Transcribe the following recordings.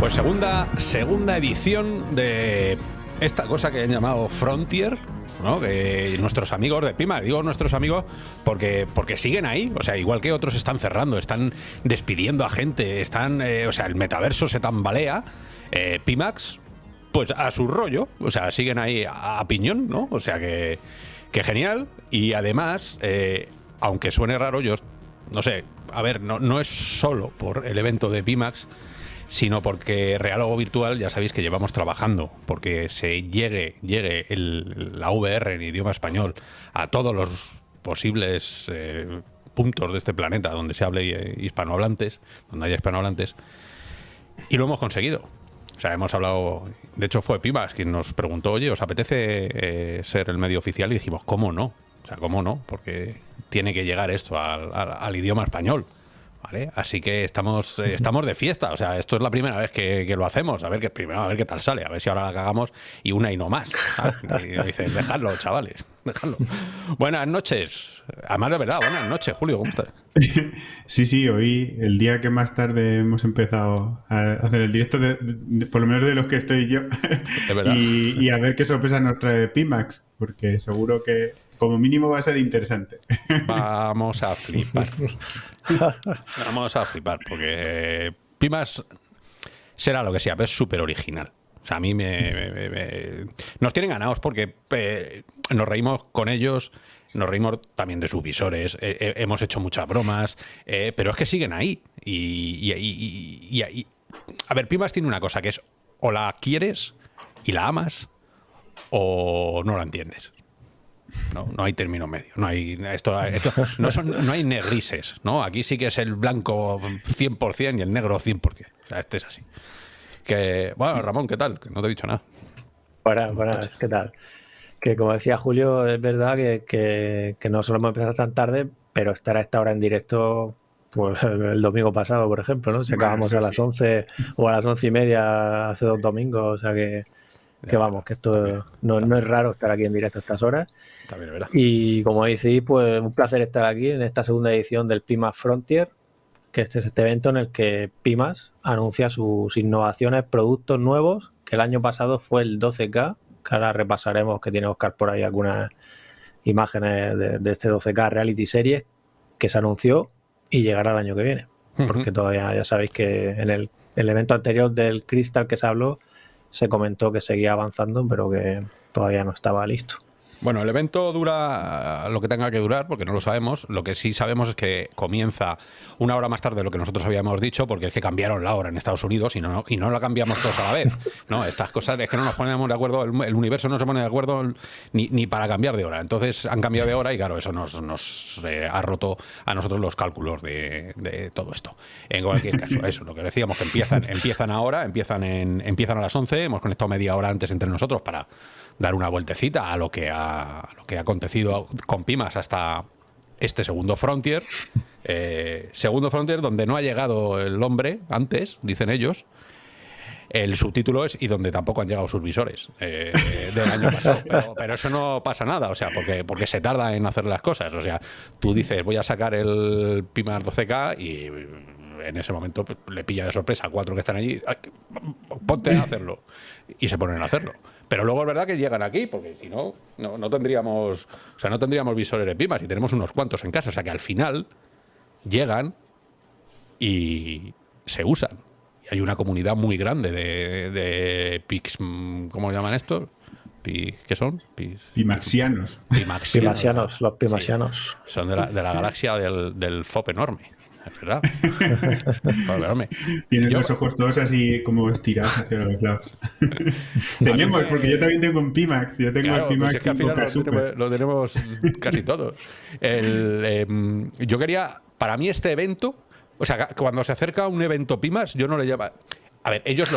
Pues segunda, segunda edición de esta cosa que han llamado Frontier, nuestros amigos de Pima, digo nuestros amigos porque, porque siguen ahí, o sea, igual que otros están cerrando, están despidiendo a gente, están, eh, o sea, el metaverso se tambalea, eh, Pimax, pues a su rollo, o sea, siguen ahí a, a piñón, ¿no? O sea que, que genial, y además, eh, aunque suene raro, yo, no sé, a ver, no, no es solo por el evento de Pimax, sino porque Real Virtual ya sabéis que llevamos trabajando, porque se llegue, llegue la VR en idioma español a todos los posibles eh, puntos de este planeta donde se hable eh, hispanohablantes, donde haya hispanohablantes, y lo hemos conseguido. O sea, hemos hablado, de hecho fue Pimas quien nos preguntó, oye, ¿os apetece eh, ser el medio oficial? Y dijimos, ¿cómo no? O sea, ¿cómo no? Porque tiene que llegar esto al idioma español. ¿Vale? Así que estamos, eh, estamos de fiesta. O sea, esto es la primera vez que, que lo hacemos. A ver qué primero, a ver qué tal sale. A ver si ahora la cagamos y una y no más. dices, dejadlo, chavales. Dejadlo. Buenas noches. Además de verdad, buenas noches, Julio. ¿Cómo estás? Sí, sí, hoy, el día que más tarde hemos empezado a hacer el directo, de- de- por lo menos de los que estoy yo, y, y a ver qué sorpresa nos trae Pimax, porque seguro que como mínimo va a ser interesante. Vamos a flipar. Vamos a flipar, porque Pimas será lo que sea, pero es súper original. O sea, a mí me, me- me- me- Nos tienen ganados porque eh, nos reímos con ellos, nos reímos también de sus visores, eh, eh, hemos hecho muchas bromas, eh, pero es que siguen ahí. Y, y- y- y- y- y- A ver, Pimas tiene una cosa que es o la quieres y la amas o no la entiendes. No, no hay término medio. No hay esto, esto- no, son, no hay negrises, ¿no? Aquí sí que es el blanco 100% y el negro 100%. O sea, este es así. Que, bueno, Ramón, ¿qué tal? Que no te he dicho nada. Buenas, buenas, ¿qué tal? Que como decía Julio, es verdad que, que, que no solemos empezar tan tarde, pero estar a esta hora en directo, pues el domingo pasado, por ejemplo, ¿no? Si Bueno, acabamos a las sí. 11 o a las 11 y media hace dos domingos, o sea que, que vamos, que esto no, no es raro estar aquí en directo a estas horas. También es verdad. Y como decís, pues un placer estar aquí en esta segunda edición del Pimas Frontier, que este es este evento en el que Pimas anuncia sus innovaciones, productos nuevos, que el año pasado fue el 12K, que ahora repasaremos, que tiene Oscar por ahí algunas imágenes de, de este 12K Reality Series, que se anunció y llegará el año que viene. Porque todavía ya sabéis que en el, el evento anterior del Crystal que se habló, se comentó que seguía avanzando, pero que todavía no estaba listo. Bueno, el evento dura lo que tenga que durar, porque no lo sabemos. Lo que sí sabemos es que comienza una hora más tarde de lo que nosotros habíamos dicho, porque es que cambiaron la hora en Estados Unidos y no, y no la cambiamos todos a la vez. No, estas cosas es que no nos ponemos de acuerdo, el, el universo no se pone de acuerdo ni, ni para cambiar de hora. Entonces han cambiado de hora y claro, eso nos, nos eh, ha roto a nosotros los cálculos de, de todo esto. En cualquier caso, eso, lo que decíamos, que empiezan, empiezan ahora, empiezan, en, empiezan a las 11, hemos conectado media hora antes entre nosotros para dar una vueltecita a lo que ha, a lo que ha acontecido con Pimas hasta este segundo Frontier. Eh, segundo Frontier donde no ha llegado el hombre antes, dicen ellos. El subtítulo es y donde tampoco han llegado sus visores eh, del año pasado. Pero, pero eso no pasa nada, o sea, porque, porque se tarda en hacer las cosas. O sea, tú dices, voy a sacar el Pimas 12K y en ese momento pues, le pilla de sorpresa a cuatro que están allí. "Ay, Ponte a hacerlo. Y se ponen a hacerlo. Pero luego es verdad que llegan aquí, porque si no, no, no tendríamos. O sea, no tendríamos visores de Pimas y tenemos unos cuantos en casa. O sea que al final llegan y se usan. Y hay una comunidad muy grande de, de Pix. mm, ¿Cómo llaman estos? ¿Qué son? Pimaxianos. Pimaxianos. Los pimasianos. Son de la, de la galaxia del, del FOP enorme. Es verdad. Tienes Yo- los ojos todos así como estirados hacia los lados. tenemos, porque yo también tengo un Pimax. Yo tengo Claro, el pues Pimax es que al 5K final lo tenemos, lo tenemos casi todo. El, em, yo quería, para mí este evento, o sea, cuando se acerca un evento Pimas, yo no le llamo... A ver, ellos,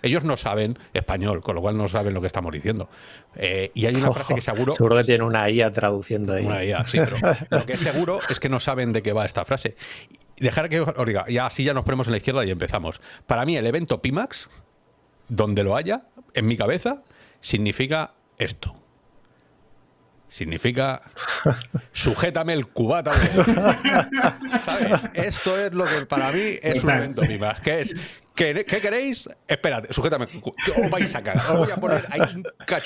ellos no saben español, con lo cual no saben lo que estamos diciendo. Eh, y hay una frase que seguro. Seguro que tiene una IA traduciendo ahí. Una IA, sí, pero lo que es seguro es que no saben de qué va esta frase. Dejar que os diga, ya así ya nos ponemos en la izquierda y empezamos. Para mí, el evento Pimax, donde lo haya, en mi cabeza, significa esto. Significa sujétame el cubata. ¿Sabes? Esto es lo que para mí es un evento Pimax. Que es ¿Qué, queréis? Espérate, sujétame. Os vais a cagar. Os voy a poner ahí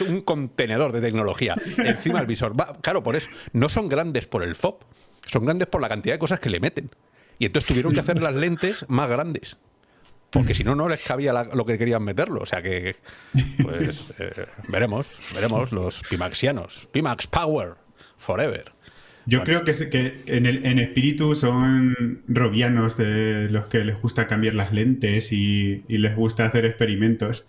un, contenedor de tecnología encima del visor. claro, por eso. No son grandes por el FOB, son grandes por la cantidad de cosas que le meten. Y entonces tuvieron que hacer las lentes más grandes. Porque si no, no les cabía lo que querían meterlo. O sea que, pues, eh, veremos, veremos los Pimaxianos. Pimax Power, forever. Yo creo que, que en, el, en espíritu son robianos de los que les gusta cambiar las lentes y, les gusta hacer experimentos.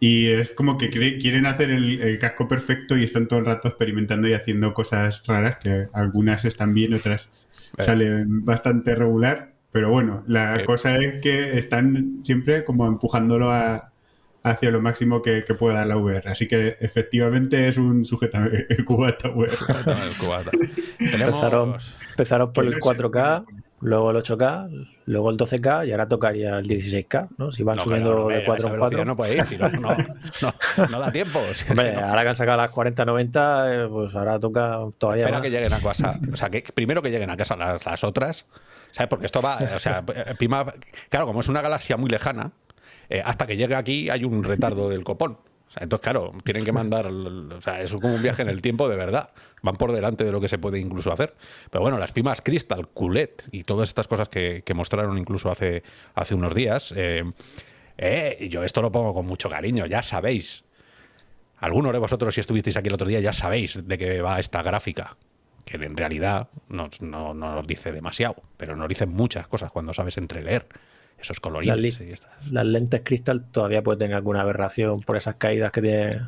Y es como que quieren hacer el, casco perfecto y están todo el rato experimentando y haciendo cosas raras, que algunas están bien, otras eh. salen bastante regular. Pero bueno, la eh. cosa es que están siempre como empujándolo a, hacia lo máximo que, que pueda dar la VR. Así que efectivamente es un sujeto el cubata VR. empezaron, empezaron por el 4K, luego el 8K, luego el 12K y ahora tocaría el 16K, ¿no? Si van subiendo de 4 en 4. No puede ir, si no, no, no, da tiempo. Hombre, ahora que han sacado las 40-90, eh, pues ahora toca todavía Espera que lleguen a casa. O sea, que primero que lleguen a casa las, las otras, ¿sabes? Porque esto va, o sea, Pima, claro, como es una galaxia muy lejana, eh, hasta que llegue aquí hay un retardo del copón. entonces, claro, tienen que mandar. O sea, es como un viaje en el tiempo de verdad. Van por delante de lo que se puede incluso hacer. Pero bueno, las pimas Crystal, Culet y todas estas cosas que, mostraron incluso hace, hace unos días. Eh, eh, yo esto lo pongo con mucho cariño, ya sabéis. Algunos de vosotros, si estuvisteis aquí el otro día, ya sabéis de qué va esta gráfica. Que en realidad no, no nos dice demasiado, pero nos dicen muchas cosas cuando sabes entreleer esos coloridos. Las, lentes cristal todavía pueden tener alguna aberración por esas caídas que tiene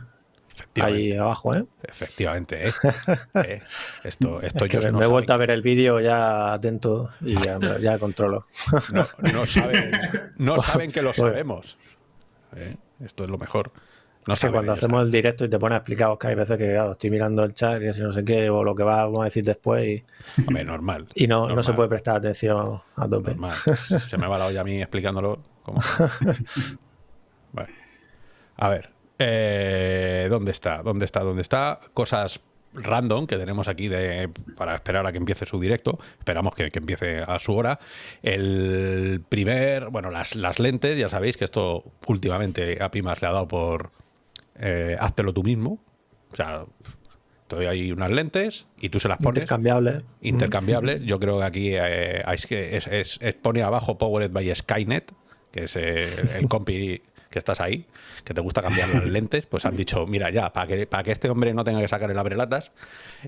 ahí abajo, ¿eh? Efectivamente, ¿eh? eh esto, esto yo me he vuelto a ver el vídeo ya atento y ya, ya controlo. No, saben, no saben que lo sabemos. ¿eh? Esto es lo mejor. No sé, cuando hacemos el directo y te pones a explicar, que hay veces que estoy mirando el chat y así no sé qué, o lo que vamos a decir después. Y, Hombre, normal. Y no, no se puede prestar atención a tope. Normal. Se me va la olla a mí explicándolo. bueno. A ver. Eh, ¿Dónde está? ¿Dónde está? ¿Dónde está? Cosas random que tenemos aquí de, para esperar a que empiece su directo. Esperamos que, que empiece a su hora. El primer, bueno, las, las, lentes, ya sabéis que esto últimamente a Pimas le ha dado por, eh, háztelo tú mismo. O sea, te doy ahí unas lentes y tú se las pones. Intercambiables. Intercambiables. Yo creo que aquí eh, que es, pone abajo Powered by Skynet, que es eh, el compi que estás ahí, que te gusta cambiar las lentes, pues han dicho, mira, ya, para que, para que este hombre no tenga que sacar el abrelatas,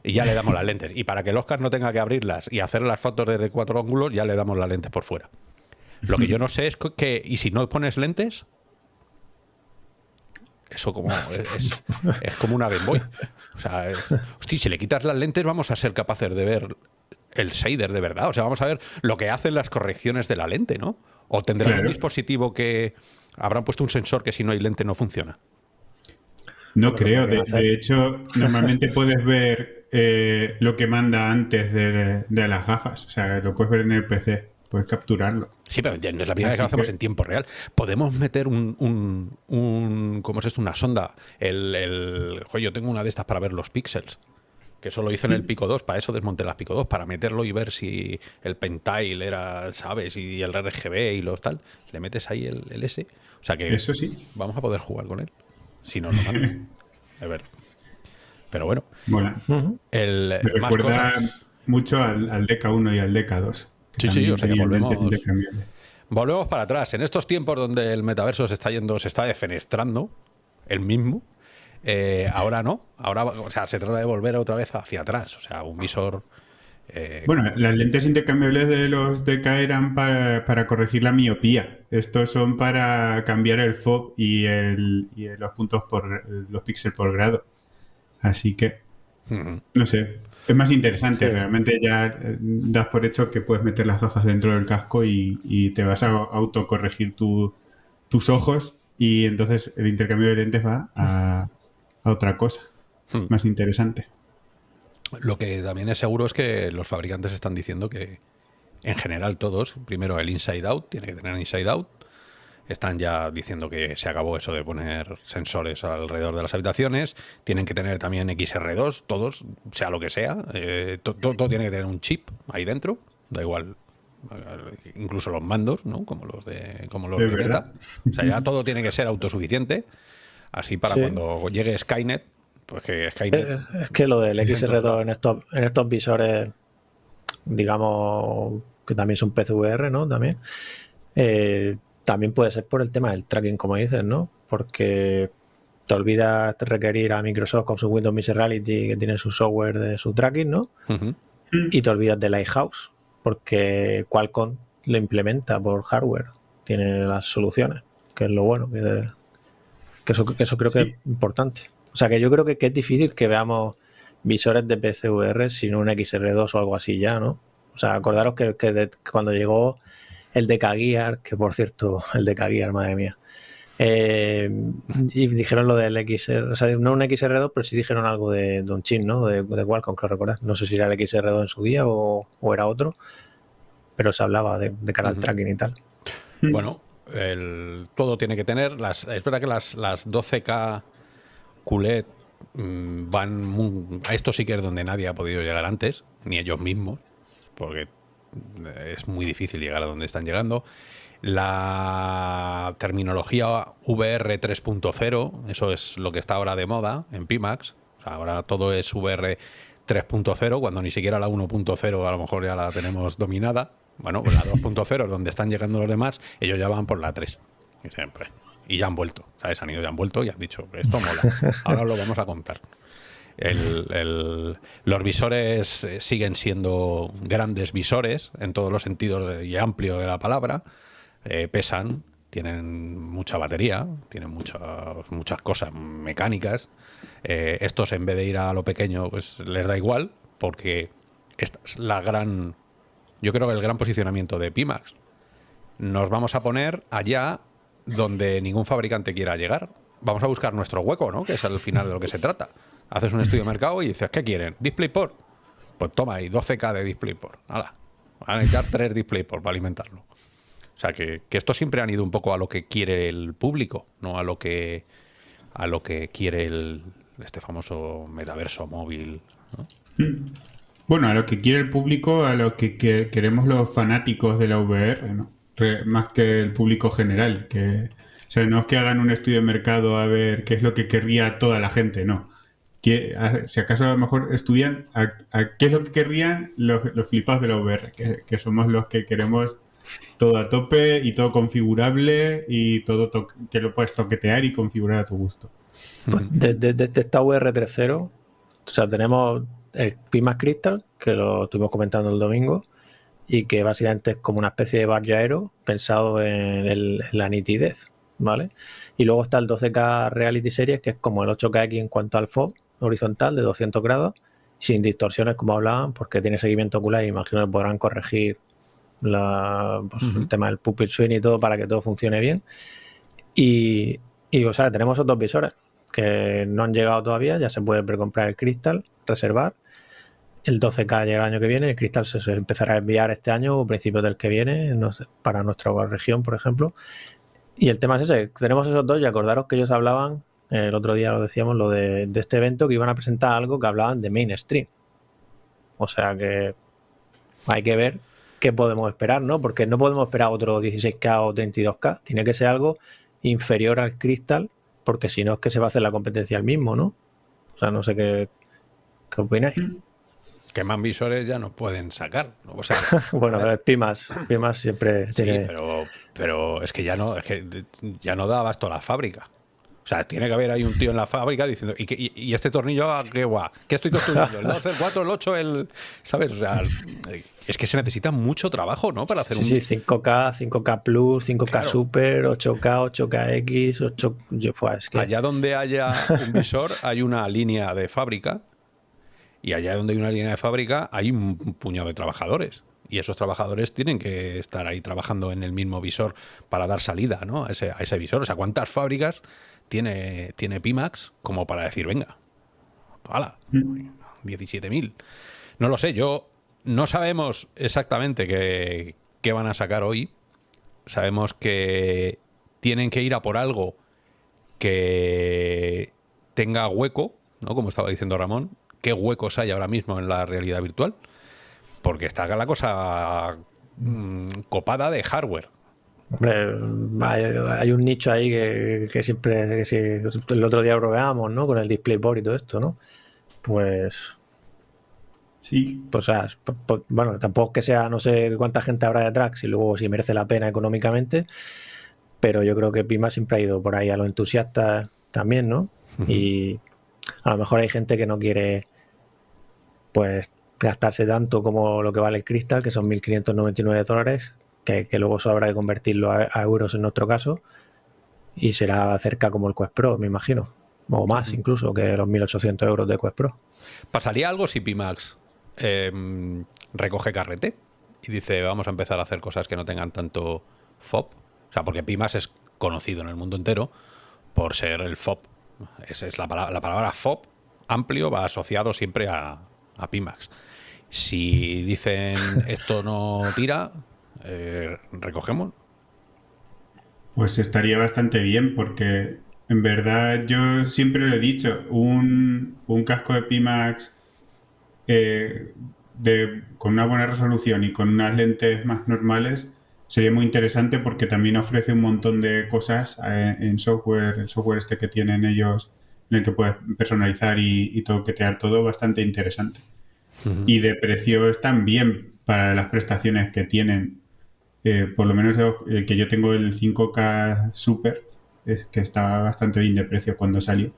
y ya le damos las lentes. Y para que el Oscar no tenga que abrirlas y hacer las fotos desde cuatro ángulos, ya le damos las lentes por fuera. Lo que yo no sé es que, ¿y si no pones lentes? Eso como es, como una Game Boy. O sea, si le quitas las lentes vamos a ser capaces de ver el shader de verdad. O sea, vamos a ver lo que hacen las correcciones de la lente, ¿no? O tendrán un dispositivo que habrán puesto un sensor que si no hay lente no funciona. No creo. De, hecho, normalmente puedes ver eh, lo que manda antes de, de, las gafas. O sea, lo puedes ver en el PC. Puedes capturarlo. Sí, pero no es la primera vez que lo hacemos en tiempo real. Podemos meter un, un, ¿cómo es esto? Una sonda. El, el, yo tengo una de estas para ver los píxeles. Que eso lo hice en el Pico 2, para eso desmonté las Pico 2, para meterlo y ver si el Pentile era, ¿sabes? Y el RGB y los tal. Le metes ahí el, el S. O sea que eso sí. vamos a poder jugar con él. Si no, no A ver. Pero bueno. Mola. el, Me recuerda mucho al, al DK1 y al DK2. Sí, sí, o sea que volvemos, volvemos para atrás. En estos tiempos donde el metaverso se está yendo, se está defenestrando, el mismo, eh, ahora no. Ahora, o sea, se trata de volver otra vez hacia atrás. O sea, un visor. Eh, bueno, las lentes intercambiables de los DK eran para, corregir la miopía. Estos son para cambiar el FOB y, el, y los puntos por los píxeles por grado. Así que, no sé, es más interesante, realmente ya eh, das por hecho que puedes meter las gafas dentro del casco y, te vas a autocorregir tu, tus ojos y entonces el intercambio de lentes va a, otra cosa hmm. más interesante. Lo que también es seguro es que los fabricantes están diciendo que en general todos, primero el inside out, tiene que tener inside out, están ya diciendo que se acabó eso de poner sensores alrededor de las habitaciones. Tienen que tener también XR2, todos, sea lo que sea. Eh, todo tiene que tener un chip ahí dentro. Da igual. Eh, incluso los mandos, ¿no? Como los de, como los de O sea, ya todo tiene que ser autosuficiente. Así para cuando llegue Skynet, pues que Skynet. Es, que lo del XR2 en estos, en estos visores, digamos, que también son PCVR, ¿no? También. Eh, también puede ser por el tema del tracking, como dices, ¿no? Porque te olvidas requerir a Microsoft con su Windows Mixed Reality que tiene su software de su tracking, ¿no? Y te olvidas de Lighthouse, porque Qualcomm lo implementa por hardware, tiene las soluciones, que es lo bueno, que, eso, creo que es importante. O sea que yo creo que, es difícil que veamos visores de PCVR sin un XR2 o algo así ya, ¿no? O sea, acordaros que, cuando llegó el de Gear, que por cierto, el de Gear, madre mía. Eh, y dijeron lo del XR, o sea, no un XR2, pero sí dijeron algo de, Don Chin, ¿no? De, de Qualcomm, creo recordar. No sé si era el XR2 en su día o, era otro, pero se hablaba de, de cara al tracking y tal. Bueno, todo tiene que tener. Las, es verdad que las, las 12K QLED mm, van. a esto sí que es donde nadie ha podido llegar antes, ni ellos mismos, porque es muy difícil llegar a donde están llegando. La terminología VR 3.0, eso es lo que está ahora de moda en Pimax. ahora todo es VR 3.0, cuando ni siquiera la 1.0 a lo mejor ya la tenemos dominada. Bueno, pues la 2.0 es donde están llegando los demás, ellos ya van por la 3. Pues, y ya han vuelto, ¿sabes? Han ido, ya han vuelto y han dicho, esto mola, ahora lo vamos a contar los visores eh, siguen siendo grandes visores en todos los sentidos y amplio de la palabra. Eh, pesan, tienen mucha batería, tienen muchas, muchas cosas mecánicas. Eh, estos, en vez de ir a lo pequeño, pues les da igual, porque esta es la gran. Yo creo que el gran posicionamiento de Pimax. Nos vamos a poner allá donde ningún fabricante quiera llegar. Vamos a buscar nuestro hueco, ¿no? Que es al final de lo que se trata haces un estudio de mercado y dices, ¿qué quieren? ¿DisplayPort? Pues toma ahí, 12K de DisplayPort. Nada, van a necesitar tres DisplayPort para alimentarlo. O sea, que, esto siempre han ido un poco a lo que quiere el público, no a lo que a lo que quiere el, este famoso metaverso móvil. Bueno, a lo que quiere el público, a lo que, queremos los fanáticos de la VR, más que el público general. Que, o sea, no es que hagan un estudio de mercado a ver qué es lo que querría toda la gente, no si acaso a lo mejor estudian a, qué es lo que querrían los, flipados de la VR, que, somos los que queremos todo a tope y todo configurable y todo que lo puedes toquetear y configurar a tu gusto. Desde, pues esta VR 3.0, o sea, tenemos el Pimax Crystal, que lo estuvimos comentando el domingo, y que básicamente es como una especie de bar aero pensado en, la nitidez, ¿vale? Y luego está el 12K Reality Series, que es como el 8KX en cuanto al FOV, horizontal de 200 grados, sin distorsiones como hablaban, porque tiene seguimiento ocular y imagino que podrán corregir la, pues, el tema del pupil swing y todo para que todo funcione bien. Y, y o sea, tenemos otros visores que no han llegado todavía, ya se puede precomprar el cristal, reservar. El 12K llega el año que viene, el cristal se empezará a enviar este año o principios del que viene, no sé, para nuestra región, por ejemplo. Y el tema es ese, tenemos esos dos y acordaros que ellos hablaban el otro día lo decíamos, lo de, este evento, que iban a presentar algo que hablaban de mainstream. O sea que hay que ver qué podemos esperar, ¿no? Porque no podemos esperar otro 16K o 32K. Tiene que ser algo inferior al Crystal, porque si no es que se va a hacer la competencia al mismo, ¿no? O sea, no sé qué, qué opináis. Que más visores ya no pueden sacar. O sea, bueno, Pimas, Pimas siempre sí, pero, pero es que ya no, es que ya no da abasto la fábrica. O sea, tiene que haber ahí un tío en la fábrica diciendo, ¿y, este tornillo ah, qué guay? ¿Qué estoy construyendo? ¿El 12, el 4, el 8, el...? ¿Sabes? O sea, es que se necesita mucho trabajo, ¿no? Para hacer un... Sí, 5K, 5K Plus, 5K Super, 8K, 8KX, 8... Yo, es que... Allá donde haya un visor hay una línea de fábrica y allá donde hay una línea de fábrica hay un puñado de trabajadores. y esos trabajadores tienen que estar ahí trabajando en el mismo visor para dar salida ¿no? a, ese, a ese visor. O sea, ¿cuántas fábricas tiene, tiene Pimax como para decir, venga, ¡hala! 17.000. No lo sé, yo no sabemos exactamente qué, qué van a sacar hoy. Sabemos que tienen que ir a por algo que tenga hueco, ¿no? Como estaba diciendo Ramón, qué huecos hay ahora mismo en la realidad virtual. Porque está la cosa mm, copada de hardware. Hombre, hay, un nicho ahí que, siempre, el otro día probamos, ¿no? Con el DisplayBoard y todo esto, ¿no? Pues... Sí. Pues, o sea, bueno, tampoco que sea, no sé cuánta gente habrá detrás, si luego si merece la pena económicamente, pero yo creo que Pima siempre ha ido por ahí a los entusiastas también, ¿no? Y a lo mejor hay gente que no quiere, pues, gastarse tanto como lo que vale el cristal, que son 1.599 dólares, que, luego eso habrá que convertirlo a, euros en nuestro caso, y será cerca como el Quest Pro, me imagino, o más incluso que los 1.800 euros de Quest Pro. ¿Pasaría algo si Pimax em, recoge carrete y dice vamos a empezar a hacer cosas que no tengan tanto FOB? O sea, porque Pimax es conocido en el mundo entero por ser el FOB. Esa es la palabra, la palabra FOB amplio va asociado siempre a, a Pimax. Si dicen esto no tira, eh, recogemos. Pues estaría bastante bien porque en verdad yo siempre lo he dicho, un, casco de Pimax eh, de, con una buena resolución y con unas lentes más normales sería muy interesante porque también ofrece un montón de cosas eh, en software, el software este que tienen ellos, en el que puedes personalizar y, y toquetear todo, bastante interesante. Y de precio están bien para las prestaciones que tienen. Eh, por lo menos el que yo tengo, el 5K Super, es que está bastante bien de precio cuando salió.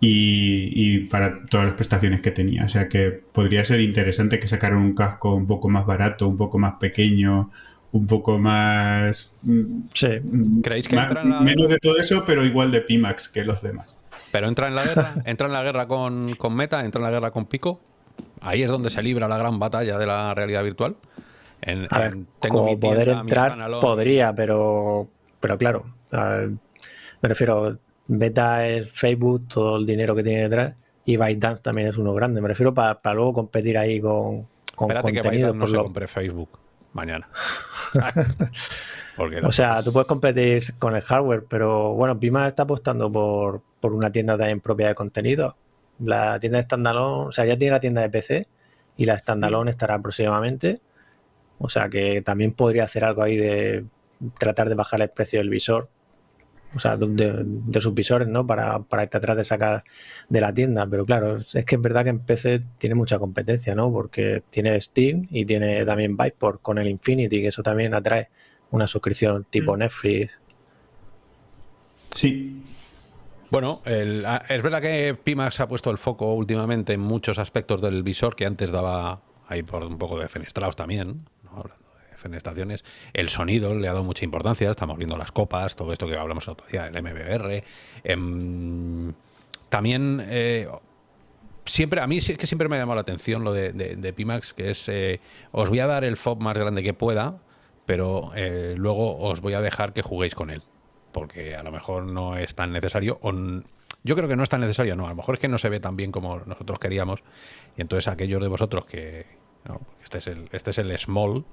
Y, y, para todas las prestaciones que tenía. O sea que podría ser interesante que sacaran un casco un poco más barato, un poco más pequeño, un poco más... Mm, sí. Mm, ¿Creéis que Menos de todo eso, pero igual de Pimax que los demás. ¿Pero entra en la guerra? ¿Entra en la guerra con, Meta? ¿Entra en la guerra con Pico? Ahí es donde se libra la gran batalla de la realidad virtual. En, tengo poder entrar podría, pero, pero claro, me refiero, Meta es Facebook, todo el dinero que tiene detrás, y ByteDance también es uno grande. Me refiero para luego competir ahí con, con Espérate que no se compre Facebook mañana. o sea, tú puedes competir con el hardware, pero bueno, Pima está apostando por, una tienda también propia de contenido. La tienda de standalone, o sea, ya tiene la tienda de PC y la standalone estará próximamente. O sea que también podría hacer algo ahí de tratar de bajar el precio del visor o sea, de, sus visores, ¿no? Para, para tratar de sacar de la tienda. Pero claro, es que es verdad que en PC tiene mucha competencia, ¿no? Porque tiene Steam y tiene también Vipor con el Infinity, que eso también atrae una suscripción tipo mm. Netflix. Sí. Bueno, es verdad que Pimax ha puesto el foco últimamente en muchos aspectos del visor que antes daba ahí por un poco de fenestrados también, ¿no? fenestraciones. El sonido le ha dado mucha importancia, estamos viendo las copas, todo esto que hablamos el otro día, el MBR. Em, también, eh, siempre, a mí sí que siempre me ha llamado la atención lo de, Pimax, que es, eh, os voy a dar el FOB más grande que pueda, pero eh, luego os voy a dejar que juguéis con él, porque a lo mejor no es tan necesario. yo creo que no es tan necesario, no, a lo mejor es que no se ve tan bien como nosotros queríamos, y entonces aquellos de vosotros que, este es este es el small,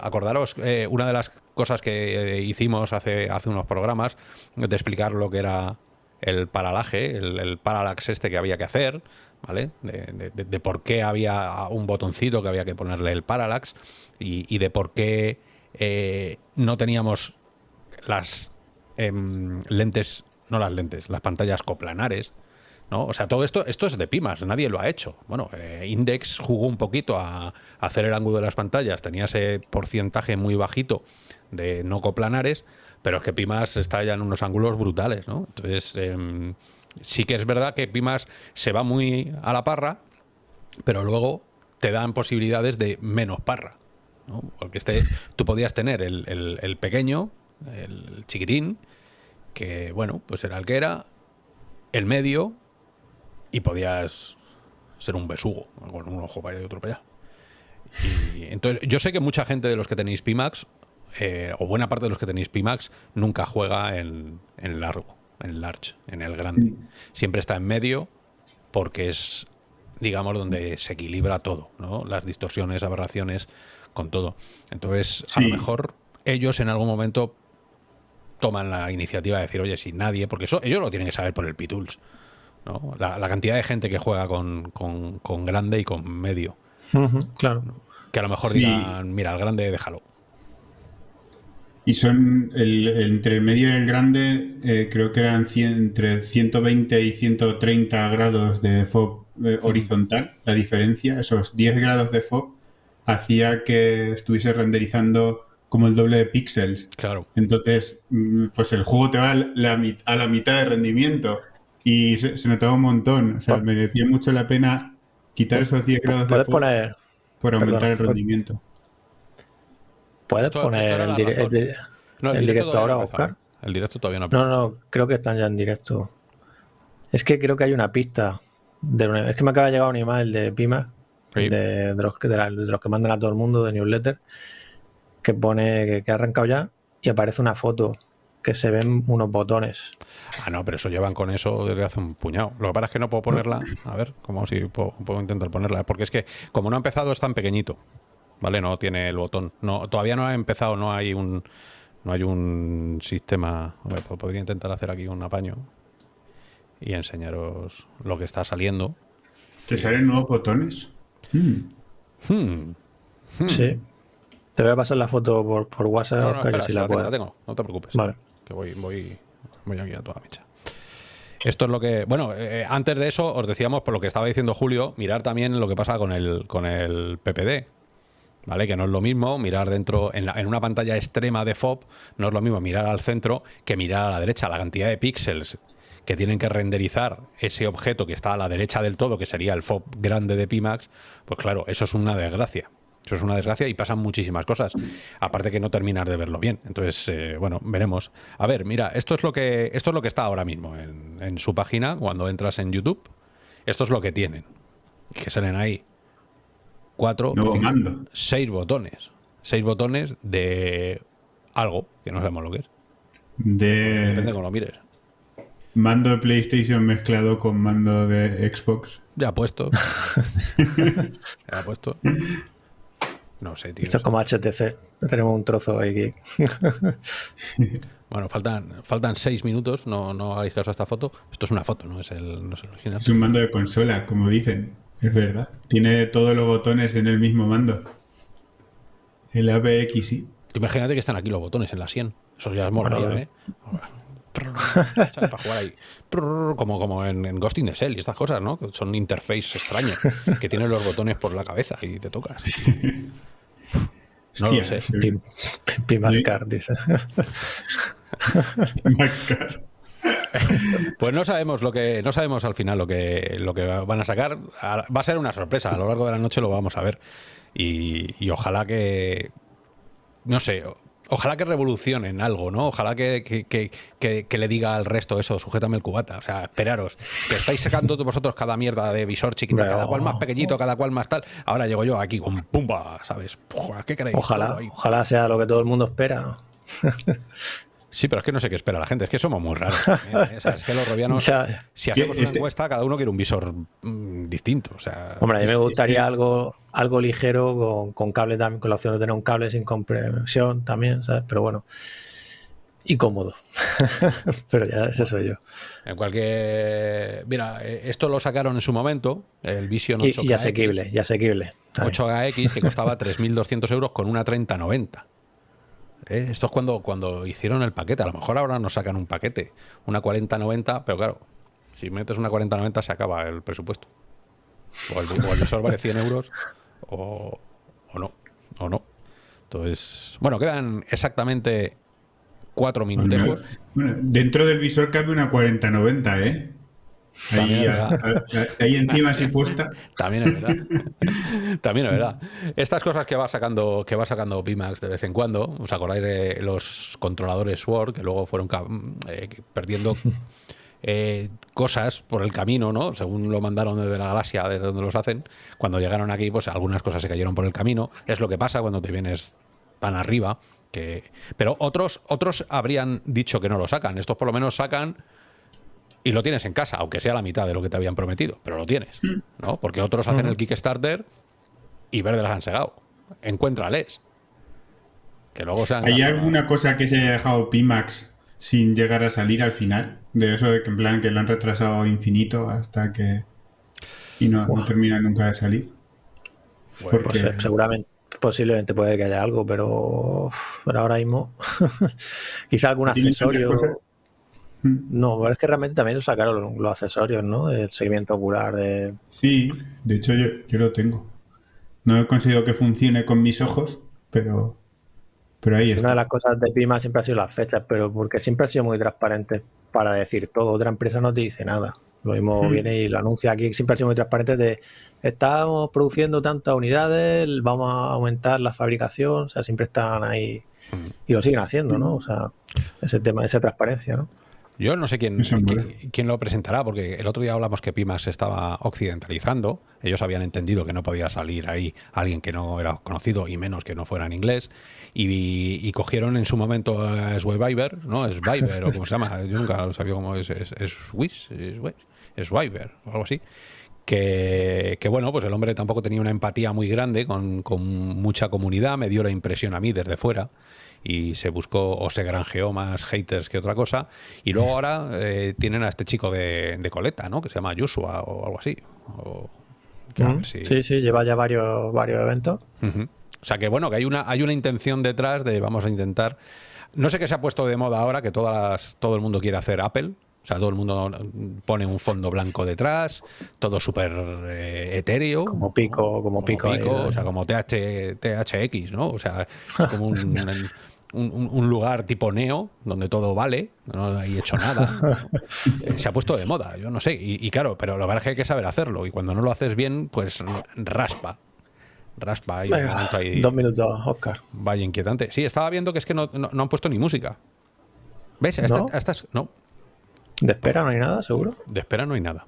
Acordaros, eh, una de las cosas que eh, hicimos hace, hace unos programas, de explicar lo que era el paralaje, el, parallax este que había que hacer, ¿vale? De, por qué había un botoncito que había que ponerle el parallax y, de por qué eh, no teníamos las em, lentes, no las lentes, las pantallas coplanares, o sea, todo esto, esto es de Pimas, nadie lo ha hecho. Bueno, eh, Index jugó un poquito a, hacer el ángulo de las pantallas, tenía ese porcentaje muy bajito de no coplanares, pero es que Pimas está ya en unos ángulos brutales, ¿no? Entonces, em, sí que es verdad que Pimas se va muy a la parra, pero luego te dan posibilidades de menos parra, ¿no? Porque este, tú podías tener el, el pequeño, el chiquitín, que, bueno, pues era el que era, el medio, y podías ser un besugo, con un ojo para allá y otro para allá. Y entonces, yo sé que mucha gente de los que tenéis Pimax, eh, o buena parte de los que tenéis Pimax, nunca juega en, en largo, en large, en el grande. Siempre está en medio porque es, digamos, donde se equilibra todo, ¿no? Las distorsiones, aberraciones, con todo. Entonces, a lo mejor ellos en algún momento toman la iniciativa de decir, oye, si nadie, porque eso ellos lo tienen que saber por el P-Tools, ¿no? La, la cantidad de gente que juega con, con- con grande y con medio. Claro. Que a lo mejor Sí. digan, mira, el grande déjalo. Y son el, entre el medio y el grande, eh, creo que eran cien- entre 120 y 130 grados de FOB eh, horizontal. La diferencia, esos 10 grados de FOB, hacía que estuviese renderizando como el doble de píxeles. Claro. Entonces, mm, pues el juego te va a la, a la mitad de rendimiento y se, se notaba un montón. O sea, merecía mucho la pena quitar esos 10 grados de poner, por aumentar el rendimiento. puedes Esto- poner esto el, la dire- razón. el di- No, ¿El directo ahora, no. Oscar? El directo todavía no No, no, creo que están ya en directo. Es que creo que hay una pista. De una- es que me acaba de llegar un email de Pima, Sí. de, de los, que- de la- de los que mandan a todo el mundo de newsletter, que pone que, que ha arrancado ya y aparece una foto que se ven unos botones. Ah, no, pero eso llevan con eso desde hace un puñado. Lo que pasa es que no puedo ponerla. A ver, como si puedo, puedo intentar ponerla. Porque es que, como no ha empezado, es tan pequeñito. ¿Vale? No tiene el botón. No, todavía no ha empezado, no hay un. No hay un sistema. a ver, pues podría intentar hacer aquí un apaño y enseñaros lo que está saliendo. ¿Te salen nuevos botones? Mm. Hmm. Sí. Te voy a pasar la foto por, por WhatsApp, No, no, Oscar, espera, si si la la tengo, puedes. la tengo, no te preocupes. Vale. Voy, voy, voy aquí a toda mecha. Esto es lo que. Bueno, eh, antes de eso, os decíamos, por lo que estaba diciendo Julio, mirar también lo que pasa con el, con el PPD. ¿Vale? Que no es lo mismo mirar dentro, en, en una pantalla extrema de FOB, no es lo mismo mirar al centro que mirar a la derecha. La cantidad de píxeles que tienen que renderizar ese objeto que está a la derecha del todo, que sería el FOB grande de Pimax, pues claro, eso es una desgracia. Eso es una desgracia y pasan muchísimas cosas. Aparte que no terminar de verlo bien. Entonces, eh, bueno, veremos. A ver, mira, esto es lo que, esto es lo que está ahora mismo en, en su página cuando entras en YouTube. Esto es lo que tienen. Que salen ahí cuatro, cinco, seis botones. Seis botones de algo que no sabemos lo que es. Depende de De cómo lo mires. mando de PlayStation mezclado con mando de Xbox. Ya puesto. ya puesto. No sé, tío. Esto es como HTC. Tenemos un trozo ahí. Bueno, faltan, faltan seis minutos. No, no hagáis caso a esta foto. Esto es una foto, no es el, no es el original. Es un mando de consola, como dicen. Es verdad. Tiene todos los botones en el mismo mando. El ABXI. Imagínate que están aquí los botones en la 100. Eso ya es bueno. ¿eh? Para jugar ahí. Como, como en, en Ghost in the Shell y estas cosas, ¿no? Que Son interface extrañas. Que tienen los botones por la cabeza y te tocas. No lo sé. Card, dice. Max Card. Pues no sabemos lo que no sabemos al final lo que lo que van a sacar. Va a ser una sorpresa. A lo largo de la noche lo vamos a ver y, y ojalá que no sé. Ojalá que revolucionen algo, ¿no? Ojalá que, que- que- le diga al resto eso, sujétame el cubata. O sea, esperaros, que estáis sacando vosotros cada mierda de visor chiquita, Pero- cada cual más pequeñito, cada cual más tal. Ahora llego yo aquí con pumba, ¿sabes? Pua, ¿Qué queréis? Ojalá, ojalá sea lo que todo el mundo espera. Sí, pero es que no sé qué espera la gente, es que somos muy raros. también, ¿eh? O sea, es que los robianos, Ya. si hacemos una Este- encuesta, cada uno quiere un visor mm, distinto. O sea, Hombre, a mí me Este- gustaría este- algo, algo ligero con, con cable también, con la opción de tener un cable sin compresión también, ¿sabes? Pero bueno. Y cómodo. Pero ya ese soy yo. en cualquier. Mira, eh, esto lo sacaron en su momento, el Vision Y, 8K. y asequible, y asequible. también. 8KX que costaba 3.200 euros con una 3090. ¿Eh? Esto es cuando, cuando hicieron el paquete. A lo mejor ahora nos sacan un paquete, una 4090, pero claro, si metes una 4090 se acaba el presupuesto. O el, o el visor vale 100 euros o, o no, o no. Entonces, bueno, quedan exactamente cuatro minutejos. Bueno, dentro del visor cabe una 4090, ¿eh? Ahí, es a- a- ahí encima así puesta. También es verdad. También es verdad. Estas cosas que va sacando, que va sacando Pimax de vez en cuando, ¿os acordáis de los controladores Sword que luego fueron ca- eh, perdiendo eh, cosas por el camino, ¿no? Según lo mandaron desde la galaxia, desde donde los hacen, cuando llegaron aquí, pues algunas cosas se cayeron por el camino. Es lo que pasa cuando te vienes tan arriba. Que... Pero otros, otros habrían dicho que no lo sacan. Estos por lo menos sacan y lo tienes en casa, aunque sea la mitad de lo que te habían prometido, pero lo tienes, ¿no? Porque otros hacen el Kickstarter y verde las han segado. Encuéntrales. Que luego sean ¿Hay alguna cosa que se haya dejado Pimax sin llegar a salir al final? De eso de que en plan que lo han retrasado infinito hasta que... y no, no termina nunca de salir. Pues, pues, seguramente, posiblemente puede que haya algo, pero, pero ahora mismo quizá algún accesorio... No, pero es que realmente también lo sacaron los accesorios, ¿no? El seguimiento ocular. De... Sí, de hecho yo, yo lo tengo. No he conseguido que funcione con mis ojos, pero, pero ahí está. Una de las cosas de Pima siempre ha sido las fechas, pero porque siempre ha sido muy transparente para decir todo. Otra empresa no te dice nada. Lo mismo viene y lo anuncia aquí, siempre ha sido muy transparente de estamos produciendo tantas unidades, vamos a aumentar la fabricación, o sea, siempre están ahí y lo siguen haciendo, ¿no? O sea, ese tema, esa transparencia, ¿no? Yo no sé quién, quién, lo presentará, porque el otro día hablamos que Pimax se estaba occidentalizando. Ellos habían entendido que no podía salir ahí alguien que no era conocido y menos que no fuera en inglés. Y, cogieron en su momento a Swiber, ¿no? Es Viber o como se llama. Yo nunca sabía cómo es. Es, es Swiss, es, o algo así. Que, que, bueno, pues el hombre tampoco tenía una empatía muy grande con, con mucha comunidad. Me dio la impresión a mí desde fuera y se buscó o se granjeó más haters que otra cosa. Y luego ahora eh, tienen a este chico de, de, coleta, ¿no? Que se llama Joshua o algo así. Sí, sí, lleva ya varios, varios eventos. O sea que bueno, que hay una, hay una intención detrás de vamos a intentar. No sé qué se ha puesto de moda ahora, que todas todo el mundo quiere hacer Apple. O sea, todo el mundo pone un fondo blanco detrás, todo súper eh, etéreo. Como pico, como, pico. o sea, como TH, THX, ¿no? O sea, es como un, un, lugar tipo neo, donde todo vale, no hay hecho nada. Eh, se ha puesto de moda, yo no sé. Y, claro, pero lo verdad es que hay que saber hacerlo. Y cuando no lo haces bien, pues raspa. Raspa. Y dos minutos, Oscar. Vaya inquietante. Sí, estaba viendo que es que no, han puesto ni música. ¿Ves? ¿No? no. ¿De espera no hay nada, seguro? De espera no hay nada.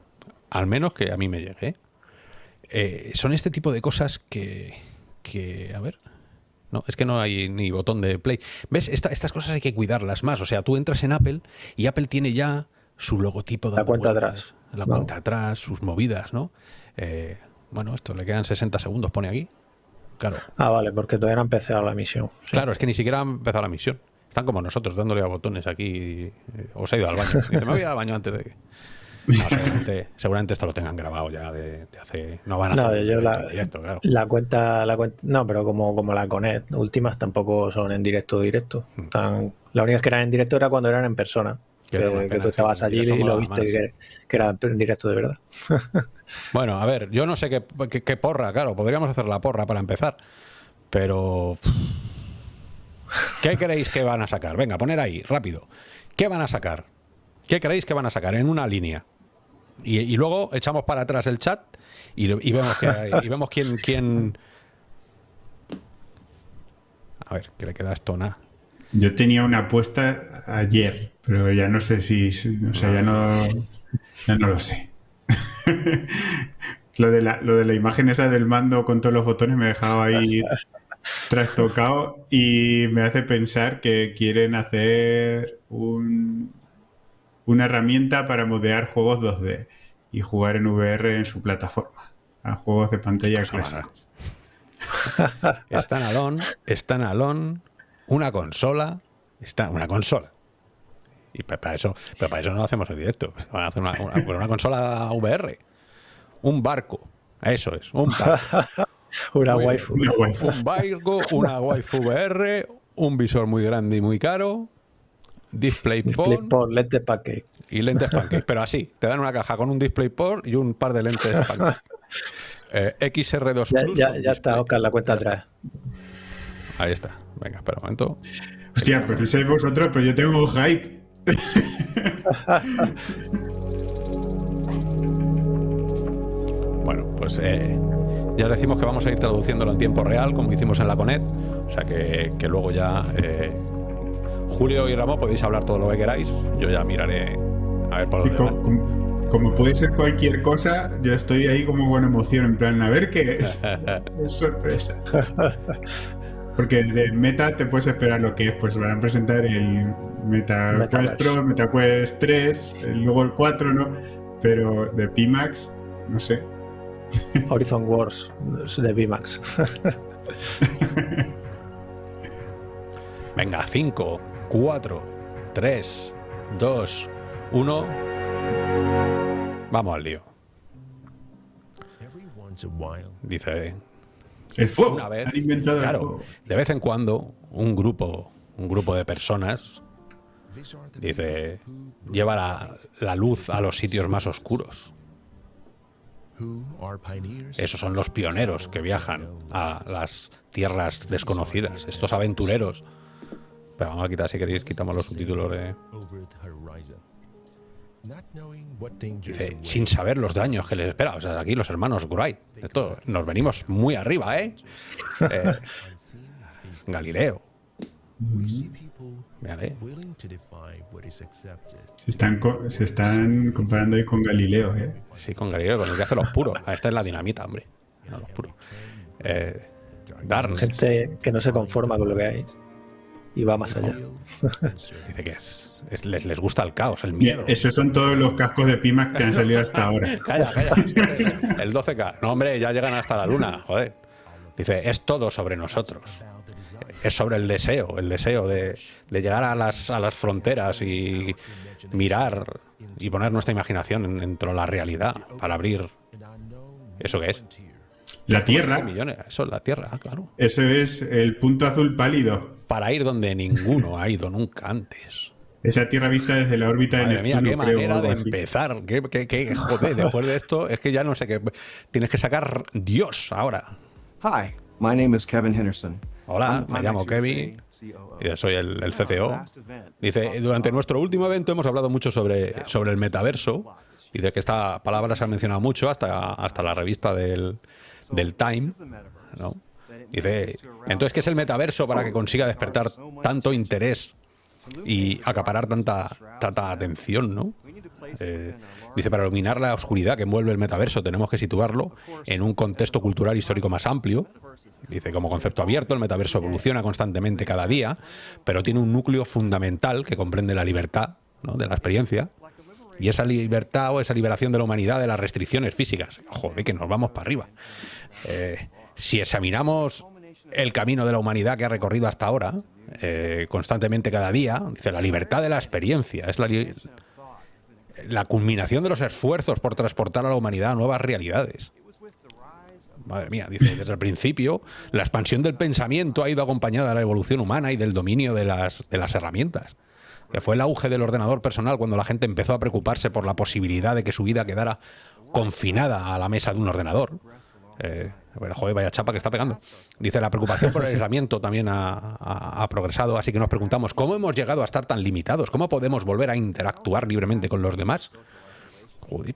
Al menos que a mí me llegue. Eh, son este tipo de cosas que, que a ver, no, es que no hay ni botón de play. ¿Ves? estas cosas hay que cuidarlas más. O sea, tú entras en Apple y Apple tiene ya su logotipo de la cuenta atrás. La cuenta atrás, sus movidas, ¿no? Eh, bueno, esto le quedan 60 segundos, pone aquí. Claro. Ah, vale, porque todavía no ha empezado la misión. Claro, es que ni siquiera ha empezado la misión. Están como nosotros, dándole a botones aquí. Eh, o se ha ido al baño. Dice, me voy al baño antes de que... seguramente, esto lo tengan grabado ya de, hace. No van a hacer la, directo, claro. La cuenta, la cuenta. No, pero como, como la Conet, últimas tampoco son en directo directo. Hmm. Están, la única que eran en directo era cuando eran en persona. Que, tú estabas allí y lo viste que, que, era en directo de verdad. bueno, a ver, yo no sé qué, qué, porra, claro, podríamos hacer la porra para empezar. Pero. ¿Qué creéis que van a sacar? Venga, poner ahí, rápido. ¿Qué van a sacar? ¿Qué creéis que van a sacar? En una línea. Y, luego echamos para atrás el chat y, vemos, que y vemos quién, quién... A ver, ¿qué le queda esto? Nada. Yo tenía una apuesta ayer, pero ya no sé si... O sea, ya no, ya no lo sé. lo, de la, lo de la imagen esa del mando con todos los botones me dejaba ahí trastocado y me hace pensar que quieren hacer un, una herramienta para modear juegos 2D y jugar en VR en su plataforma a juegos de pantalla clásicos. están alón, están alón, una consola, está una consola. Y para eso, pero para eso no hacemos el directo. Van a hacer una, consola VR. Un barco. Eso es, un barco. una, waifu. Un barco, una waifu VR, un visor muy grande y muy caro, DisplayPort. lentes pancake. Y lentes pancake, pero así, te dan una caja con un DisplayPort y un par de lentes pancake. Eh, XR2 Ya, ya, está, Oscar, la cuenta atrás. Ahí está. Venga, espera un momento. Hostia, pero sois vosotros, pero yo tengo un hype. bueno, pues eh, ya decimos que vamos a ir traduciéndolo en tiempo real, como hicimos en la Conet. O sea que, que luego ya eh, Julio y Ramón podéis hablar todo lo que queráis. Yo ya miraré A ver por dónde co- van. com- como, puede ser cualquier cosa, yo estoy ahí como con emoción, en plan, a ver qué es. es sorpresa. Porque de Meta te puedes esperar lo que es, pues van a presentar el Meta Quest Metaverse. Pro, Meta Quest 3, el- luego el 4, ¿no? Pero de Pimax, no sé. Horizon Wars de VMAX. Venga, 5, 4, 3, 2, 1. Vamos al lío. Dice, El fuego. una vez, Han inventado el claro, fuego. de vez en cuando un grupo, un grupo de personas, dice, lleva la, la luz a los sitios más oscuros. Esos son los pioneros que viajan a las tierras desconocidas, estos aventureros. Pero vamos a quitar, si queréis, quitamos los subtítulos de... Dice, sin saber los daños que les espera. O sea, aquí los hermanos Wright. Esto, nos venimos muy arriba, ¿eh? Eh. Galileo. Is accepted. Se están, se están comparando ahí con Galileo, ¿eh? Sí, con Galileo, con el que hace los puros. Ah, Esta es la dinamita, hombre. No, los puros. Eh, Darnes Gente que no se conforma con lo que hay y va más allá. Dice que es, es- les, les gusta el caos, el miedo. esos son todos los cascos de Pimax que han salido hasta ahora. Calla, calla. El 12K. No, hombre, ya llegan hasta la luna, joder. Dice, es todo sobre nosotros. Es sobre el deseo, el deseo de, de llegar a las, a las fronteras y mirar y poner nuestra imaginación en- dentro de la realidad para abrir eso que es. La Tierra, Millones, eso es la Tierra, ah, claro. eso es el punto azul pálido. Para ir donde ninguno ha ido nunca antes. Esa Tierra vista desde la órbita de Madre mía, Neptuno, qué creo, o manera de así. empezar. Qué, qué- qué- joder, después de esto es que ya no sé qué. Tienes que sacar Dios ahora. Hi, my name is Kevin Henderson. Hola, me llamo Kevin. Y Soy el, el CCO. Dice, durante nuestro último evento hemos hablado mucho sobre, sobre el metaverso. Dice que esta palabra se ha mencionado mucho hasta, hasta la revista del, del Time. ¿no? Dice, entonces, ¿qué es el metaverso para que consiga despertar tanto interés y acaparar tanta, tanta atención? ¿no? Eh, dice, para iluminar la oscuridad que envuelve el metaverso tenemos que situarlo en un contexto cultural histórico más amplio. Dice, como concepto abierto, el metaverso evoluciona constantemente cada día, pero tiene un núcleo fundamental que comprende la libertad de la experiencia y esa libertad o esa liberación de la humanidad de las restricciones físicas. Joder, que nos vamos para arriba. Eh, si examinamos el camino de la humanidad que ha recorrido hasta ahora, eh, constantemente cada día, dice, la libertad de la experiencia es la, la culminación de los esfuerzos por transportar a la humanidad a nuevas realidades. Madre mía, dice, desde el principio, la expansión del pensamiento ha ido acompañada de la evolución humana y del dominio de las, de las herramientas. Fue el auge del ordenador personal cuando la gente empezó a preocuparse por la posibilidad de que su vida quedara confinada a la mesa de un ordenador. Eh, bueno, joder, vaya chapa que está pegando. Dice, la preocupación por el aislamiento también ha, progresado, así que nos preguntamos, ¿cómo hemos llegado a estar tan limitados? ¿Cómo podemos volver a interactuar libremente con los demás? Joder,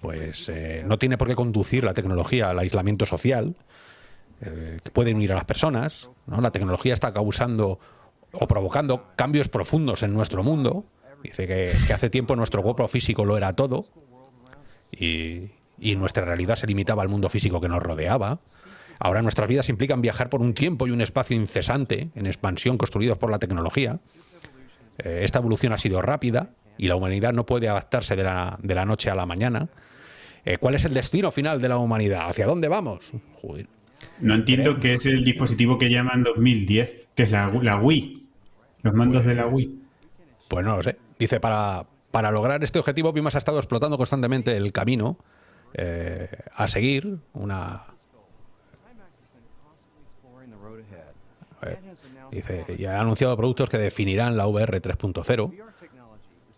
pues eh, no tiene por qué conducir la tecnología al aislamiento social, eh, que puede unir a las personas. La tecnología está causando o provocando cambios profundos en nuestro mundo. Dice que, que hace tiempo nuestro cuerpo físico lo era todo y, y nuestra realidad se limitaba al mundo físico que nos rodeaba. Ahora nuestras vidas implican viajar por un tiempo y un espacio incesante en expansión construidos por la tecnología. Eh, esta evolución ha sido rápida y la humanidad no puede adaptarse de la, de la noche a la mañana. Eh, ¿Cuál es el destino final de la humanidad? ¿Hacia dónde vamos? Joder. No entiendo qué es el dispositivo que llaman 2010, que es la, la Wii. Los mandos de la Wii. Pues no lo sé. Dice, para, para lograr este objetivo, Pimas ha estado explotando constantemente el camino eh, a seguir, una... ver, dice, y ha anunciado productos que definirán la VR 3.0.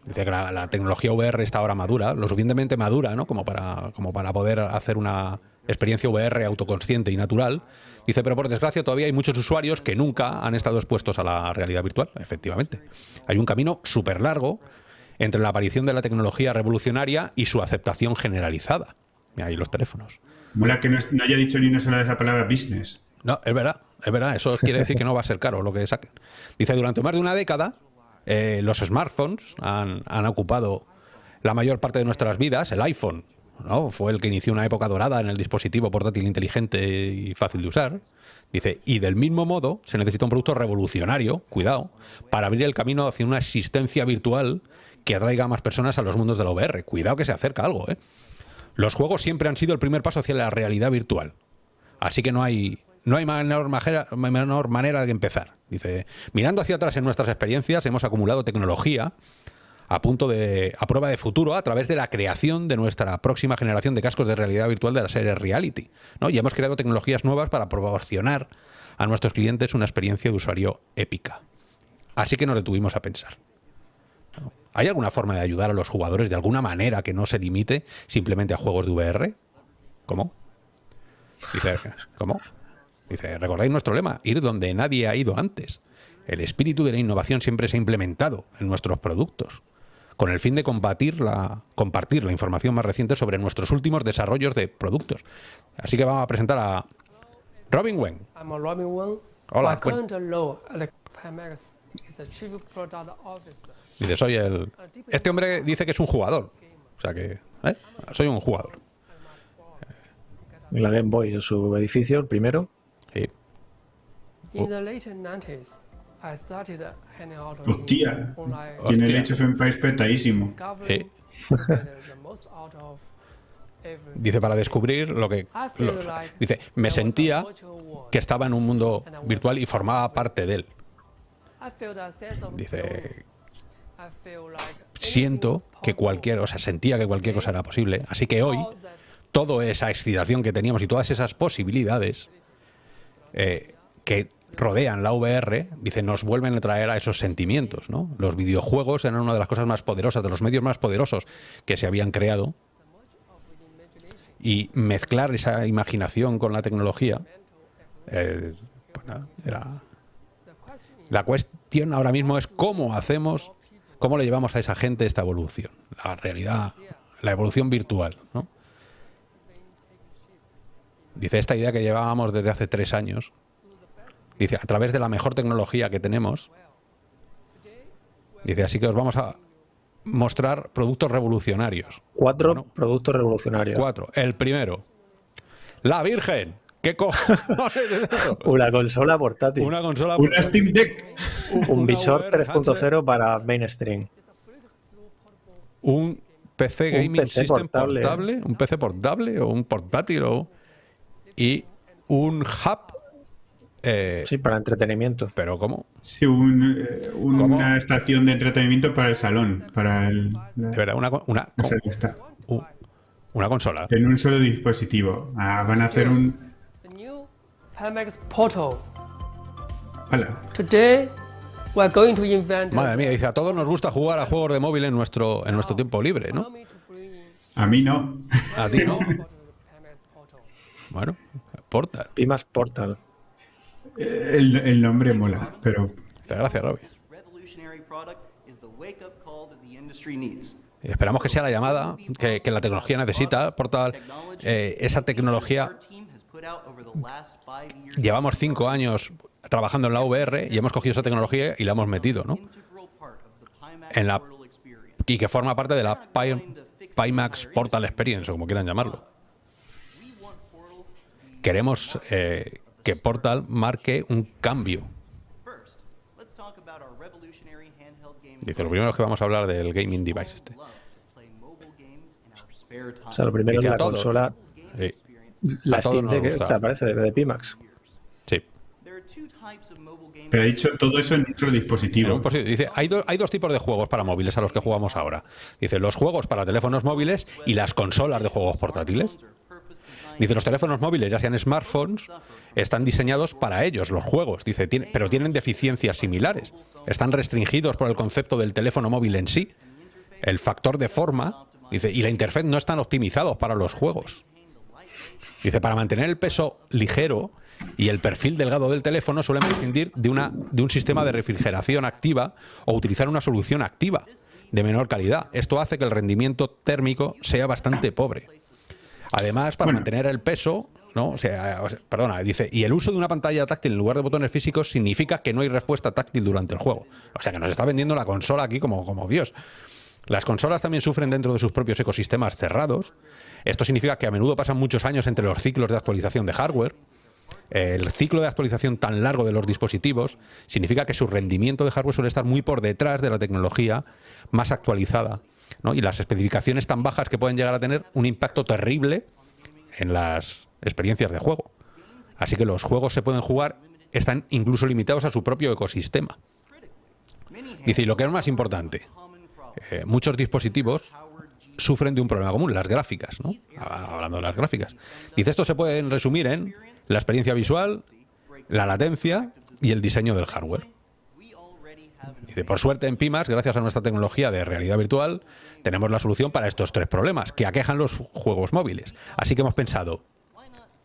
Dice que la, la tecnología VR está ahora madura, lo suficientemente madura, ¿no? Como para, como para poder hacer una experiencia VR autoconsciente y natural. Dice, pero por desgracia todavía hay muchos usuarios que nunca han estado expuestos a la realidad virtual. Efectivamente. Hay un camino súper largo entre la aparición de la tecnología revolucionaria y su aceptación generalizada. Mira ahí los teléfonos. Mola que no haya dicho ni una sola vez la palabra business. No, es verdad, es verdad. Eso quiere decir que no va a ser caro lo que saquen. Dice, durante más de una década, eh, los smartphones han, han ocupado la mayor parte de nuestras vidas, el iPhone, ¿no? fue el que inició una época dorada en el dispositivo portátil inteligente y fácil de usar. Dice, y del mismo modo se necesita un producto revolucionario, cuidado, para abrir el camino hacia una existencia virtual que atraiga a más personas a los mundos de la VR. Cuidado que se acerca algo, ¿eh? Los juegos siempre han sido el primer paso hacia la realidad virtual. Así que no hay, no hay menor, menor manera de empezar. Dice, mirando hacia atrás en nuestras experiencias, hemos acumulado tecnología a punto de a prueba de futuro a través de la creación de nuestra próxima generación de cascos de realidad virtual de la serie Reality. ¿no? Y hemos creado tecnologías nuevas para proporcionar a nuestros clientes una experiencia de usuario épica. Así que nos detuvimos a pensar. ¿Hay alguna forma de ayudar a los jugadores de alguna manera que no se limite simplemente a juegos de VR? ¿Cómo? Dice, ¿cómo? Dice, recordáis nuestro lema, ir donde nadie ha ido antes. El espíritu de la innovación siempre se ha implementado en nuestros productos, con el fin de combatir la, compartir la información más reciente sobre nuestros últimos desarrollos de productos. Así que vamos a presentar a Robin Wen. I'm Robin Wang. Hola, buen- current role at Pimax is the Chief Product Officer. Dice, soy el... Este hombre dice que es un jugador. O sea que... ¿eh? Soy un jugador. La Game Boy en su edificio, el primero. Sí. In the late 90s, I started hanging out Hostia. Tiene el. Age of Empires petadísimo. Dice, para descubrir lo que... Lo- dice, me sentía que estaba en un mundo virtual y formaba parte de él. Dice, siento que cualquier, o sea, sentía que cualquier cosa era posible. Así que hoy, toda esa excitación que teníamos y todas esas posibilidades eh, que rodean la VR, dice, nos vuelven a traer a esos sentimientos, ¿no? Los videojuegos eran una de las cosas más poderosas, de los medios más poderosos que se habían creado. Y mezclar esa imaginación con la tecnología, eh, pues era, la cuestión ahora mismo es cómo hacemos, cómo le llevamos a esa gente esta evolución, la realidad, la evolución virtual. ¿no? Dice, esta idea que llevábamos desde hace tres años, dice, a través de la mejor tecnología que tenemos, dice, así que os vamos a mostrar productos revolucionarios. Cuatro Bueno. productos revolucionarios. Cuatro. El primero, la Virgen. ¿Qué cojones es eso? Una consola portátil. Una consola Una Steam Deck. Un visor VR 3.0 para mainstream. un PC Un gaming PC system portable. portable. un PC portable o un portátil o y un hub eh, Sí, para entretenimiento. pero cómo Sí, un, eh, una ¿Cómo? estación de entretenimiento para el salón. Para el. la- de verdad una una, no sé, ya está. u- una consola En un solo dispositivo. Ah, van a hacer un. Hola. Today, we're going to invent. madre mía dice a todos nos gusta jugar a juegos de móvil en nuestro en nuestro tiempo libre no A mí no. a ti no Portal. bueno porta Pimas Portal. El, el nombre mola, pero. gracias Robbie. Y esperamos que sea la llamada que, que la tecnología necesita portal eh, esa tecnología llevamos cinco años trabajando en la VR y hemos cogido esa tecnología y la hemos metido no En la- y que forma parte de la Pi- Pimax Portal Experience, o como quieran llamarlo. Queremos eh, que Portal marque un cambio. Dice, lo primero es que vamos a hablar del gaming device este. O sea, lo primero Dice es la consola, Sí, la Steam Deck, esta parece de, de Pimax. sí. There are two types of mobile gaming. Pero ha dicho todo eso en En dispositivo. Dice, hay, do- hay dos tipos de juegos para móviles a los que jugamos ahora. Dice, los juegos para teléfonos móviles y las consolas de juegos portátiles. Dice, los teléfonos móviles, ya sean smartphones, están diseñados para ellos, los juegos. Dice, tiene- pero tienen deficiencias similares. Están restringidos por el concepto del teléfono móvil en sí. El factor de forma, dice, y la interfaz no están optimizados para los juegos. Dice, para mantener el peso ligero y el perfil delgado del teléfono suelen prescindir de, una, de un sistema de refrigeración activa o utilizar una solución activa de menor calidad. Esto hace que el rendimiento térmico sea bastante pobre. Además, para Bueno. mantener el peso, ¿no? O sea, o sea, perdona, dice, y el uso de una pantalla táctil en lugar de botones físicos significa que no hay respuesta táctil durante el juego. O sea, que nos está vendiendo la consola aquí como, como Dios. Las consolas también sufren dentro de sus propios ecosistemas cerrados. Esto significa que a menudo pasan muchos años entre los ciclos de actualización de hardware. El ciclo de actualización tan largo de los dispositivos significa que su rendimiento de hardware suele estar muy por detrás de la tecnología más actualizada. ¿no? Y las especificaciones tan bajas que pueden llegar a tener un impacto terrible en las experiencias de juego. Así que los juegos se pueden jugar, están incluso limitados a su propio ecosistema. Dice, y lo que es más importante, eh, muchos dispositivos sufren de un problema común, las gráficas, ¿no? Hablando de las gráficas. Dice, esto se puede resumir en la experiencia visual, la latencia y el diseño del hardware. Por suerte en Pimax, gracias a nuestra tecnología de realidad virtual, tenemos la solución para estos tres problemas que aquejan los juegos móviles. Así que hemos pensado,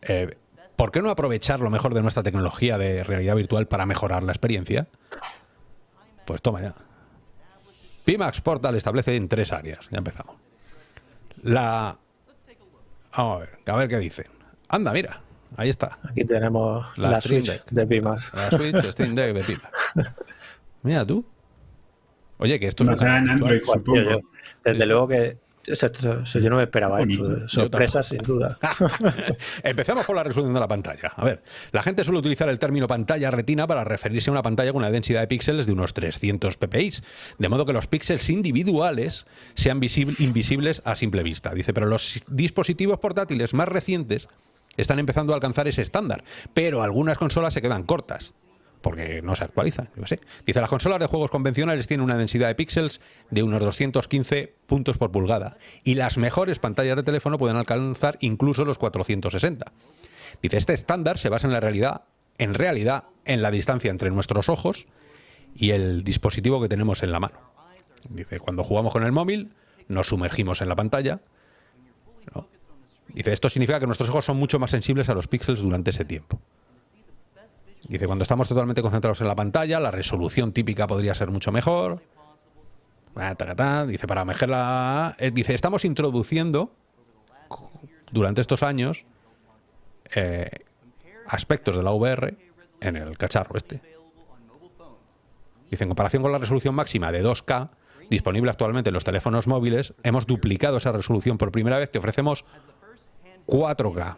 eh, ¿por qué no aprovechar lo mejor de nuestra tecnología de realidad virtual para mejorar la experiencia? Pues toma ya. Pimax Portal establece en tres áreas. Ya empezamos. La... Vamos a ver, a ver qué dicen. Anda, mira, ahí está. Aquí tenemos La la, Switch Deck. de Pimas. La Switch, Steam Deck de Pimax. Mira tú. Oye, que esto es Basada en. Android, supongo. yo- desde luego que yo no me esperaba esto. Sorpresa sin duda. Empezamos por la resolución de la pantalla. A ver, la gente suele utilizar el término pantalla retina para referirse a una pantalla con una densidad de píxeles de unos 300 ppi, de modo que los píxeles individuales sean visible- invisibles a simple vista. Dice, pero los dispositivos portátiles más recientes están empezando a alcanzar ese estándar, pero algunas consolas se quedan cortas. Porque no se actualizan, yo sé. Dice, las consolas de juegos convencionales tienen una densidad de píxeles de unos 215 puntos por pulgada y las mejores pantallas de teléfono pueden alcanzar incluso los 460. Dice, este estándar se basa en la realidad, en realidad, en la distancia entre nuestros ojos y el dispositivo que tenemos en la mano. Dice, cuando jugamos con el móvil, nos sumergimos en la pantalla. Dice, esto significa que nuestros ojos son mucho más sensibles a los píxeles durante ese tiempo. Dice, cuando estamos totalmente concentrados en la pantalla, la resolución típica podría ser mucho mejor. Ah. Dice, para mejorar eh, Dice, estamos introduciendo durante estos años eh, aspectos de la VR en el cacharro este. Dice, en comparación con la resolución máxima de 2K disponible actualmente en los teléfonos móviles, hemos duplicado esa resolución por primera vez. Te ofrecemos 4K.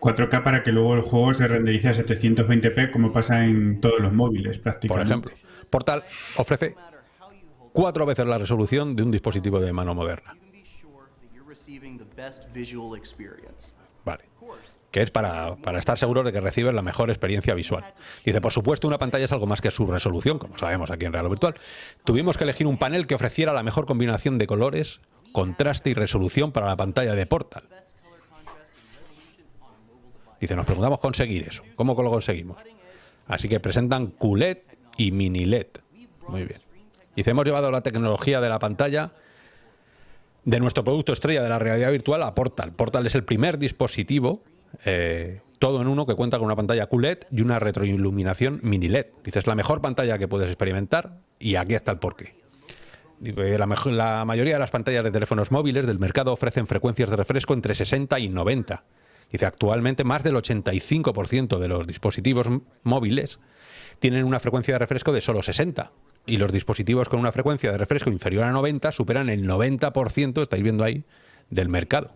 4K para que luego el juego se renderice a 720p como pasa en todos los móviles Por prácticamente. ejemplo, Portal ofrece cuatro veces la resolución de un dispositivo de mano moderna. Vale. Que es para, para estar seguros de que recibes la mejor experiencia visual. Dice, por supuesto, una pantalla es algo más que su resolución, como sabemos aquí en Real Virtual. Tuvimos que elegir un panel que ofreciera la mejor combinación de colores, contraste y resolución para la pantalla de Portal. Dice, nos preguntamos conseguir eso. ¿Cómo lo conseguimos? Así que presentan QLED y mini LED. Muy bien. Dice, hemos llevado la tecnología de la pantalla de nuestro producto estrella de la realidad virtual a Portal. Portal es el primer dispositivo, eh, todo en uno, que cuenta con una pantalla QLED y una retroiluminación mini LED. Dice, es la mejor pantalla que puedes experimentar y aquí está el porqué. Dice, La, mejo- la mayoría de las pantallas de teléfonos móviles del mercado ofrecen frecuencias de refresco entre 60 y 90. Dice, actualmente más del 85% de los dispositivos móviles tienen una frecuencia de refresco de solo 60. Y los dispositivos con una frecuencia de refresco inferior a 90 superan el 90%, estáis viendo ahí, del mercado.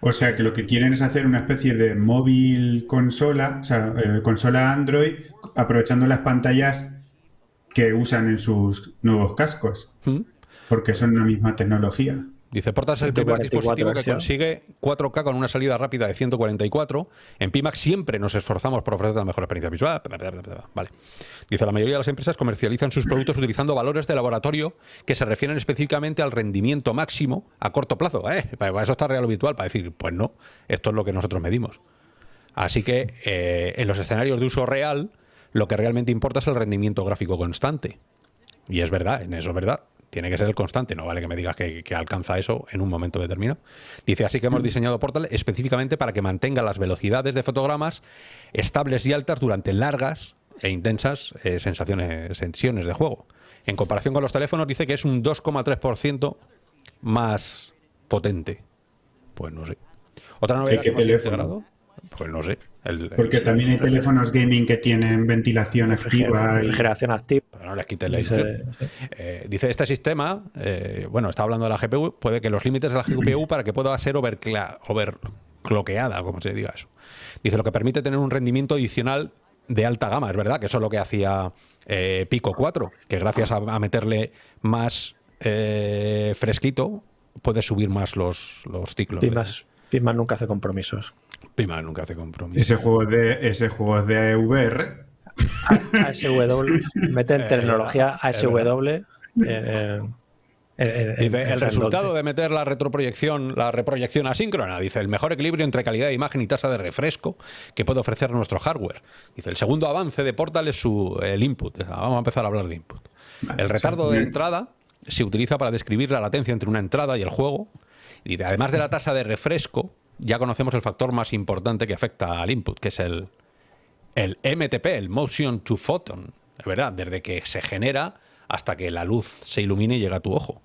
O sea que lo que quieren es hacer una especie de móvil consola, o sea, eh, consola Android, aprovechando las pantallas que usan en sus nuevos cascos, ¿Mm? porque son la misma tecnología. Dice, Portal es el primer 144 dispositivo que consigue 4K con una salida rápida de 144. En Pimax siempre nos esforzamos por ofrecer la mejor experiencia visual. Vale. Dice, la mayoría de las empresas comercializan sus productos utilizando valores de laboratorio que se refieren específicamente al rendimiento máximo a corto plazo. ¿eh? Para eso está real o virtual, para decir, pues no, esto es lo que nosotros medimos. Así que eh, en los escenarios de uso real, lo que realmente importa es el rendimiento gráfico constante. Y es verdad, en eso es verdad. Tiene que ser el constante, no vale que me digas que, que alcanza eso en un momento determinado. Dice, así que hemos diseñado Portal específicamente para que mantenga las velocidades de fotogramas estables y altas durante largas e intensas eh, sensaciones, sesiones de juego. En comparación con los teléfonos, dice que es un 2,3% más potente. Pues no sé. Otra novedad qué que hemos teléfono? Pues no sé. el- el- Porque también hay teléfonos gaming que tienen ventilación activa. y- refrigeración activa. Pero no les quite la Dice- sí. Eh, dice, este sistema, eh, bueno, está hablando de la GPU, puede que los límites de la GPU para que pueda ser overcloqueada, como se diga eso. Dice, lo que permite tener un rendimiento adicional de alta gama. Es verdad que eso es lo que hacía eh, Pico 4, que gracias a, a meterle más eh, fresquito, puede subir más los, los ciclos. Pimas nunca hace compromisos. Pima nunca hace compromiso. Ese juego de ese juego de VR. ASW, mete en Eh, tecnología es ASW. eh, en el resultado de meter la retroproyección, la reproyección asíncrona, dice, el mejor equilibrio entre calidad de imagen y tasa de refresco que puede ofrecer nuestro hardware. Dice, el segundo avance de Portal es su, el input. Vamos a empezar a hablar de input. Vale, el retardo sí. de entrada se utiliza para describir la latencia entre una entrada y el juego. Y dice, además de la tasa de refresco, ya conocemos el factor más importante que afecta al input, que es el, MTP, el Motion to Photon. Es verdad, desde que se genera hasta que la luz se ilumine y llega a tu ojo.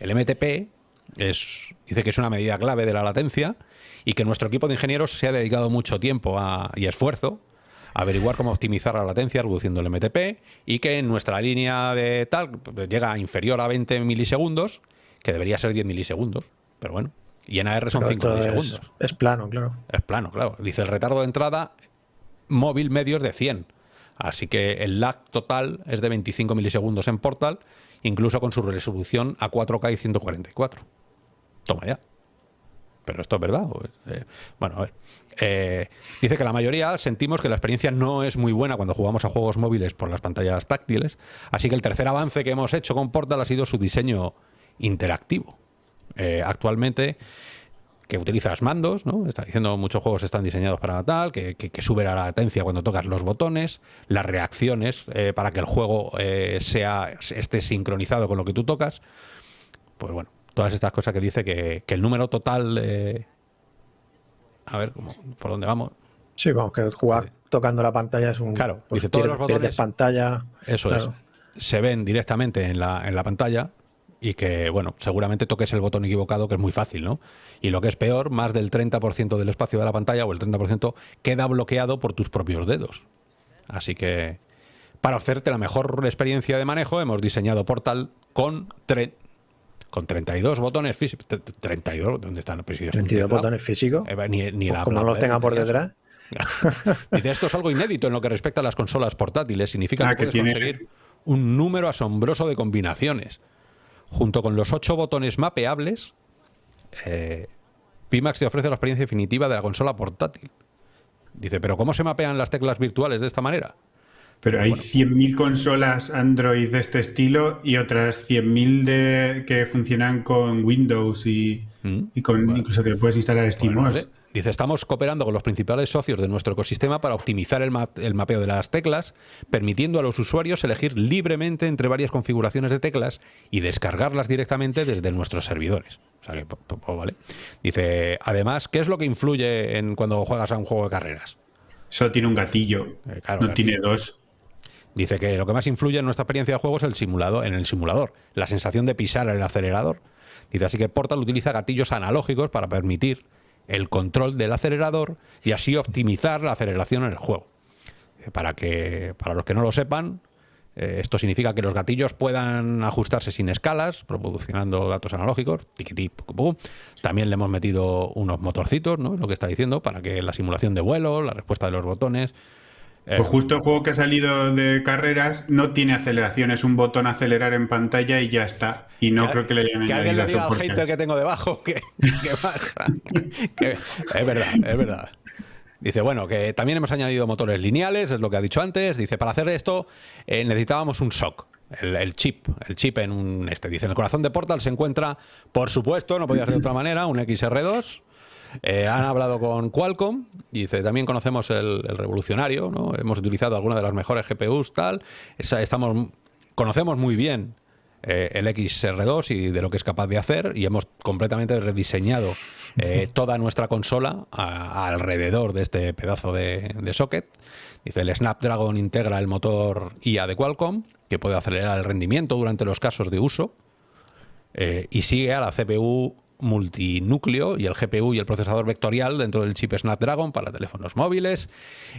El MTP dice que es una medida clave de la latencia y que nuestro equipo de ingenieros se ha dedicado mucho tiempo y esfuerzo a averiguar cómo optimizar la latencia reduciendo el MTP y que en nuestra línea de tal pues, llega inferior a 20 milisegundos, que debería ser 10 milisegundos, pero bueno. Y en AR son Pero 5 esto milisegundos. es, es plano, claro. Es plano, claro. Dice el retardo de entrada móvil medio es de 100. Así que el lag total es de 25 milisegundos en Portal, incluso con su resolución a 4K y 144. Toma ya. Pero esto es verdad. Eh, bueno, a ver. Eh, dice que la mayoría sentimos que la experiencia no es muy buena cuando jugamos a juegos móviles por las pantallas táctiles. Así que el tercer avance que hemos hecho con Portal ha sido su diseño interactivo. Eh, actualmente que utilizas mandos, ¿no? Está diciendo muchos juegos están diseñados para tal, que, que, que sube la latencia cuando tocas los botones, las reacciones eh, para que el juego eh, sea esté sincronizado con lo que tú tocas. Pues bueno, todas estas cosas que dice que, que el número total. eh, a ver, ¿cómo- ¿por dónde vamos? Sí, como que jugar tocando la pantalla es un. Claro, pues dice, todos los botones- pantalla. Eso claro. es. Se ven directamente en la, en la pantalla y que, bueno, seguramente toques el botón equivocado, que es muy fácil, ¿no? Y lo que es peor, más del 30% del espacio de la pantalla o el 30% queda bloqueado por tus propios dedos. Así que, para hacerte la mejor experiencia de manejo, hemos diseñado Portal con, tre- con 32 botones físicos. 32, ¿dónde están? Pues si es un 32 teclado. botones físicos. Eh, ni, ni Pues la como no los tenga por detrás. Dice, esto es algo inédito en lo que respecta a las consolas portátiles. Significa Ah, que que puedes tiene- conseguir un número asombroso de combinaciones. Junto con los ocho botones mapeables, eh, Pimax te ofrece la experiencia definitiva de la consola portátil. Dice, pero ¿cómo se mapean las teclas virtuales de esta manera? Pero hay 100.000 consolas Android de este estilo y otras 100.000 de que funcionan con Windows y, Mm. y con Bueno. incluso que puedes instalar SteamOS. Bueno. Dice, estamos cooperando con los principales socios de nuestro ecosistema para optimizar el, ma- el mapeo de las teclas, permitiendo a los usuarios elegir libremente entre varias configuraciones de teclas y descargarlas directamente desde nuestros servidores. O sea que, vale. Dice, además, ¿qué es lo que influye en cuando juegas a un juego de carreras? Solo tiene un gatillo, Eh, claro, no gatillo. tiene dos. Dice que lo que más influye en nuestra experiencia de juego es el simulado, en el simulador, la sensación de pisar el acelerador. Dice así que Portal utiliza gatillos analógicos para permitir el control del acelerador y así optimizar la aceleración en el juego. Eh, Para que para los que no lo sepan, eh, esto significa que los gatillos puedan ajustarse sin escalas, proporcionando datos analógicos. tiquití. También le hemos metido unos motorcitos, ¿no? Lo que está diciendo, para que la simulación de vuelo, la respuesta de los botones. Eh, Pues justo el juego que ha salido de carreras no tiene aceleración, es un botón acelerar en pantalla y ya está. Y no Que- creo que le hayan que alguien le añadido diga al hater que tengo debajo que, que pasa. Que- es verdad, es verdad. Dice, bueno, que también hemos añadido motores lineales, es lo que ha dicho antes. Dice, para hacer esto eh, necesitábamos un SOC, el, el chip, el chip en un este. Dice, en el corazón de Portal se encuentra, por supuesto, no podía ser de otra manera, un XR2. Eh, han hablado con Qualcomm, dice, también conocemos el, el revolucionario, ¿no? Hemos utilizado algunas de las mejores GPUs, tal. Esa- estamos, conocemos muy bien eh, el XR2 y de lo que es capaz de hacer y hemos completamente rediseñado eh, toda nuestra consola a- alrededor de este pedazo de, de socket. Dice, el Snapdragon integra el motor IA de Qualcomm, que puede acelerar el rendimiento durante los casos de uso, eh, y sigue a la CPU multinúcleo y el GPU y el procesador vectorial dentro del chip Snapdragon para teléfonos móviles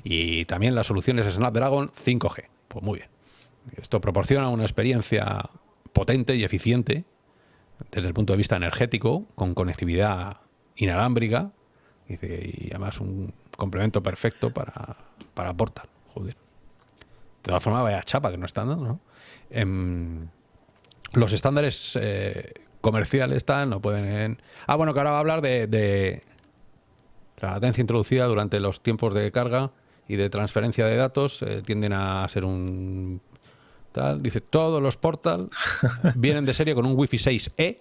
y también las soluciones Snapdragon 5G. Pues muy bien. Esto proporciona una experiencia potente y eficiente desde el punto de vista energético, con conectividad inalámbrica, y además un complemento perfecto para, para Portal. Joder. De todas formas, vaya chapa que no están dando, ¿no? Em, los estándares eh, comerciales están, no pueden... Ah, bueno, que ahora va a hablar de, de la latencia introducida durante los tiempos de carga y de transferencia de datos eh, tienden a ser un tal. Dice, todos los Portal vienen de serie con un Wi-Fi 6E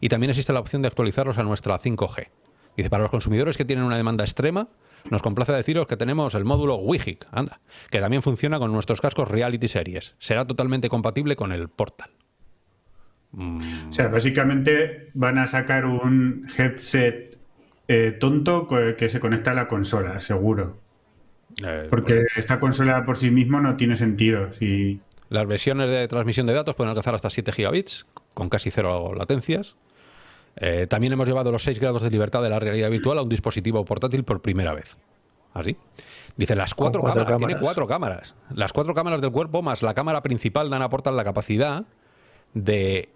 y también existe la opción de actualizarlos a nuestra 5G. Dice, para los consumidores que tienen una demanda extrema, nos complace deciros que tenemos el módulo WIGIC, anda, que también funciona con nuestros cascos Reality Series. Será totalmente compatible con el Portal. O sea, básicamente van a sacar un headset eh, tonto que se conecta a la consola, seguro. Eh, Porque esta consola por sí mismo no tiene sentido. Si... Las versiones de transmisión de datos pueden alcanzar hasta 7 gigabits, con casi cero latencias. Eh, también hemos llevado los 6 grados de libertad de la realidad virtual a un dispositivo portátil por primera vez. Así. Dice, las cuatro, cuatro cámaras, tiene cuatro cámaras. Las cuatro cámaras del cuerpo más la cámara principal dan aportan la capacidad de...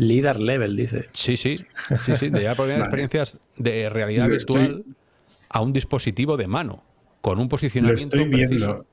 Leader level, dice. Sí, sí, sí, sí, de llevar por Vale. experiencias de realidad Lo virtual estoy- a un dispositivo de mano, con un Lo posicionamiento estoy viendo. preciso.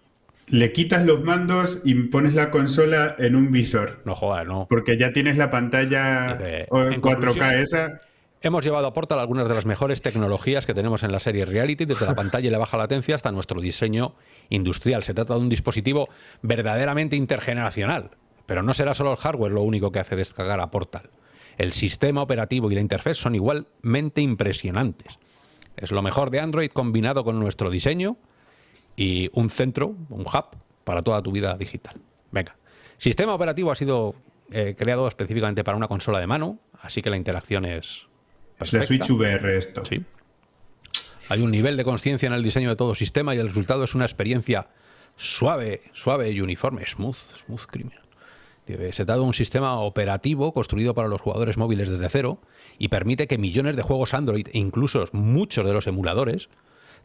Le quitas los mandos y pones la consola en un visor. No jodas, no. Porque ya tienes la pantalla Dice, en 4K conclusión, esa. Hemos llevado a Portal algunas de las mejores tecnologías que tenemos en la serie Reality, desde la pantalla y la baja latencia hasta nuestro diseño industrial. Se trata de un dispositivo verdaderamente intergeneracional, pero no será solo el hardware lo único que hace descargar a Portal. El sistema operativo y la interfaz son igualmente impresionantes. Es lo mejor de Android combinado con nuestro diseño y un centro, un hub para toda tu vida digital. Venga. Sistema operativo ha sido eh, creado específicamente para una consola de mano, así que la interacción es Es la. Switch VR esto. Sí. Hay un nivel de conciencia en el diseño de todo sistema y el resultado es una experiencia suave, suave y uniforme, smooth, smooth criminal. Se trata de un sistema operativo construido para los jugadores móviles desde cero y permite que millones de juegos Android e incluso muchos de los emuladores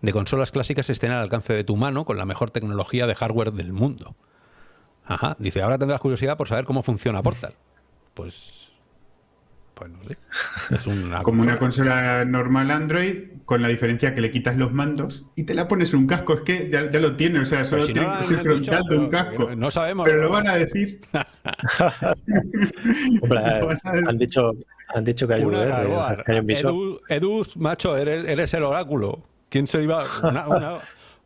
de consolas clásicas estén al alcance de tu mano con la mejor tecnología de hardware del mundo. Ajá, dice, ahora tendrás curiosidad por saber cómo funciona Portal. Pues, pues no sé. Es una Como una consola. normal Android, con la diferencia que le quitas los mandos y te la pones en un casco. Es que ya, ya lo tiene, o sea, solo si no tiene que ser dicho, frontal de un casco. no- no sabemos. Pero lo van a decir. Hombre, han dicho, han dicho que hay Una que hay un. Edu, Edu, macho, eres, eres el oráculo. ¿Quién se iba? Una, una,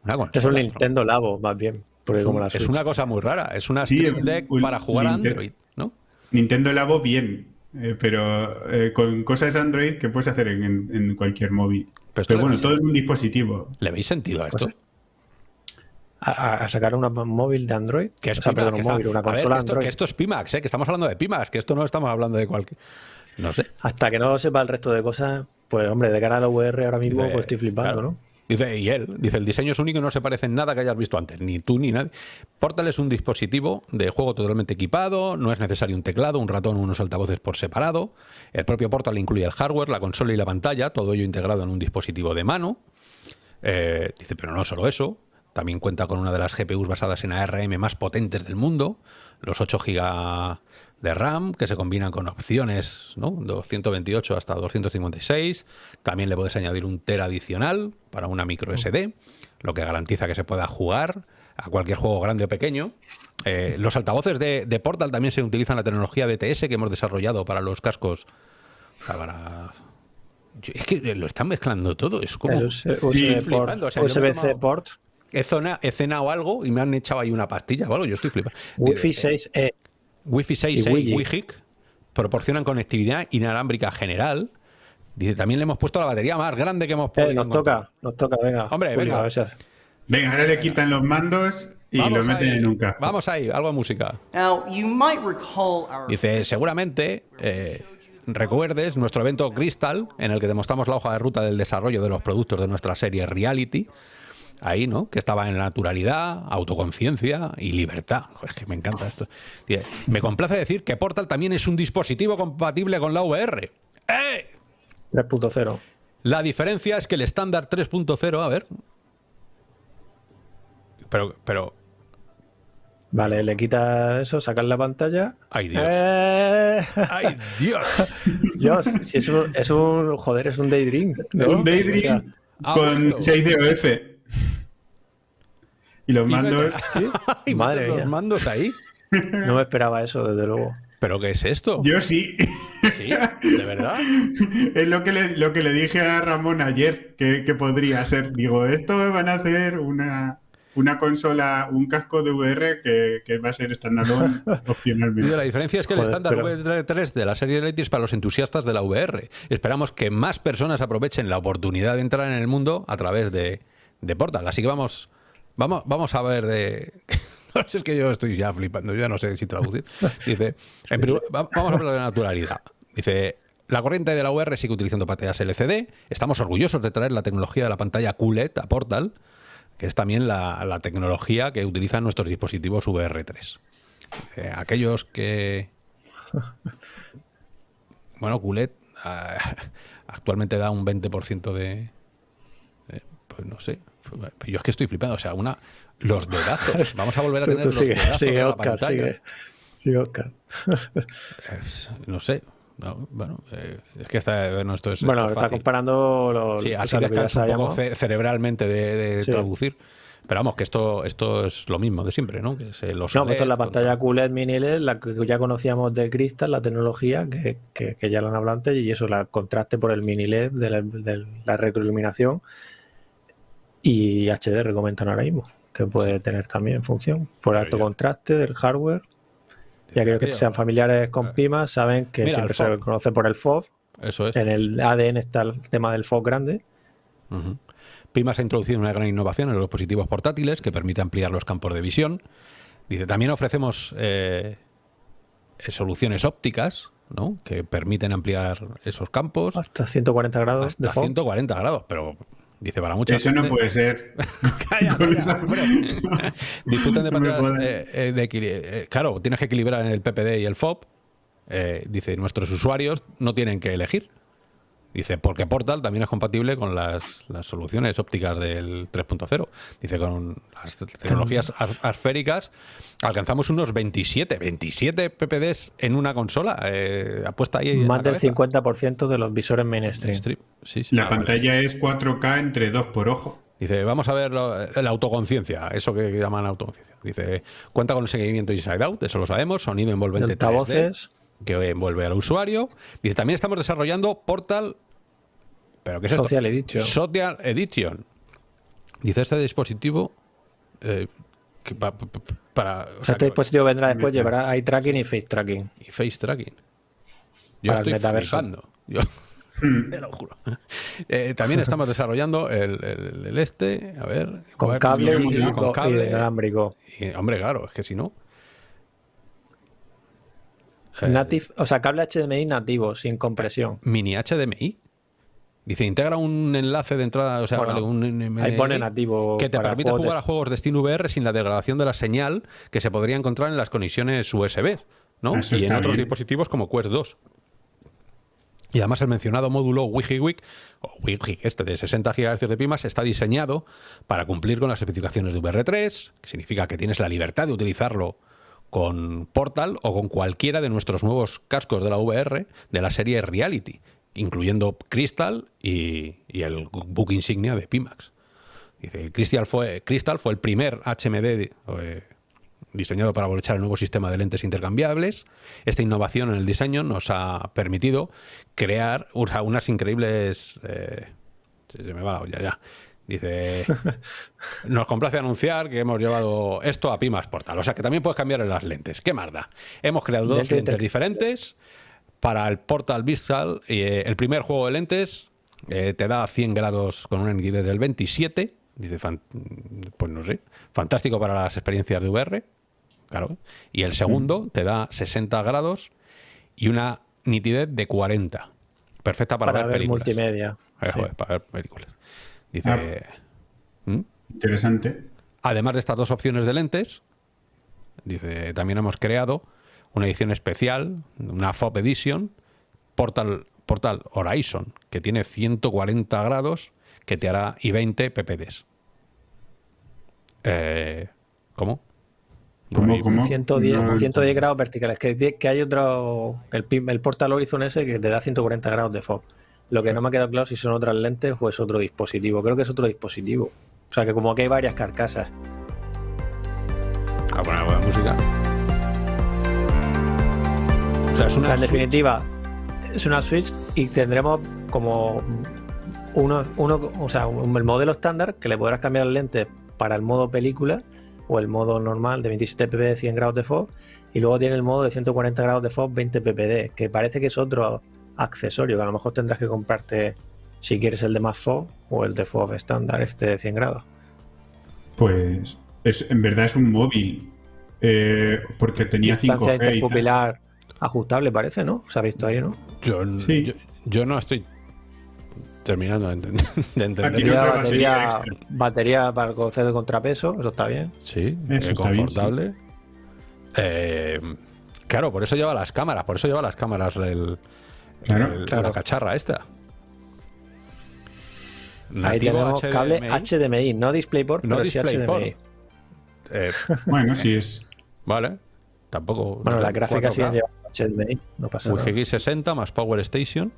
una consola, Es un ¿no? Nintendo Labo, más bien. Porque Es, como un- la es Switch. una cosa muy rara. Es una Sí, Stream un- Deck un para jugar a. Android, ¿no? Nintendo Labo bien, eh, pero eh, con cosas Android que puedes hacer en, cualquier móvil. Pero bueno, todo en un dispositivo. ¿Le veis sentido a esto? Pues, A, sacar una móvil de Android. Que es o sea, Pimax, perdón, que un está- móvil, una ver, consola que esto, Android. que esto es Pimax, ¿eh? que estamos hablando de Pimax, que esto no estamos hablando de cualquier... No sé. Hasta que no sepa el resto de cosas, pues hombre, de cara a la VR ahora mismo pues estoy flipando, claro. ¿no? Dice, y él, dice, el diseño es único y no se parece en nada que hayas visto antes, ni tú ni nadie. Portal es un dispositivo de juego totalmente equipado, no es necesario un teclado, un ratón o unos altavoces por separado. El propio Portal incluye el hardware, la consola y la pantalla, todo ello integrado en un dispositivo de mano. Eh, dice, pero no solo eso, también cuenta con una de las GPUs basadas en ARM más potentes del mundo, los 8 GB de RAM, que se combinan con opciones, ¿no? 228 hasta 256. También le puedes añadir un tera adicional para una micro SD, lo que garantiza que se pueda jugar a cualquier juego grande o pequeño. Eh, los altavoces de, de Portal también se utilizan la tecnología DTS que hemos desarrollado para los cascos. para- Es que lo están mezclando todo, es como... USB sí, port, o sea, he USB-C tomado- port, He, zona- he cenado algo y me han echado ahí una pastilla o algo, yo estoy flipando. Wi-Fi 6E. Wi-Fi 6 y. WiGiC proporcionan conectividad inalámbrica general. Dice, también le hemos puesto la batería más grande que hemos podido Eh, nos encontrar. toca, nos toca, venga. Hombre, Julio, venga. a ver si hace. Venga, ahora le quitan los mandos y Vamos lo meten ahí, en un casco. Vamos ahí, algo de música. Dice, seguramente eh, recuerdes nuestro evento Crystal, en el que demostramos la hoja de ruta del desarrollo de los productos de nuestra serie Reality. Ahí, ¿no? Que estaba en naturalidad, autoconciencia y libertad. Joder, es que me encanta esto. Dice, me complace decir que Portal también es un dispositivo compatible con la VR. ¡Eh! 3.0. La diferencia es que el estándar 3.0, a ver. Pero, pero. Vale, le quita eso, sacas la pantalla. ¡Ay, Dios! ¡Eh! ¡Ay, Dios! Dios, si es un, es un- Joder, es un Daydream. ¿no? Un Daydream con bueno. 6 de OF. Y los Y mandos. Sí, Y Madre los mía. mandos ahí. No me esperaba eso, desde luego. ¿Pero qué es esto? Yo sí. ¿Sí? ¿De verdad? Es lo que le, lo que le dije a Ramón ayer, que, que podría ser. Digo, esto van a hacer una, una consola, un casco de VR que, que va a ser standalone opcionalmente. la diferencia es que el estándar pero- VR3 de la serie Elite es para los entusiastas de la VR. Esperamos que más personas aprovechen la oportunidad de entrar en el mundo a través de, de Portal. Así que vamos, vamos, vamos a ver de... No es que yo estoy ya flipando, yo ya no sé si traducir. Dice, en primer- va- vamos a hablar de naturalidad. Dice, la corriente de la VR sigue utilizando pantallas LCD. Estamos orgullosos de traer la tecnología de la pantalla QLED a Portal, que es también la, la tecnología que utilizan nuestros dispositivos VR3. Dice, aquellos que... Bueno, QLED ah, actualmente da un 20% de... de- Pues no sé. Yo es que estoy flipando. O sea, una... Los dedazos. Vamos a volver a Tú, tener tú los sigue, dedazos sigue, la Oscar, pantalla. sigue. Sigue, Oscar. Es- no sé. No, bueno, eh, es que está, bueno, esto es, Bueno, está comparando lo, Sí, así lo que un poco ce- cerebralmente de, de Sí. traducir. Pero vamos, que esto, esto es lo mismo de siempre, ¿no? Que se los No, pues esto es la LED, con- pantalla QLED mini LED, la que ya conocíamos de Crystal, la tecnología, que, que- que ya la han hablado antes, y eso, la contraste por el mini LED de la, de la retroiluminación y HDR comentan ahora mismo, que puede tener también función por alto contraste del hardware. Y aquellos que sean familiares con Pimas saben que Mira, siempre se conoce por el FOV. Eso es. En el ADN está el tema del FOV grande. Ujú. Pimas ha introducido una gran innovación en los dispositivos portátiles que permite ampliar los campos de visión. Dice, también ofrecemos eh, eh, soluciones ópticas, ¿no? Que permiten ampliar esos campos Hasta 140 grados de hasta FOV. 140 grados, pero dice para mucha Eso no puede ser. Calla, esa-. Disfruten de No jodas. eh, eh, de eh, claro, tienes que equilibrar en el PPD y el FOB. Eh, dice, nuestros usuarios no tienen que elegir. Dice, porque Portal también es compatible con las, las soluciones ópticas del 3.0. Dice, con las tecnologías as- asféricas alcanzamos unos 27, 27 PPDs en una consola. Eh, apuesta ahí. Más del cabeza. 50% de los visores mainstream. Stream. Sí, sí. La Ah, vale. pantalla es 4K entre 2 por ojo. Dice, vamos a ver lo- la autoconciencia, eso que llaman autoconciencia. Dice, cuenta con el seguimiento Inside Out, eso lo sabemos, sonido envolvente 3D, Altavoces. que envuelve al usuario. Dice, también estamos desarrollando Portal, pero ¿qué es esto? Social Edition. Social Edition. Dice, este dispositivo eh, que pa- pa- pa- para... o sea, este que- dispositivo vendrá después, llevará eye tracking y face tracking. y face tracking. Yo Para el estoy metaverso. Yo te lo juro. Eh, también estamos desarrollando el, el- el este, a ver... Con ver, cable y, con cable. inalámbrico. Y, hombre, claro, es que si no... Eh, Native, o sea, cable HDMI nativo, sin compresión. Mini HDMI. Dice, integra un enlace de entrada, o sea, Bueno, vale, un NMI ahí pone nativo que te permite de- jugar a juegos de Steam VR sin la degradación de la señal que se podría encontrar en las conexiones USB, ¿no? Eso y en otros bien. dispositivos como Quest 2. Y además el mencionado módulo WigiWig, o WigiWig este de 60 GHz de pimas, está diseñado para cumplir con las especificaciones de VR3, que significa que tienes la libertad de utilizarlo con Portal o con cualquiera de nuestros nuevos cascos de la VR de la serie Reality, incluyendo Crystal y, y el book insignia de Pimax. Dice, Crystal fue, Crystal fue el primer HMD eh, diseñado para aprovechar el nuevo sistema de lentes intercambiables. Esta innovación en el diseño nos ha permitido crear unas increíbles... eh, se me va la olla ya. Dice, nos complace anunciar que hemos llevado esto a Pimax Portal. O sea que también puedes cambiar en las lentes. ¿Qué más da? Hemos creado dos Lente lentes diferentes para el Portal Visual. eh, el primer juego de lentes eh, te da 100 grados con una nitidez del 27. Dice, fan- pues no sé, fantástico para las experiencias de VR. Claro. Y el segundo te da 60 grados y una nitidez de 40. Perfecta para, Para, ver películas. multimedia. Eh, Sí. joder, para ver películas. Dice, Ah. ¿Mm? Interesante. Además de estas dos opciones de lentes, dice, también hemos creado una edición especial, una FOB Edition, Portal Portal Horizon, que tiene 140 grados, que te hará y 20 ppds. Eh, ¿Cómo? ¿Cómo, Ahí- cómo? 110, No, 110 grados verticales. Que, que hay otro. El, el Portal Horizon ese que te da 140 grados de FOV. Lo que no me ha quedado claro si son otras lentes o es otro dispositivo. Creo que es otro dispositivo. O sea que como que hay varias carcasas. A poner buena música. O sea, es una en definitiva, es una Switch y tendremos como uno, uno o sea, el modelo estándar que le podrás cambiar las lentes para el modo película o el modo normal de 27 pp 100 grados de FOV y luego tiene el modo de 140 grados de FOV 20 ppd que parece que es otro accesorio que a lo mejor tendrás que comprarte si quieres el de más FOV o el de FOV estándar este de 100 grados. Pues es, en verdad es un móvil. eh, porque tenía Distancia 5G y tal. Ajustable parece, ¿no? Se ha visto ahí, ¿no? Yo, Sí. yo, yo no estoy terminando de entender. de entender. Aquí Batería, batería, batería para conocer de contrapeso, eso está bien. Sí, Eso eh, bien, confortable. Eh, claro, por eso lleva las cámaras, por eso lleva las cámaras el, Claro, el- claro. la cacharra esta. Ahí tenemos cable HDMI, no DisplayPort, No pero sí DisplayPort. HDMI. Eh, Bueno, sí es. vale, tampoco. Bueno, no las gráficas 4K, siguen llevando HDMI, no pasa nada. UGG 60 más Power Station.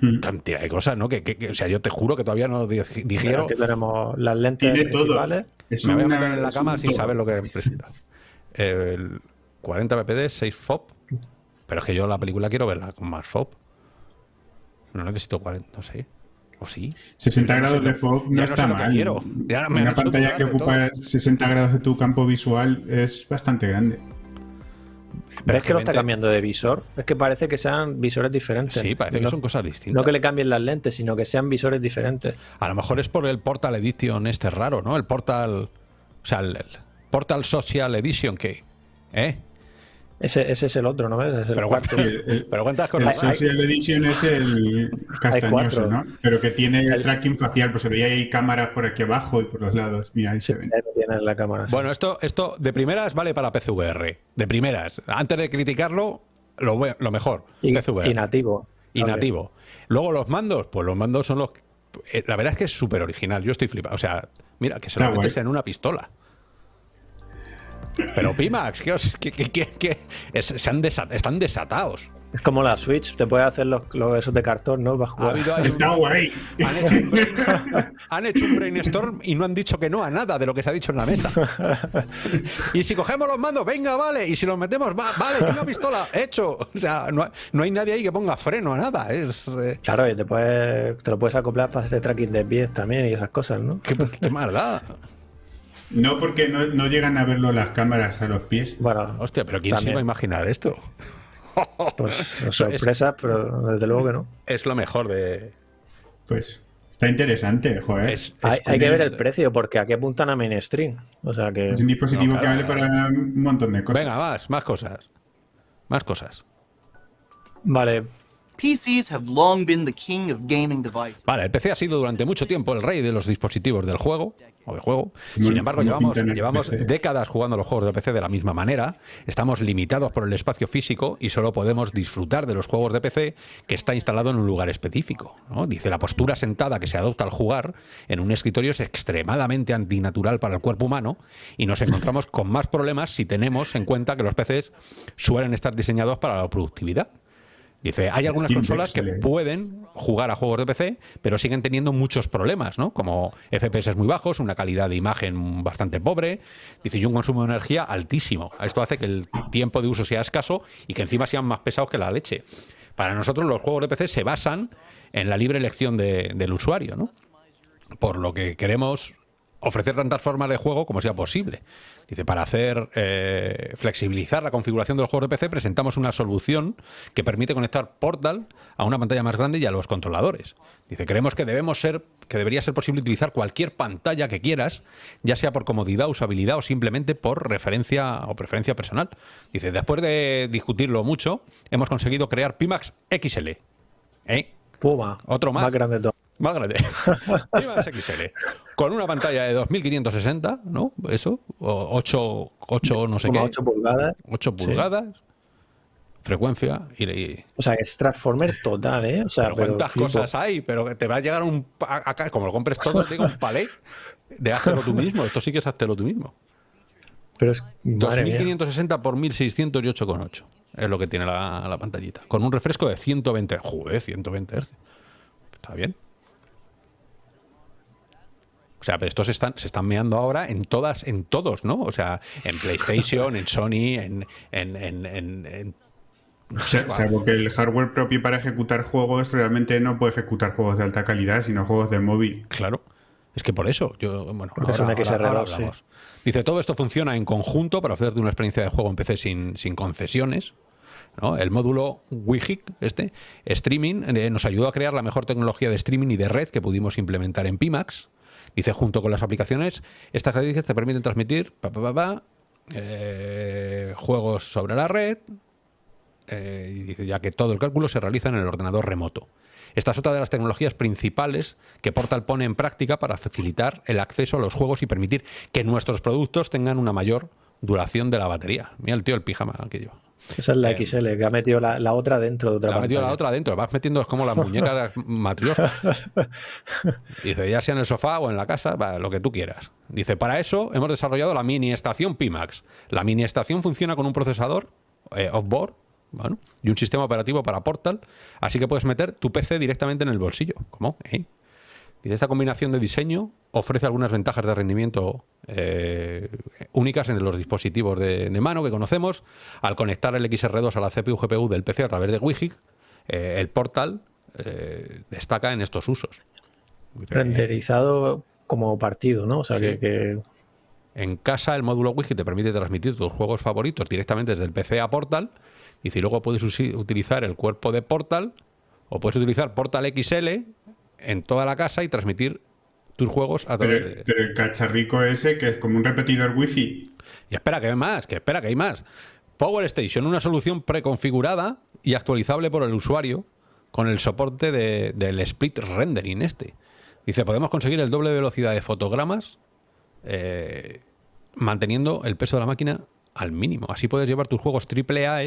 Mm. Cantidad de cosas, ¿no? Que, que- que- o sea, yo te juro que todavía no di- digiero. Aquí tenemos las lentes Tiene todo. Es Me voy a meter en la cama sin todo. saber lo que presenta. El 40 ppd, 6 FOP. Pero es que yo la película quiero verla con más FOP. No necesito 40, no sé. ¿O sí? 60 grados de Ya no no está sé lo que mal. quiero. Ya me han Una pantalla que ocupa 60 grados de tu campo visual es bastante grande. ¿Ves que lo está 20 cambiando de visor? Es que parece que sean visores diferentes. Sí, parece que son cosas distintas. No que le cambien las lentes, sino que sean visores diferentes. A lo mejor es por el Portal Edition este raro, ¿no? El Portal... O sea, el, el Portal Social Edition que... ¿Eh? Ese, ese es el otro, ¿no ves? Es el Pero, El- el- pero cuántas El cosas... Social Edition es el castañoso. ¿no? Pero que tiene El- tracking facial, pues se veía ahí cámaras por aquí abajo y por los lados. Mira, ahí se ven. Ahí lo tiene en la cámara. sí. Bueno, esto, esto de primeras vale para PCVR. De primeras. Antes de criticarlo, lo, mejor. y, PCVR. y nativo. y nativo. Luego los mandos, pues los mandos son los... eh, La verdad es que es súper original. Yo estoy flipado. O sea, mira, que se Está lo metes guay. en una pistola. Pero Pimax, os- es- se han desa- están desatados. Es como la Switch, te puede hacer los, los- esos de cartón, ¿no? Para jugar. Está guay. han, hecho un brain- han hecho un brainstorm y no han dicho que no a nada de lo que se ha dicho en la mesa. Y si cogemos los mandos, venga, vale. Y si los metemos, va, vale, una pistola, hecho. O sea, no, no hay nadie ahí que ponga freno a nada. Es. eh, Claro, y te, puedes, te lo puedes acoplar para hacer tracking de pies también y esas cosas, ¿no? qué, qué maldad. No, porque no, no llegan a verlo las cámaras a los pies. Bueno, Hostia, pero ¿quién se iba a imaginar esto? pues es- sorpresas, pero desde luego que no. Es lo mejor de. Pues está interesante, joder. Es, Hay, es- hay que ver el precio, porque aquí apuntan a mainstream. O sea que. Es un dispositivo No, que vale para un montón de cosas. Venga, más, más cosas. Más cosas. Vale, PCs have long been the king of gaming devices. Vale, el PC ha sido durante mucho tiempo el rey de los dispositivos del juego o de juego. Sin embargo, llevamos, décadas jugando los juegos de PC de la misma manera. Estamos limitados por el espacio físico y solo podemos disfrutar de los juegos de PC que está instalado en un lugar específico. ¿no? Dice la postura sentada que se adopta al jugar en un escritorio es extremadamente antinatural para el cuerpo humano y nos encontramos con más problemas si tenemos en cuenta que los PCs suelen estar diseñados para la productividad. Dice, hay algunas Steam consolas que pueden jugar a juegos de PC, pero siguen teniendo muchos problemas, ¿no? Como FPS muy bajos, una calidad de imagen bastante pobre, dice, y un consumo de energía altísimo. Esto hace que el tiempo de uso sea escaso y que encima sean más pesados que la leche. Para nosotros los juegos de PC se basan en la libre elección de- del usuario, ¿no? Por lo que queremos ofrecer tantas formas de juego como sea posible. Dice, para hacer eh, flexibilizar la configuración de los juegos de PC, presentamos una solución que permite conectar Portal a una pantalla más grande y a los controladores. Dice, creemos que debemos ser, que debería ser posible utilizar cualquier pantalla que quieras, ya sea por comodidad, usabilidad o simplemente por referencia o preferencia personal. Dice, después de discutirlo mucho, hemos conseguido crear Pimax XL. ¿Eh? Puma. Otro más. Más grande todo. Más grande. Pimax XL. Con una pantalla de 2560, ¿no? Eso. O 8, 8 no sé Como qué. 8 pulgadas. 8 Sí. pulgadas. frecuencia y, y- O sea, es Transformer total, ¿eh? O sea, pero pero cuántas flipo. cosas hay, pero te va a llegar un acá, como lo compres todo, te digo un palé de háztelo tú mismo. Esto sí que es háztelo tú mismo. Pero es. Madre mía. 2560 por 1608,8 es lo que tiene la, la pantallita. Con un refresco de 120. Joder, 120 Hz. Está bien. O sea, pero estos se están, se están meando ahora en todas, en todos, ¿no? O sea, en PlayStation, en Sony, en, en, en- en- en- Sa- Salvo que el hardware propio para ejecutar juegos realmente no puede ejecutar juegos de alta calidad, sino juegos de móvil. Claro. Es que por eso, yo, bueno, es un XR2, sí. hablamos. Dice, todo esto funciona en conjunto para ofrecerte una experiencia de juego en PC sin, sin concesiones. ¿no? El módulo WIGIC, este, streaming, eh, nos ayudó a crear la mejor tecnología de streaming y de red que pudimos implementar en Pimax. Dice, junto con las aplicaciones, estas características te permiten transmitir pa, pa, pa, eh, juegos sobre la red, eh, ya que todo el cálculo se realiza en el ordenador remoto. Esta es otra de las tecnologías principales que Portal pone en práctica para facilitar el acceso a los juegos y permitir que nuestros productos tengan una mayor duración de la batería. Mira el tío el pijama que lleva. Esa es la Eh, XL, que ha metido la, la otra dentro de otra Le ha metido la pantalla. otra adentro, vas metiendo es como las muñecas matrioscas. Dice, ya sea en el sofá o en la casa, va, lo que tú quieras. Dice, para eso hemos desarrollado la mini estación Pimax. La mini estación funciona con un procesador eh, off-board bueno, y un sistema operativo para Portal, así que puedes meter tu PC directamente en el bolsillo. ¿Cómo? ¿Eh? Dice, esta combinación de diseño ofrece algunas ventajas de rendimiento eh, únicas en los dispositivos de, de mano que conocemos. Al conectar el XR2 a la CPU-GPU del PC a través de WIGIC, eh, el Portal eh, destaca en estos usos. Renderizado como partido, ¿no? O sea, Sí. que, que- En casa el módulo Wiki te permite transmitir tus juegos favoritos directamente desde el PC a Portal. Y si luego puedes utilizar el cuerpo de Portal o puedes utilizar Portal XL en toda la casa y transmitir tus juegos a través Pero, de... pero el cacharrico ese, que es como un repetidor wifi, Y espera, que hay más, que espera, que hay más. Power Station, una solución preconfigurada y actualizable por el usuario con el soporte de- del split rendering este. Dice, podemos conseguir el doble de velocidad de fotogramas eh, manteniendo el peso de la máquina al mínimo. Así puedes llevar tus juegos AAA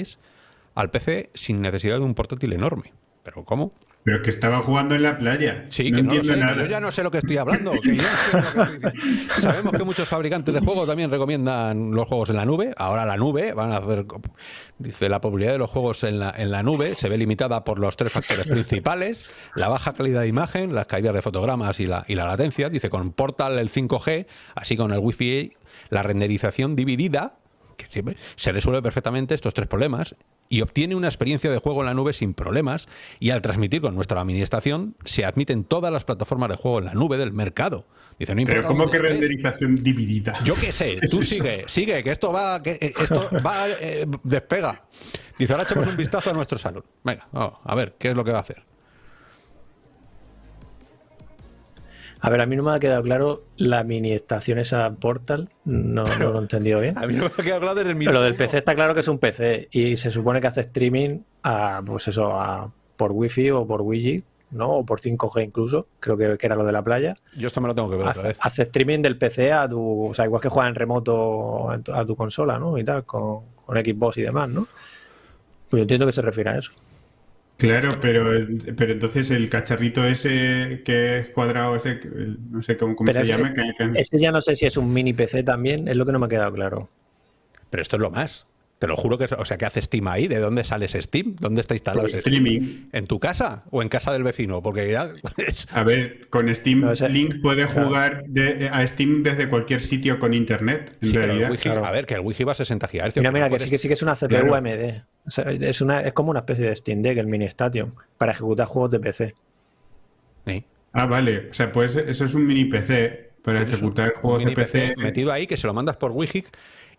al PC sin necesidad de un portátil enorme. ¿Pero cómo? Pero que estaba jugando en la playa. Sí, no que no entiendo sé, que nada. yo ya no sé lo que estoy hablando. que yo no sé lo que estoy diciendo. Sabemos que muchos fabricantes de juegos también recomiendan los juegos en la nube. Ahora la nube van a hacer. Dice la popularidad de los juegos en la, en la nube se ve limitada por los tres factores principales: la baja calidad de imagen, las caídas de fotogramas y la, y la latencia. Dice con Portal el 5G, así con el Wi-Fi, la renderización dividida que se resuelve perfectamente estos tres problemas y obtiene una experiencia de juego en la nube sin problemas y al transmitir con nuestra mini estación se admiten todas las plataformas de juego en la nube del mercado. Dice, no Pero ¿cómo que estés. renderización dividida? Yo qué sé, ¿Qué es tú sigue, sigue, que esto va, que eh, esto va, eh, despega. Dice, ahora echemos un vistazo a nuestro salón. Venga, vamos, a ver, ¿qué es lo que va a hacer? A ver, a mí no me ha quedado claro la mini estación esa Portal. No, no lo he entendido bien. A mí no me ha quedado claro desde el Pero minuto lo del. PC está claro que es un PC y se supone que hace streaming a, pues eso, a, por Wi-Fi o por Wi-Fi, ¿no? O por 5G incluso, creo que, que era lo de la playa. Yo esto me lo tengo que ver otra Hace, vez. hace streaming del PC a tu, o sea, igual que juega en remoto a tu, a tu consola, ¿no? Y tal, con, con Xbox y demás, ¿no? Pues yo entiendo que se refiere a eso. Claro, pero, pero entonces el cacharrito ese que es cuadrado, ese, no sé cómo, se es- llama. que- que- Ese ya no sé si es un mini PC también, es lo que no me ha quedado claro. Pero esto es lo más. Te lo juro que o sea, ¿qué hace Steam ahí? ¿De dónde sale ese Steam? ¿Dónde está instalado ese Steam? streaming. ¿En tu casa o en casa del vecino? Porque ya es- A ver, con Steam No, ese- Link puede jugar de- a Steam desde cualquier sitio con internet, en Sí, realidad. Wi-Fi- claro. A ver, que el Wi-Fi va a 60 GHz. Mira, no mira, que puedes- sí que sí que es una CPU Claro. AMD. O sea, es, una, es como una especie de Steam Deck, el mini Station, para ejecutar juegos de PC. Sí. Ah, vale. O sea, pues eso es un mini PC para Pues ejecutar un juegos de PC. metido ahí que se lo mandas por Wi-Fi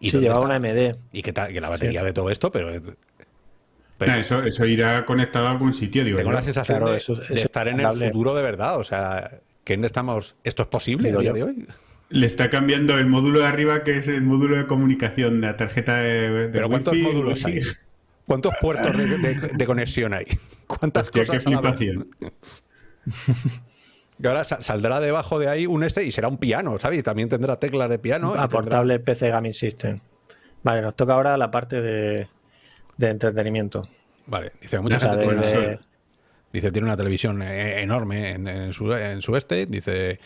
y Sí, ¿dónde llevaba está? una AMD. y que, que la batería de todo esto, pero, es- pero eso, eso irá conectado a algún sitio, digo tengo yo. la sensación Claro, de, eso- de eso estar es en el futuro de verdad. O sea, que no estamos. ¿Esto es posible a día de hoy? Le está cambiando el módulo de arriba, que es el módulo de comunicación de la tarjeta de, de Pero ¿cuántos Wi-Fi, módulos hay? ¿Cuántos puertos de, de- de conexión hay? ¿Cuántas Hostia, qué cosas a la vez? flipación. Y ahora sa- saldrá debajo de ahí un este y será un piano, ¿sabes? Y también tendrá teclas de piano. y a tendrá- portable PC Gaming System. Vale, nos toca ahora la parte de, de entretenimiento. Vale, dice mucha O sea, gente de- tiene una- de- Dice, tiene una televisión eh, enorme en, en su, en su estate. Dice,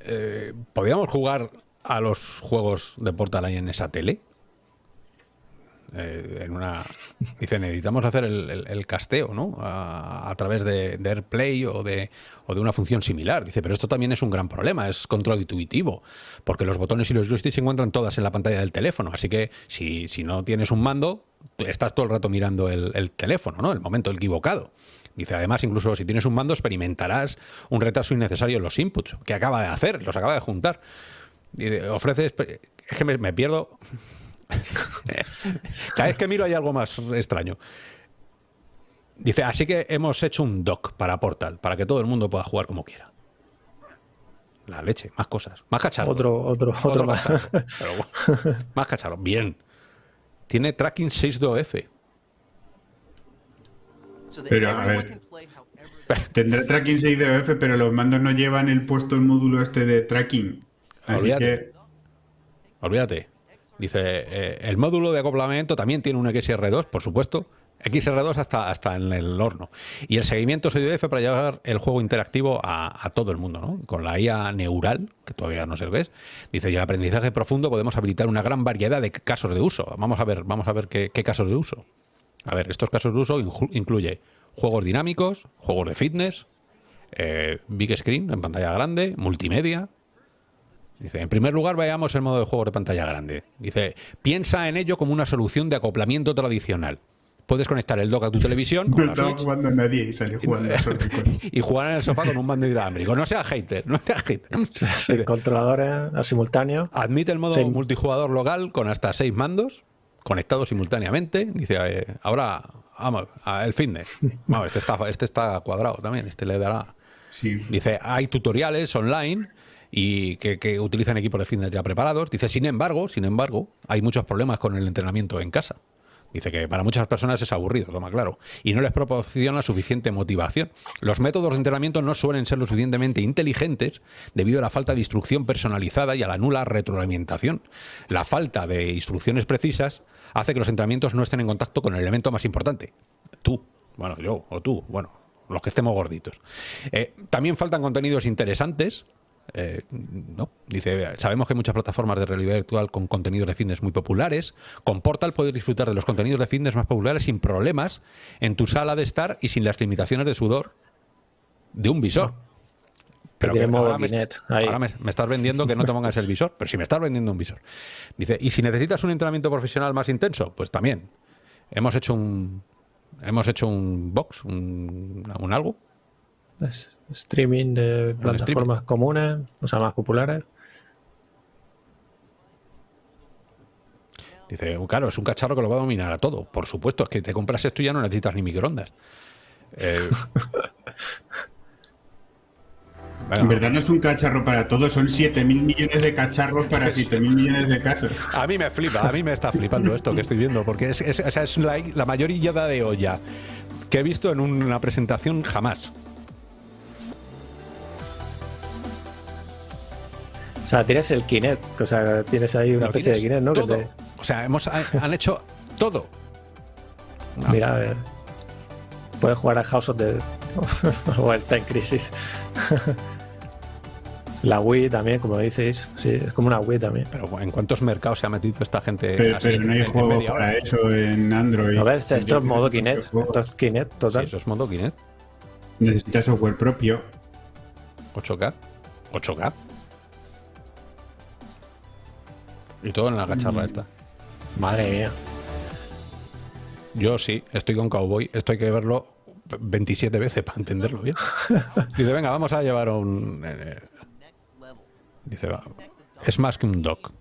eh, ¿podríamos jugar a los juegos de Portal ahí en esa tele? Eh, dice necesitamos hacer el, casteo no a, a través de, de AirPlay o de, o de una función similar. Dice pero esto también es un gran problema es control intuitivo porque los botones y los joysticks se encuentran todas en la pantalla del teléfono. Así que si, si no tienes un mando estás todo el rato mirando el, el teléfono no el momento equivocado. Dice, además, incluso si tienes un mando, experimentarás un retraso innecesario en los inputs, que acaba de hacer, los acaba de juntar. Ofrece... Es que me pierdo. Cada vez que miro hay algo más extraño. Dice, así que hemos hecho un dock para Portal, para que todo el mundo pueda jugar como quiera. La leche, más cosas, más cacharros. Otro, otro, otro, más. cacharro, pero bueno, más cacharros, bien. Tiene tracking 6.2F. So that Pero, a ver. Tendrá tracking 6DOF, pero los mandos no llevan el puesto el módulo este de tracking. Así Olvídate. que Olvídate. Dice, eh, el módulo de acoplamiento también tiene un XR2, por supuesto. XR2 hasta, hasta en el horno. Y el seguimiento SDF para llevar el juego interactivo a, todo el mundo, ¿no? Con la IA neural, que todavía no sé lo que es. Dice, y el aprendizaje profundo podemos habilitar una gran variedad de casos de uso. Vamos a ver, vamos a ver qué, casos de uso. A ver, estos casos de uso incluye juegos dinámicos, juegos de fitness, eh, big screen en pantalla grande, multimedia, Dice, en primer lugar, veamos el modo de juego de pantalla grande. Dice, piensa en ello como una solución de acoplamiento tradicional. Puedes conectar el dock a tu televisión con no estaba Switch jugando nadie y salió jugando con- y jugar en el sofá con un mando inalámbrico. No seas hater, no seas hater. Controladores al simultáneo. Admite el modo Sí. multijugador local con hasta seis mandos conectados simultáneamente. Dice, eh, ahora, vamos, a el fitness. Vamos, este está, este está cuadrado también, este le dará... Sí. Dice, hay tutoriales online y que, utilizan equipos de fitness ya preparados. Dice, sin embargo, sin embargo, hay muchos problemas con el entrenamiento en casa. Dice que para muchas personas es aburrido, toma claro, y no les proporciona suficiente motivación. Los métodos de entrenamiento no suelen ser lo suficientemente inteligentes debido a la falta de instrucción personalizada y a la nula retroalimentación. La falta de instrucciones precisas hace que los entrenamientos no estén en contacto con el elemento más importante, tú, bueno, yo o tú, bueno, los que estemos gorditos. Eh, también faltan contenidos interesantes. Eh, no, dice, sabemos que hay muchas plataformas de realidad virtual con contenidos de fitness muy populares. Con Portal puedes disfrutar de los contenidos de fitness más populares sin problemas en tu sala de estar y sin las limitaciones de sudor de un visor. Modo ahora, me, Kinect ahí. ahora me- me estás vendiendo que no te pongas el visor, pero si me estás vendiendo un visor. Dice, y si necesitas un entrenamiento profesional más intenso, pues también. Hemos hecho un hemos hecho un box, un, un algo, Es streaming de plataformas comunes, o sea, más populares. Dice, claro, es un cacharro que lo va a dominar a todo. Por supuesto, es que te compras esto y ya no necesitas ni microondas. Eh, En verdad no es un cacharro para todos, son 7.000 millones de cacharros para 7.000 millones de casos. a mí me flipa, a mí me está flipando esto que estoy viendo, porque es, es- o sea, es la, la mayor illada de olla que he visto en una presentación jamás. Sea, tienes el Kinect, o sea, tienes ahí una especie de Kinect, ¿no? Que todo. te- O sea, hemos, han hecho todo. Mira, a ver. Puedes jugar a House of the. o el Time Crisis. La Wii también, como dices. Sí, es como una Wii también. Pero ¿en cuántos mercados se ha metido esta gente? Pero, así pero no hay juegos hora? para eso en Android. ¿No ves? Esto es modo Kinect. Esto es Kinect Sí, total. eso es modo Kinect. Necesitas software propio. 8K. 8K. Y todo en la cacharra esta. Madre mía. Yo sí, estoy con Cowboy. Esto hay que verlo 27 veces para entenderlo bien. Dice, venga, vamos a llevar un... eh. Dice, va, es más que un dock.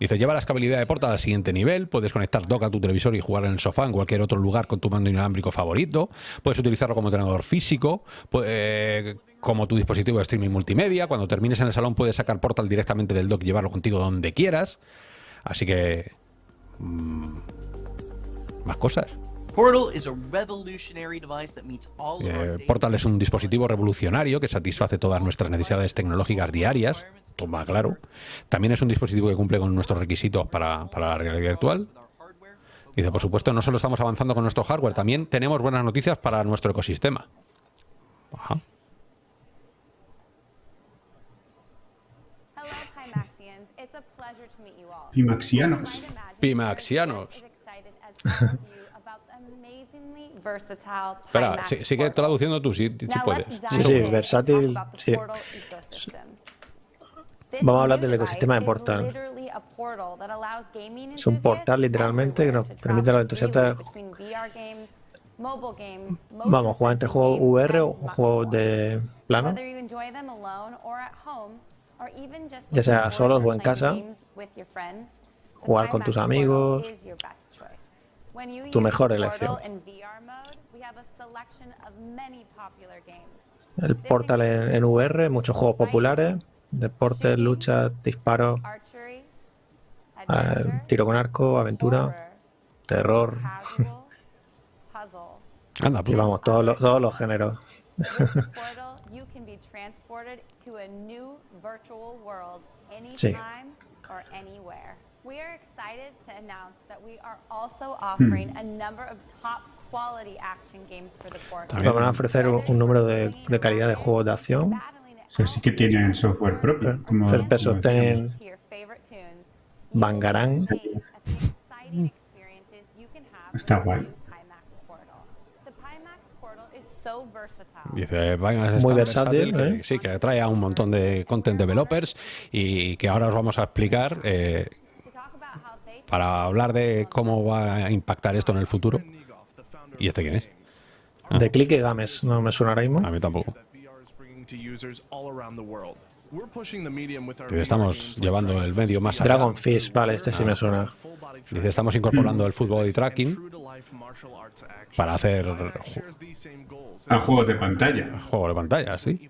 Dice, lleva la escalabilidad de Portal al siguiente nivel, puedes conectar dock a tu televisor y jugar en el sofá en cualquier otro lugar con tu mando inalámbrico favorito, puedes utilizarlo como tenedor físico, pu- eh, como tu dispositivo de streaming multimedia, cuando termines en el salón puedes sacar Portal directamente del dock y llevarlo contigo donde quieras. Así que... mm, más cosas. Eh, Portal es un dispositivo revolucionario que satisface todas nuestras necesidades tecnológicas diarias, toma claro. También es un dispositivo que cumple con nuestros requisitos para, para la realidad virtual. Dice, por supuesto, no solo estamos avanzando con nuestro hardware, también tenemos buenas noticias para nuestro ecosistema. Ajá. Amazingly versatile Espera, sigue portal. traduciendo tú, si, puedes. Sí, sí, versátil, sí. Vamos a hablar del ecosistema de Portal. Es un portal, literalmente, que nos permite a los entusiastas- Vamos a jugar entre juegos VR o juegos de plano. Ya sea solos o en casa, games with your friends, the jugar con tus amigos, tu mejor elección. El Portal en, en VR, muchos juegos populares, deportes, lucha, disparos, eh, tiro con arco, aventura, terror. Anda, Y pues. vamos, todos los, todos los géneros. With the portal, you can be transported to a new virtual world Sí. Or anywhere. We are excited to announce that we are also hmm. offering a number of top quality action games for the portal. También- Van a ofrecer un, número de, de calidad de juegos de acción. O sea, sí que tienen software propio. Como, First person como decíamos. ten- to your favorite tunes. You will Bangarang. gain at the exciting experiences you can have Está guay. Dice, Binance es Muy versátil, que- ¿eh? sí, que atrae a un montón de content developers y que ahora os vamos a explicar eh, para hablar de cómo va a impactar esto en el futuro. ¿Y este quién es? De Click y Games, no me suena ahora mismo. A mí tampoco. With estamos llevando el medio más allá. Dragon Fish, vale, este sí me suena. Full Body Dice, estamos incorporando el fútbol y tracking para hacer A juegos de pantalla. juego de pantalla, sí.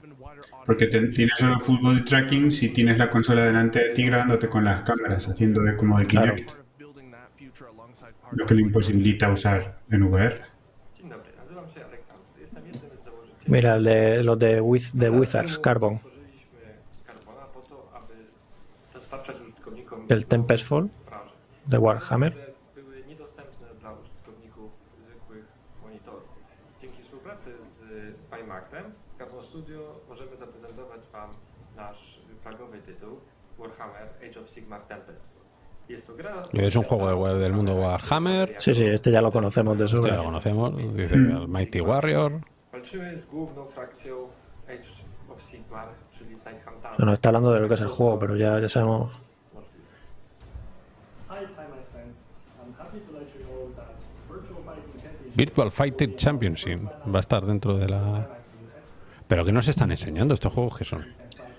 Porque te- tienes solo fútbol tracking si tienes la consola delante de ti grabándote con las cámaras, haciendo de como de. Kinect, Part of building that future alongside lo que le imposibilita usar en VR. Założycieli. Mira, el de los de, Wiz- de Wizards, Carbon. Monitorów. Dzięki współpracy z Pimaxem, Carbon Studio możemy zaprezentować Wam nasz flagowy tytuł Warhammer Age of Sigmar Tempest. Jest to gra... Es un juego de web del mundo Warhammer. Sí, sí, este ya lo conocemos de Este ya sobra. lo conocemos. Dice el Mighty Warrior. Walczymy z główną frakcją Age of Sigmar, czyli No está hablando de lo que es el juego, pero ya, ya sabemos. Virtual Fighting Championship va a estar dentro de la... Pero que nos están enseñando estos juegos que son.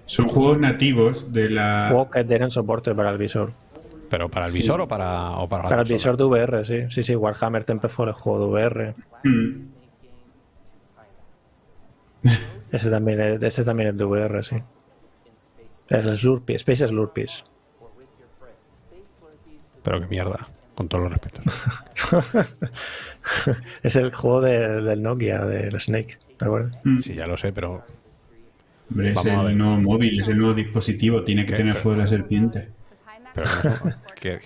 Son juegos nativos de la... Juegos que tienen soporte para el visor. Pero para el visor o para o para, la Para el visor de VR, sí. Sí, sí, Warhammer Tempest Fall es juego de VR. Mm. Ese también es, este también es de VR, sí. El Slurpee, Space Slurpees. Pero qué mierda, con todos los respetos. es el juego de- del Nokia, del Snake, ¿te acuerdas? Mm. Sí, ya lo sé, pero Hombre, es Vamos a ver. el nuevo móvil, es el nuevo dispositivo, tiene que ¿Qué? tener Pero- juego de la serpiente. pero que,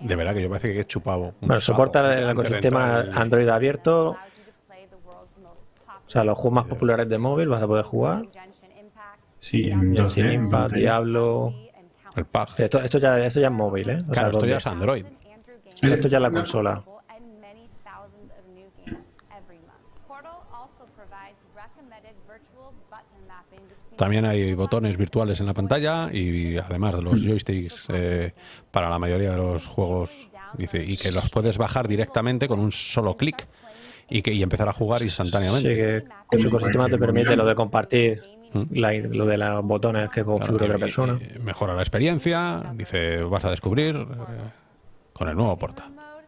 de verdad que yo parece que he chupado. Bueno, soporta el de ecosistema Android abierto. O sea, los juegos más populares de móvil vas a poder jugar. Sí, en 2D. Genshin en Impact, pantalla. Diablo. El PAG. Esto, esto, ya, esto ya es móvil, ¿eh? O sea, Claro, esto ¿dónde? ya es Android. Eh, Esto ya es la no. consola. También hay botones virtuales en la pantalla y además de los joysticks eh, para la mayoría de los juegos. Dice, y que los puedes bajar directamente con un solo clic y que y empezar a jugar Sí, instantáneamente. que, que su ecosistema te permite lo de compartir la- lo de los botones que configura Claro, otra persona. mejora la experiencia. Dice, vas a descubrir eh, con el nuevo Portal. a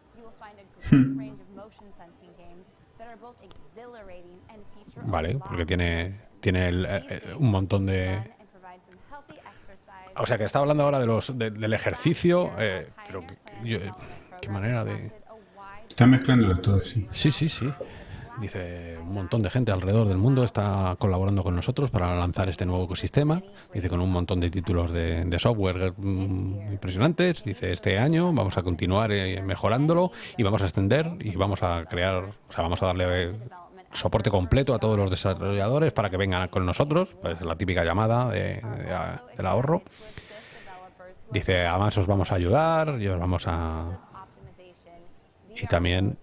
Vale, porque tiene, tiene el, eh, eh, un montón de... O sea, que está hablando ahora de los, de- del ejercicio, eh, pero yo- qué manera de... Está mezclándolo todo, sí. Sí, sí, sí. Dice, un montón de gente alrededor del mundo está colaborando con nosotros para lanzar este nuevo ecosistema. Dice, con un montón de títulos de, software mm, impresionantes. Dice, este año vamos a continuar eh, mejorándolo y vamos a extender y vamos a crear, o sea, vamos a darle eh, soporte completo a todos los desarrolladores para que vengan con nosotros. Pues la típica llamada de- de- del ahorro. Dice, además os vamos a ayudar y os vamos a... Y también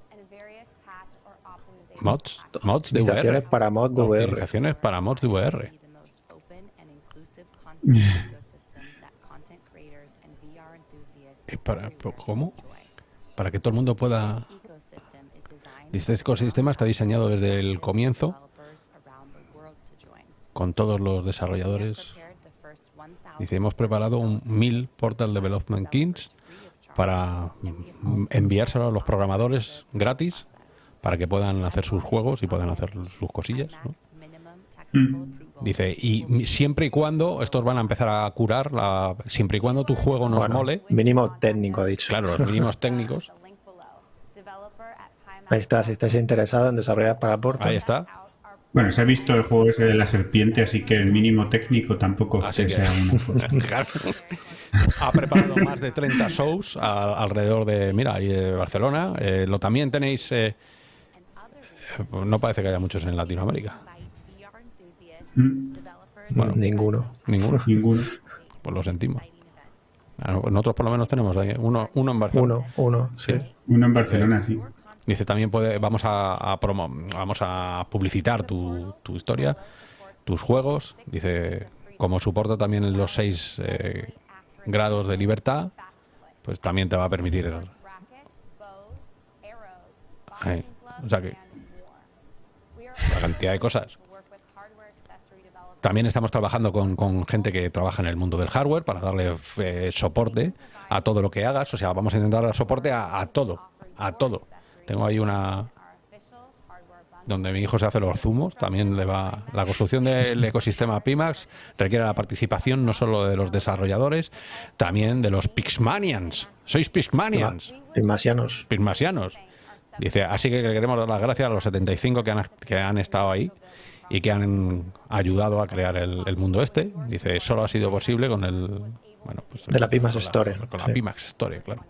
mods, mods de VR. para mods de VR. Optimizaciones para mods de VR. ¿Y para, ¿Cómo? Para que todo el mundo pueda... Dice, este ecosistema está diseñado desde el comienzo con todos los desarrolladores. Dice, hemos preparado un 1000 Portal Development Kits para enviárselo a los programadores gratis para que puedan hacer sus juegos y puedan hacer sus cosillas. ¿no? Dice, y siempre y cuando, estos van a empezar a curar, la, siempre y cuando tu juego nos Bueno, mole, Mínimo técnico, ha dicho. claro, los mínimos técnicos, Ahí está, si estáis interesados en desarrollar para Portal. ahí está. Bueno, se ha visto el juego ese de la serpiente, así que el mínimo técnico tampoco Así que que- sea una cosa. Ha preparado más de 30 shows a- alrededor de, mira, ahí Barcelona. Eh, lo también tenéis, eh, no parece que haya muchos en Latinoamérica. Mm, Bueno, Ninguno. ninguno. Ninguno. Pues lo sentimos. Ah, Nosotros por lo menos tenemos ahí uno, uno en Barcelona. Uno, uno, sí. Uno en Barcelona, sí. Dice también puede, vamos a, a promo- vamos a publicitar tu, tu historia, tus juegos. Dice, como soporta también los seis eh, grados de libertad, pues también te va a permitir. Ahí. O sea que la cantidad de cosas. También estamos trabajando con, con gente que trabaja en el mundo del hardware para darle eh, soporte a todo lo que hagas. O sea, vamos a intentar dar soporte a, a todo, a todo. Tengo ahí una donde mi hijo se hace los zumos, también le va la construcción del ecosistema Pimax requiere la participación no solo de los desarrolladores, también de los Pixmanians. Sois Pixmanians, Pigmasianos. Pixmasianos. Dice, así que queremos dar las gracias a los 75 que han, que han estado ahí y que han ayudado a crear el, el mundo este. Dice, solo ha sido posible con el bueno, pues, De la Pimax Store, Con la sí. Pimax Store, claro.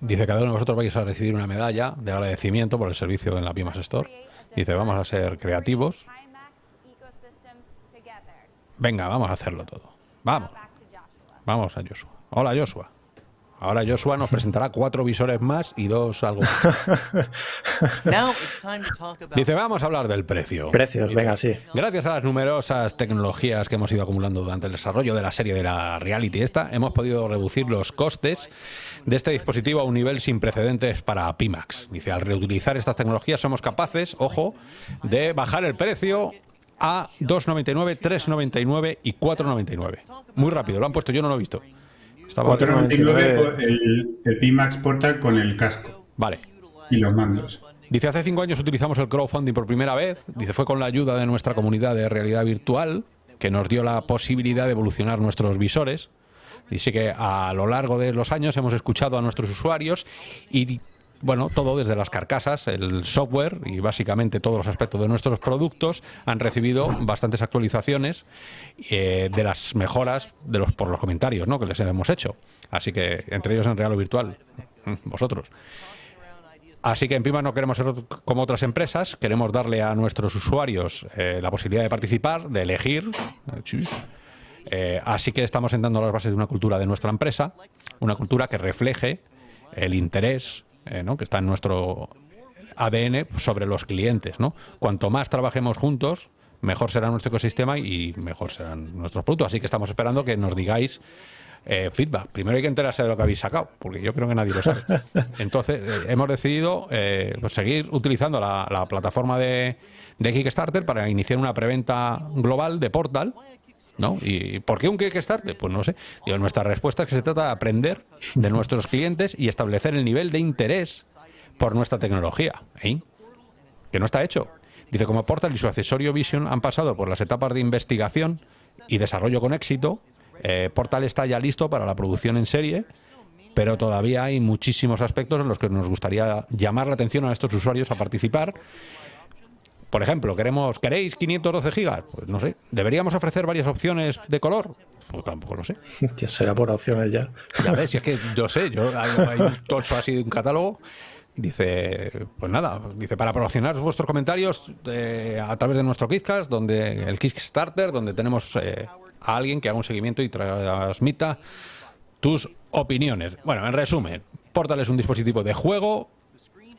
Dice, cada uno de vosotros vais a recibir una medalla de agradecimiento por el servicio en la Pimax Store. Dice, vamos a ser creativos. Venga, vamos a hacerlo todo. Vamos. Vamos a Joshua. Hola, Joshua. Ahora Joshua nos presentará cuatro visores más y dos algo Dice, vamos a hablar del precio. Precios, venga, sí. Gracias a las numerosas tecnologías que hemos ido acumulando durante el desarrollo de la serie de la Reality esta, hemos podido reducir los costes de este dispositivo a un nivel sin precedentes para Pimax. Dice, al reutilizar estas tecnologías somos capaces, ojo, de bajar el precio a 2,99, 3,99 y 4,99. Muy rápido, lo han puesto, yo no lo he visto. Estaba- 499 por el, el Pimax Portal con el casco Vale. y los mandos. Dice, hace cinco años utilizamos el crowdfunding por primera vez. Dice, fue con la ayuda de nuestra comunidad de realidad virtual que nos dio la posibilidad de evolucionar nuestros visores. Dice que a lo largo de los años hemos escuchado a nuestros usuarios y, bueno, todo desde las carcasas, el software y básicamente todos los aspectos de nuestros productos han recibido bastantes actualizaciones eh, de las mejoras de los por los comentarios que les hemos hecho. Así que, entre ellos en real o virtual, mm, vosotros. Así que en Pima no queremos ser como otras empresas, queremos darle a nuestros usuarios eh, la posibilidad de participar, de elegir. Eh, así que estamos sentando las bases de una cultura de nuestra empresa, una cultura que refleje el interés eh, ¿no? que está en nuestro ADN sobre los clientes. ¿no? Cuanto más trabajemos juntos, mejor será nuestro ecosistema y mejor serán nuestros productos. Así que estamos esperando que nos digáis eh, feedback. Primero hay que enterarse de lo que habéis sacado, porque yo creo que nadie lo sabe. Entonces, eh, hemos decidido eh, seguir utilizando la, la plataforma de Kickstarter para iniciar una preventa global de Portal. ¿No? ¿Y por qué un Kickstarter? Pues no sé. Nuestra respuesta es que se trata de aprender de nuestros clientes y establecer el nivel de interés por nuestra tecnología. ¿eh? Que no está hecho. Dice, como Portal y su accesorio Vision han pasado por las etapas de investigación y desarrollo con éxito, eh, Portal está ya listo para la producción en serie pero todavía hay muchísimos aspectos en los que nos gustaría llamar la atención a estos usuarios a participar. Por ejemplo, queremos, ¿queréis 512 gigas? Pues no sé. ¿Deberíamos ofrecer varias opciones de color? Pues tampoco lo sé. Hostia, será por opciones ya. Ya ves, si es que yo sé, yo hay, hay un tocho así de un catálogo. Dice, pues nada, dice para promocionar vuestros comentarios eh, a través de nuestro Kickcast, donde el Kickstarter, donde tenemos eh, a alguien que haga un seguimiento y transmita tus opiniones. Bueno, en resumen, Portal es un dispositivo de juego,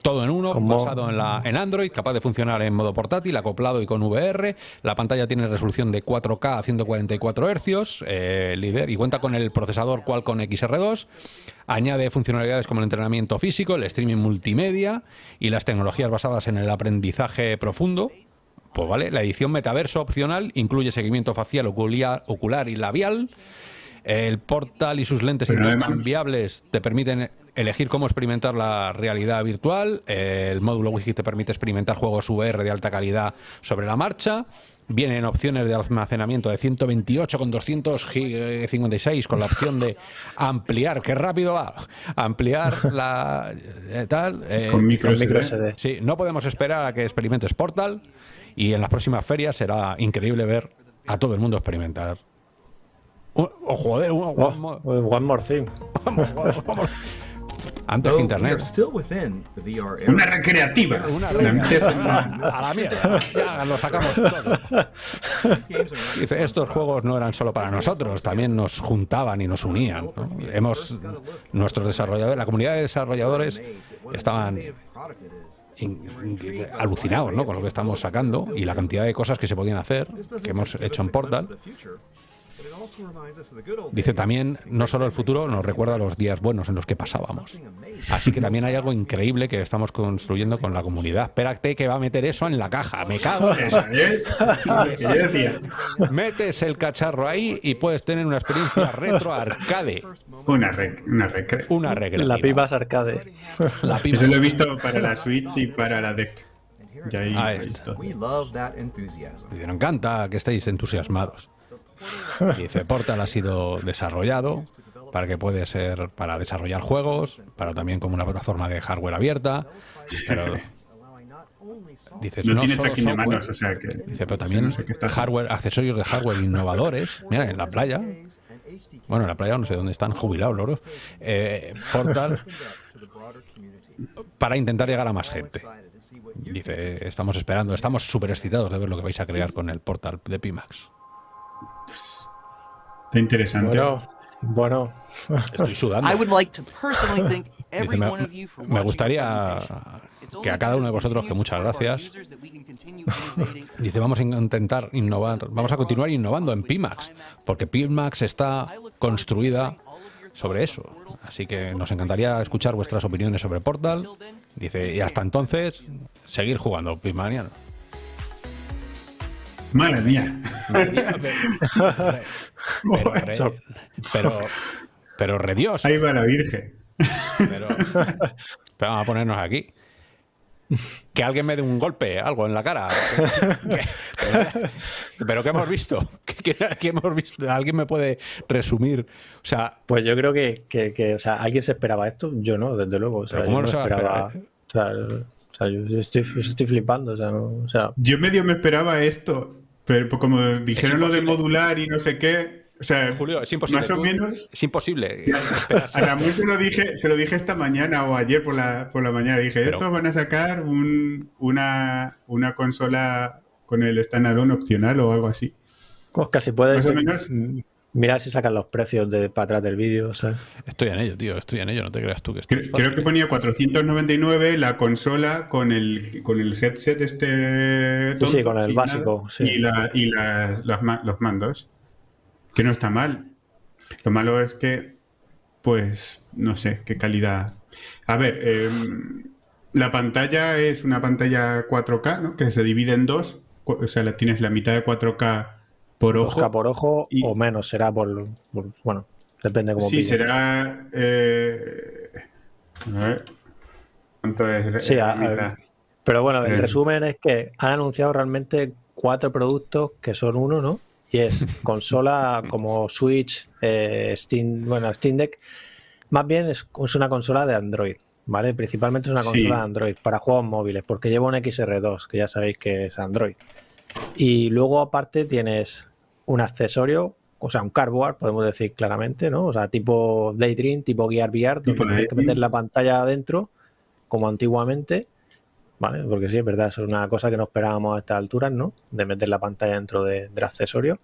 todo en uno, basado en, la, en Android, capaz de funcionar en modo portátil, acoplado y con VR. La pantalla tiene resolución de 4K a 144 Hz, eh, líder, y cuenta con el procesador Qualcomm XR2. Añade funcionalidades como el entrenamiento físico, el streaming multimedia y las tecnologías basadas en el aprendizaje profundo. Pues vale, la edición metaverso opcional incluye seguimiento facial, ocular, ocular y labial. El portal y sus lentes Pero además- intercambiables te permiten elegir cómo experimentar la realidad virtual. El módulo Wi-Fi te permite experimentar juegos VR de alta calidad sobre la marcha. Vienen opciones de almacenamiento de 128 con 256 con la opción de ampliar, qué rápido va, ampliar la eh, tal. eh, Con micro Con micro SD. SD. Sí, no podemos esperar a que experimentes Portal y en las próximas ferias será increíble ver a todo el mundo experimentar. Oh, oh, joder, un- Oh, one more- one more thing. vamos, vamos, vamos. Antes que Internet. still within the VR era. Una recreativa. Una la- A la mierda, ya lo sacamos todo. Dice, estos juegos no eran solo para nosotros, también nos juntaban y nos unían. ¿no? Hemos, nuestros desarrolladores, la comunidad de desarrolladores estaban alucinados ¿no? con lo que estamos sacando y la cantidad de cosas que se podían hacer, que hemos hecho en Portal. Dice también, no solo el futuro nos recuerda los días buenos en los que pasábamos. Así que también hay algo increíble que estamos construyendo con la comunidad. Espérate que va a meter eso en la caja. Me cago en es decía. Metes el cacharro ahí y puedes tener una experiencia retro arcade. Una, rec, una recre. Una regla. La Pipas Arcade. La pipa. Eso lo he visto para la Switch y para la Deck. Y ahí, Ah, ahí esto. todo. We love that enthusiasm. Dice, nos encanta que estéis entusiasmados. Dice, Portal ha sido desarrollado para que puede ser para desarrollar juegos, para también como una plataforma de hardware abierta, pero dice, No, tiene tracking de manos, o sea que. dice, pero no también sé qué está- hardware, accesorios de hardware innovadores. Mira, en la playa, bueno, en la playa no sé dónde están jubilados los dos. Eh, Portal para intentar llegar a más gente. Dice, estamos esperando, estamos súper excitados de ver lo que vais a crear con el portal de Pimax. Está interesante. Bueno, bueno. Estoy sudando. I would like to personally thank Dice, every me, gustaría que a cada uno de vosotros que muchas gracias. Dice, vamos a intentar innovar, vamos a continuar innovando en Pimax, porque Pimax está construida sobre eso. Así que nos encantaría escuchar vuestras opiniones sobre Portal. Dice, y hasta entonces, seguir jugando Pimaniano. Madre mía. Pero, re, pero, pero re Dios. Ahí va la Virgen. Pero, pero vamos a ponernos aquí. Que alguien me dé un golpe, algo en la cara. Que- pero ¿qué hemos visto? ¿Qué, hemos visto? ¿Alguien me puede resumir? O sea, Pues yo creo que, que, que, o sea, ¿alguien se esperaba esto? Yo no, desde luego. O sea, Pero ¿cómo yo no esperaba. O sea, o sea, yo estoy, estoy flipando. O sea, no, o sea, Yo medio me esperaba esto, pero pues como dijeron lo de modular y no sé qué, o sea, Julio, es imposible. más o menos. Es imposible. esperarse A se lo dije, se lo dije esta mañana o ayer por la, por la mañana. Dije, Pero- estos van a sacar un- una, una consola con el standalone opcional o algo así. pues casi puedes Más o menos. Mirar si sacan los precios de para atrás del vídeo. O sea, Estoy en ello, tío. Estoy en ello. No te creas tú que esto Creo, creo que ponía 499 la consola con el, con el headset este tonto, sí, con el básico, nada, sí. y, la- y las- los mandos. Que no está mal. Lo malo es que, pues, no sé, qué calidad. A ver, em, la pantalla es una pantalla 4K, ¿no? Que se divide en dos. O sea, la, tienes la mitad de 4K por ojo. 2K por ojo y- o menos será por, por- bueno, depende cómo Sí, pilles. será. eh, a ver. ¿Cuánto es? Sí, a-? Pero bueno, el Eh. resumen es que han anunciado realmente cuatro productos que son uno, ¿no? Y es consola como Switch, eh, Steam, bueno, Steam Deck Más bien es, es una consola de Android, ¿vale? Principalmente es una Sí. consola de Android para juegos móviles, porque lleva un XR2, que ya sabéis que es Android. Y luego aparte tienes un accesorio, o sea, un cardboard, podemos decir claramente, ¿no? O sea, tipo Daydream, tipo Gear VR, donde tienes que meter la pantalla adentro, como antiguamente, ¿vale? Porque sí, es verdad, eso es una cosa que no esperábamos a estas alturas, ¿no? De meter la pantalla dentro de- del accesorio.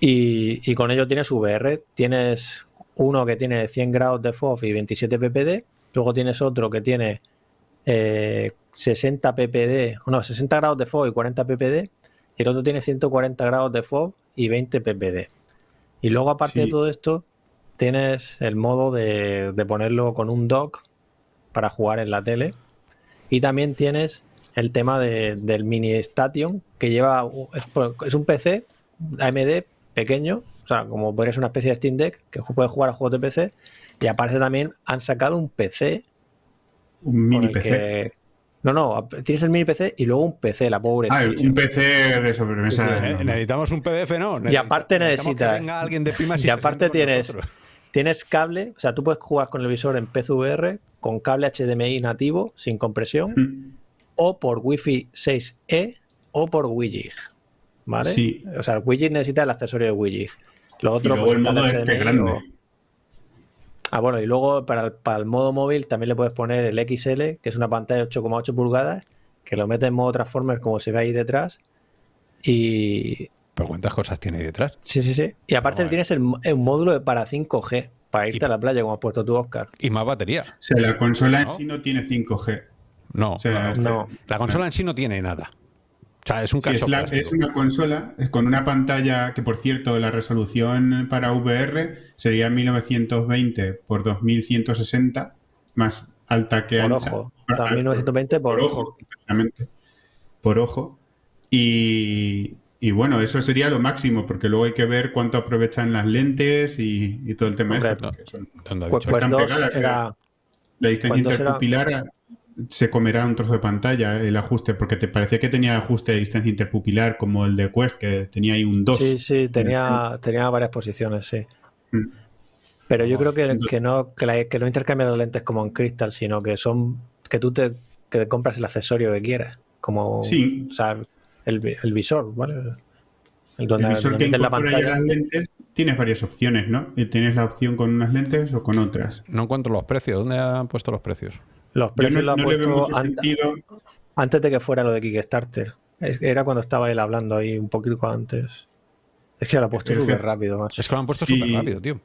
Y, y con ello tienes VR, tienes uno que tiene 100 grados de FOV y 27 ppd, luego tienes otro que tiene eh, 60 ppd, no, 60 grados de FOV y 40 ppd, y el otro tiene 140 grados de FOV y 20 ppd. Y luego aparte de todo esto, tienes el modo de, de ponerlo con un dock para jugar en la tele. Y también tienes el tema de- del mini Station que lleva es, un PC AMD pequeño, o sea, como podría ser una especie de Steam Deck que puede jugar a juegos de PC. Y aparte también han sacado un PC. Un mini PC. que- No, no, tienes el mini PC y luego un PC, la pobre. Ah, un PC de sobremesa. Sí, sí. Eh, no, necesitamos un PDF, ¿no? Y aparte necesitas. Que venga alguien de Pimas y y se aparte tienes, nosotros. tienes cable, o sea, tú puedes jugar con el visor en PCVR con cable HDMI nativo, sin compresión, Mm. o por Wi-Fi 6E o por WiGig. ¿Vale? Sí. O sea, el WiGig necesita el accesorio de WiGig. Lo Y otro, luego el pues, modo está este grande. o- Ah, bueno, y luego para el, para el modo móvil también le puedes poner el XL, que es una pantalla de 8,8 pulgadas, que lo mete en modo Transformers como se ve ahí detrás. Y, Pero ¿cuántas cosas tiene ahí detrás? Sí, sí, sí. Y aparte tienes el, módulo para 5G, para irte Y- a la playa, como has puesto tú, Oscar. Y más batería. O sea, la consola en sí no tiene 5G. No, O sea, no, está- No. la consola en sí no tiene nada. O sea, es un Sí, es, la- es una consola con una pantalla que, por cierto, la resolución para VR sería 1920 por 2160, más alta que Por ancha. ojo. Ah, O sea, ah, 1920 por, por ojo, exactamente. Por ojo. Y, y bueno, eso sería lo máximo, porque luego hay que ver cuánto aprovechan las lentes y, y todo el tema Hombre, este. porque son-. Quest Están 2 pegadas, era... la distancia ¿Cuántos era? interpupilar se comerá un trozo de pantalla el ajuste, porque te parecía que tenía ajuste de distancia interpupilar como el de Quest, que tenía ahí un 2. Sí, sí, tenía, tenía varias posiciones, sí. Mm. Pero yo creo que, que no que, la- que no intercambian las lentes como en Crystal, sino que son que tú te que te compras el accesorio que quieras, como Sí. o sea, el, el visor, ¿vale? El visor donde que la incorpora ya pantalla. las lentes, tienes varias opciones, ¿no? Y tienes la opción con unas lentes o con otras. No encuentro los precios. ¿Dónde han puesto los precios? Los precios no, lo ha no le veo puesto mucho an- sentido. antes de que fuera lo de Kickstarter. Era cuando estaba él hablando ahí un poquito antes. Es que lo ha puesto súper rápido, macho. Es que lo han puesto Sí. súper rápido, tío.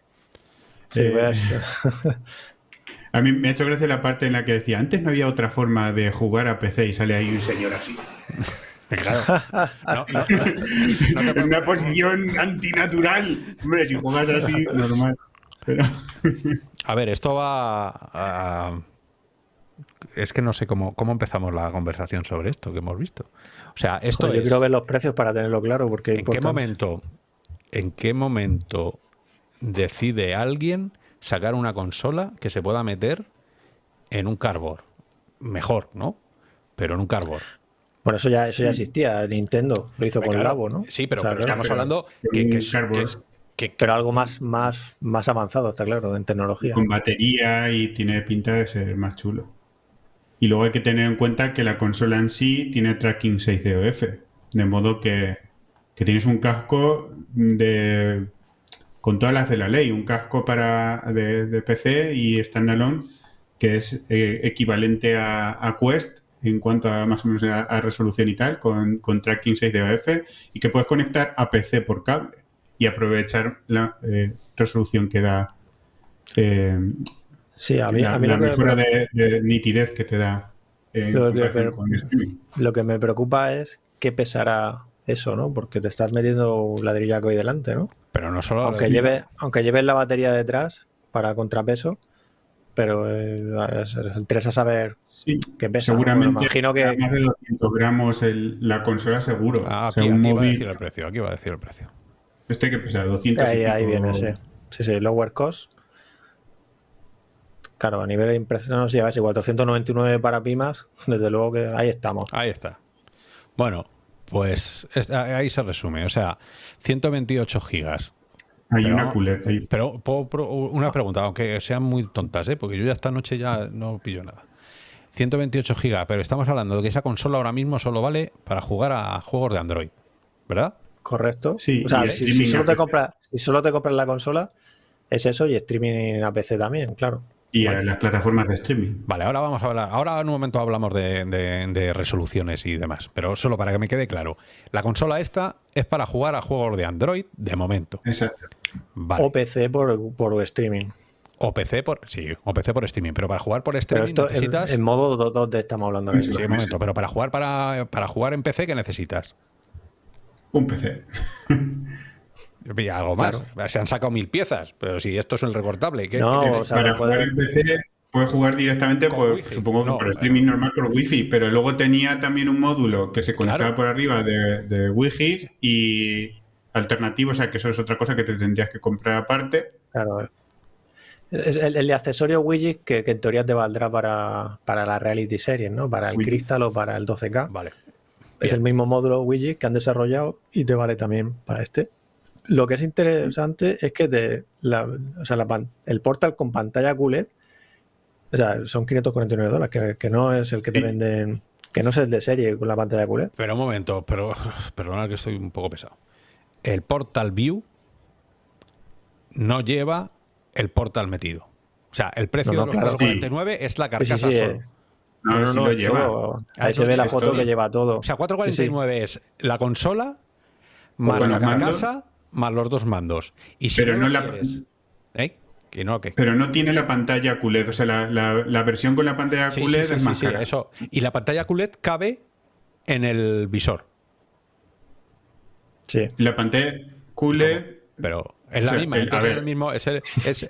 Sí, eh. A mí me ha hecho gracia la parte en la que decía, antes no había otra forma de jugar a PC y sale ahí un señor así. Claro. No, no, en una posición antinatural. Hombre, si juegas así, normal. Pero... A ver, esto va a... Es que no sé cómo, cómo empezamos la conversación sobre esto que hemos visto. O sea, esto Joder, yo es... quiero ver los precios para tenerlo claro, porque es ¿En qué momento, en qué momento decide alguien sacar una consola que se pueda meter en un cardboard? Mejor, ¿no? Pero en un cardboard. Bueno, eso ya, eso ya existía. Nintendo lo hizo con el Claro, Labo, ¿no? Sí, pero, O sea, pero estamos pero hablando que, es- que es- que- pero algo más, más, más avanzado, está claro, en tecnología. con batería y tiene pinta de ser más chulo. Y luego hay que tener en cuenta que la consola en sí tiene tracking 6 DOF, de modo que, que tienes un casco de con todas las de la ley, un casco para de, PC y standalone que es eh, equivalente a, Quest en cuanto a más o menos a, resolución y tal, con, con tracking 6 DOF y que puedes conectar a PC por cable y aprovechar la eh, resolución que da eh, Sí, a mí, la, a mí la lo, que mejora me, de, de nitidez que te da eh, Lo que- con streaming. lo que me preocupa es qué pesará eso, ¿no? Porque te estás metiendo un ladrillaco ahí delante, ¿no? pero no solo... Aunque, lleve, aunque lleves la batería detrás para contrapeso, pero eh, es- es- interesa saber Sí, qué pesa. ¿no? seguramente Me imagino que, más de 200 gramos el- la consola seguro. Ah, aquí, aquí va a decir el precio, aquí va a decir el precio. este que pesa 200 y Ahí, ahí viene, sí. Sí, sí, lower cost. Claro, a nivel de impresión, no sé, ya ves, igual 499 para Pimas, desde luego que ahí estamos. Ahí está. Bueno, pues es- ahí se resume. O sea, 128 gigas Hay Pero una QLED ahí. Pero puedo pro- una pregunta, aunque sean muy tontas, ¿eh? porque yo ya esta noche ya no pillo nada. 128 gigas, pero estamos hablando de que esa consola ahora mismo solo vale para jugar a juegos de Android, ¿verdad? Correcto. Sí, o sea, si, si solo te compras, si solo te compras la consola, es eso y streaming a PC también, claro. Y a las plataformas de streaming. Vale, ahora vamos a hablar. Ahora en un momento hablamos de, de- de resoluciones y demás, pero solo para que me quede claro. La consola esta es para jugar a juegos de Android de momento. Exacto. Vale. O PC por, por streaming. O PC por. Sí, o PC por streaming. Pero para jugar por streaming esto en, necesitas. en modo 2 estamos hablando. ahora Sí, momento, pero para jugar para, para jugar en PC, ¿qué necesitas? Un PC. Y algo más. Se han sacado mil piezas, pero si esto es el recortable, ¿qué, No, qué o sea, Para jugar en PC puedes jugar directamente por, supongo que No, por streaming normal por wifi, pero luego tenía también un módulo que se conectaba Claro. por arriba de, de Wi-Fi y alternativo, o sea que eso es otra cosa que te tendrías que comprar aparte. Claro. Es el, accesorio widget que, que en teoría te valdrá para, para la reality series, ¿no? Para el Widget. Crystal o para el 12K. Vale. Es el mismo módulo widget que han desarrollado y te vale también para este. Lo que es interesante es que te, la, o sea, la pan- el portal con pantalla QLED o sea, son 549 dólares, que, que no es el que te Sí. venden, que no es el de serie con la pantalla QLED. Pero un momento, pero perdona que estoy un poco pesado. El Portal View no lleva el portal metido. O sea, el precio No, no, de los claro. 449 es la carcasa sí, sí, solo. eh. No, lo lleva. todo- Ah, ahí se ve la foto que lleva todo. O sea, 449 es la consola más la carcasa más los dos mandos. Y si Pero no, la- quieres- ¿Eh? ¿Que no qué? Pero no tiene la pantalla QLED, o sea, la, la- la versión con la pantalla Sí, QLED sí, sí, es sí, más sí, cara. eso. Y la pantalla QLED cabe en el visor. Sí. La pantalla QLED Pero es la misma, el- entonces es el mismo, es el, es,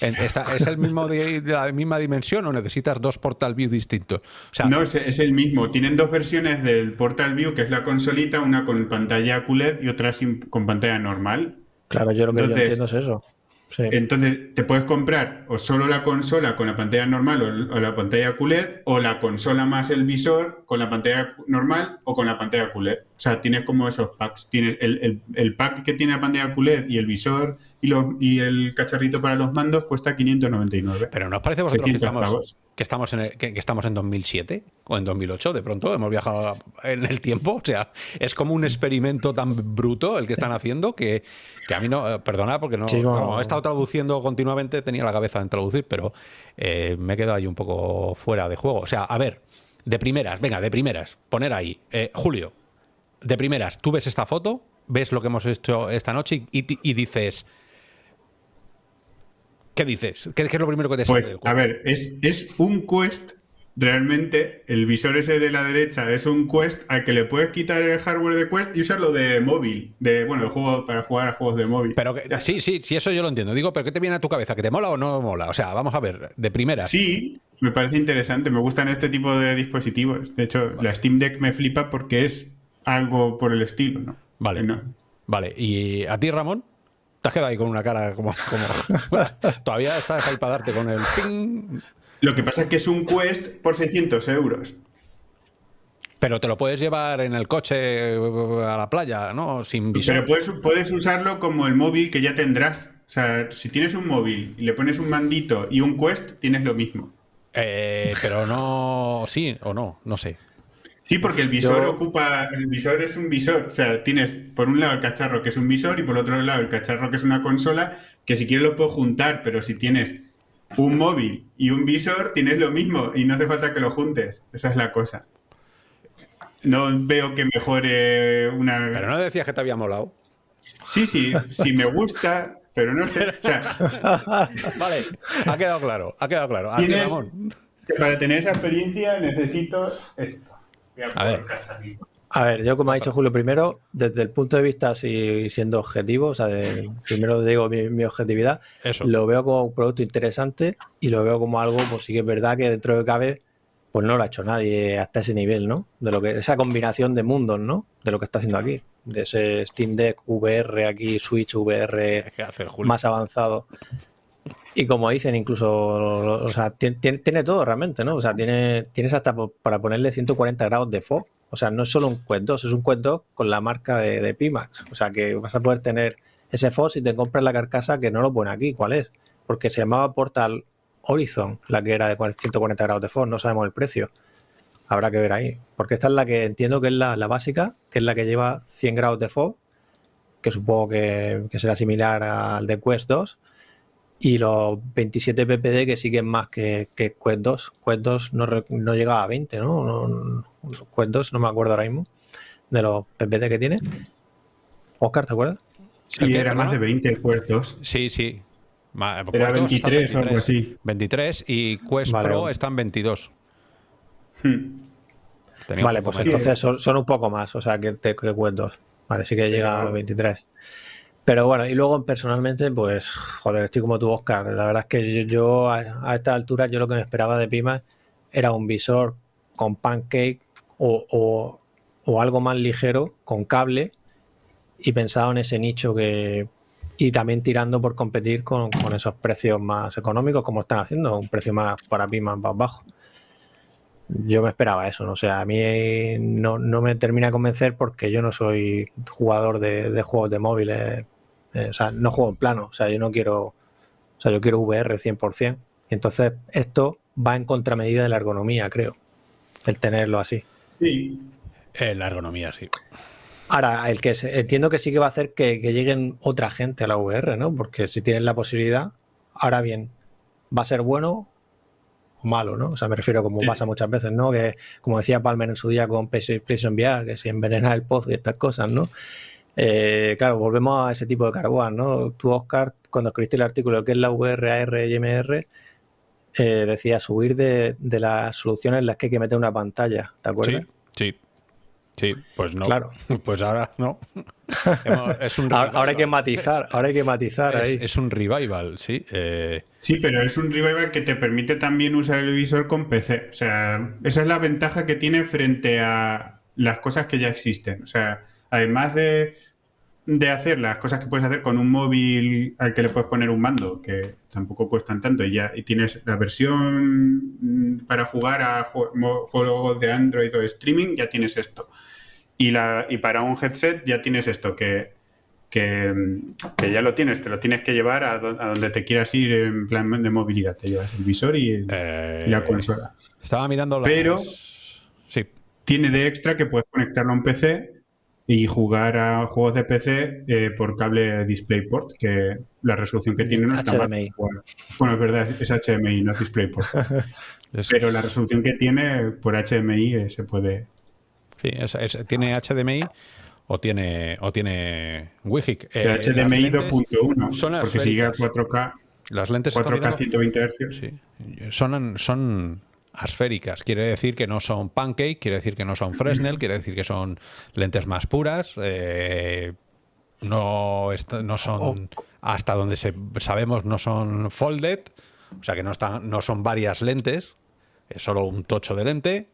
en- está- es el mismo de, de la misma dimensión o necesitas dos portal view distintos. O sea, No, es, es el mismo. Tienen dos versiones del Portal View, que es la consolita, una con pantalla QLED y otra sin- con pantalla normal. Claro, yo lo que Entonces- yo entiendo es eso. Sí. Entonces, te puedes comprar o solo la consola con la pantalla normal o, o la pantalla QLED, o la consola más el visor con la pantalla normal o con la pantalla QLED. O sea, tienes como esos packs. Tienes el, el- el pack que tiene la pantalla QLED y el visor y, los- y el cacharrito para los mandos cuesta 599. pero ¿nos parece a vosotros que 600 estamos, pavos. Que, estamos en el- que, que estamos en 2007 o en 2008? De pronto hemos viajado en el tiempo. O sea, es como un experimento tan bruto el que están haciendo que, que a mí no, eh, perdona, porque no, Sí, no. como he estado traduciendo continuamente, tenía la cabeza en traducir, pero eh, me he quedado ahí un poco fuera de juego. O sea, a ver, de primeras, venga, de primeras, poner ahí. Eh, Julio, de primeras, tú ves esta foto, ves lo que hemos hecho esta noche y, y- y dices. ¿Qué dices? ¿Qué, qué es lo primero que te sale Pues, del a ver, es, es un quest. Realmente, el visor ese de la derecha es un quest al que le puedes quitar el hardware de quest y usarlo de móvil. De, bueno, el juego para jugar a juegos de móvil. Pero que- sí, sí, sí, eso yo lo entiendo. Digo, pero ¿qué te viene a tu cabeza? ¿Que te mola o no mola? O sea, vamos a ver, de primeras. Sí, me parece interesante. Me gustan este tipo de dispositivos. De hecho, la Steam Deck me flipa porque es algo por el estilo, ¿no? Vale. No- Vale, ¿y a ti, Ramón? Te has quedado ahí con una cara como... como- Todavía estás ahí para darte con el ping. Lo que pasa es que es un quest por 600 euros. Pero te lo puedes llevar en el coche eh, a la playa, ¿no? Sin visor. Pero puedes, puedes usarlo como el móvil que ya tendrás. O sea, si tienes un móvil y le pones un mandito y un quest, tienes lo mismo. Eh, pero no... Sí o no, no sé. Sí, porque el visor Yo- ocupa. El visor es un visor. O sea, tienes por un lado el cacharro que es un visor y por otro lado el cacharro que es una consola, que si quieres lo puedo juntar, pero si tienes un móvil y un visor, tienes lo mismo y no hace falta que lo juntes. Esa es la cosa. No veo que mejore una. Pero no decías que te había molado. Sí, sí, sí me gusta, pero no sé. O sea, Vale, ha quedado claro, ha quedado claro. Tienes- que para tener esa experiencia necesito esto. A ver. A yo como ha dicho Julio primero, desde el punto de vista así siendo objetivo, o sea, de- primero digo mi, mi objetividad, Eso. lo veo como un producto interesante y lo veo como algo, pues sí que es verdad que dentro de cabe, pues no lo ha hecho nadie hasta ese nivel, ¿no? De lo que esa combinación de mundos, ¿no? De lo que está haciendo aquí, de ese Steam Deck VR aquí, Switch VR ¿Qué hace el Julio? más avanzado. Y como dicen, incluso, o sea, tiene, tiene- todo realmente, ¿no? O sea, tiene, tienes hasta para ponerle 140 grados de fog. O sea, no es solo un Quest 2, es un Quest 2 con la marca de, Pimax. O sea, que vas a poder tener ese FOS y te compras la carcasa que no lo pone aquí. ¿Cuál es? Porque se llamaba Portal Horizon, la que era de 140 grados de FOS, no sabemos el precio. Habrá que ver ahí. Porque esta es la que entiendo que es la, la básica, que es la que lleva 100 grados de FOS, que supongo que, que será similar al de Quest 2. Y los 27 ppd que siguen más que, que Quest 2. Quest 2 no, no llegaba a 20, ¿no? No- no- Quest 2 no me acuerdo ahora mismo de los ppd que tiene. Oscar, ¿te acuerdas? Sí, era más de 20 puertos. Sí, sí. Ma- Era Quest 2 está 23 o algo así. 23 y Quest Vale, Pro están 22. Hmm. Vale, pues entonces son, son un poco más, o sea, que, que Quest 2. Vale, sí que llega a 23. Pero bueno, y luego personalmente, pues, joder, estoy como tú, Oscar. La verdad es que yo, a, a esta altura, yo lo que me esperaba de Pima era un visor con pancake o, o- algo más ligero, con cable, y pensaba en ese nicho que. Y también tirando por competir con, con esos precios más económicos, como están haciendo, un precio más para Pima más bajo. Yo me esperaba eso, ¿no? O sea, a mí eh, no, no me termina de convencer porque yo no soy jugador de, de juegos de móviles. Eh, o sea, no juego en plano. O sea, yo no quiero. O sea, yo quiero VR 100%. Y entonces esto va en contramedida de la ergonomía, creo. El tenerlo así. Sí. Eh, la ergonomía, sí. Ahora, el que se- entiendo que sí que va a hacer que, que lleguen otra gente a la VR, ¿no? Porque si tienes la posibilidad, ahora bien, va a ser bueno o malo, ¿no? O sea, me refiero como pasa muchas veces, ¿no? Que como decía Palmer en su día con PlayStation VR, que se envenena el pozo y estas cosas, ¿no? Eh, claro, volvemos a ese tipo de carbón, ¿no? Tú, Oscar, cuando escribiste el artículo que es la VR, AR y MR, eh, decía subir de, de las soluciones en las que hay que meter una pantalla, ¿te acuerdas? Sí, sí. Sí, pues no. Claro. Pues ahora no. Es un Ahora, ahora hay que matizar, ahora hay que matizar Es, ahí. es un revival, sí. eh, Sí, pero es un revival que te permite también usar el visor con PC. O sea, esa es la ventaja que tiene frente a las cosas que ya existen. O sea, además de, de hacer las cosas que puedes hacer con un móvil al que le puedes poner un mando, que tampoco cuestan tanto, y ya y tienes la versión mm, para jugar a juegos de Android o de streaming, ya tienes esto. Y, la, y para un headset ya tienes esto, que, que, que ya lo tienes, te lo tienes que llevar a, do- a donde te quieras ir en plan de movilidad. Te llevas el visor y, el- y la consola. Estaba mirando las- Pero Sí. tiene de extra que puedes conectarlo a un PC y jugar a juegos de PC eh, por cable DisplayPort, que la resolución que tiene no está. HDMI. Bueno, bueno, es verdad, es HDMI, no es DisplayPort. Pero la resolución que tiene por HDMI eh, se puede... Sí, es- es- tiene HDMI o tiene o tiene WIGIC. O sea, Eh, HDMI lentes 2.1, son porque sigue a esféricas. 4K, Las lentes están 4K mirando- 120 Hz. Sí. Son, son asféricas. Quiere decir que no son pancake, quiere decir que no son Fresnel, quiere decir que son lentes más puras. eh, no, no son, hasta donde se, sabemos, no son folded. O sea que no, están, no son varias lentes. Es solo un tocho de lente.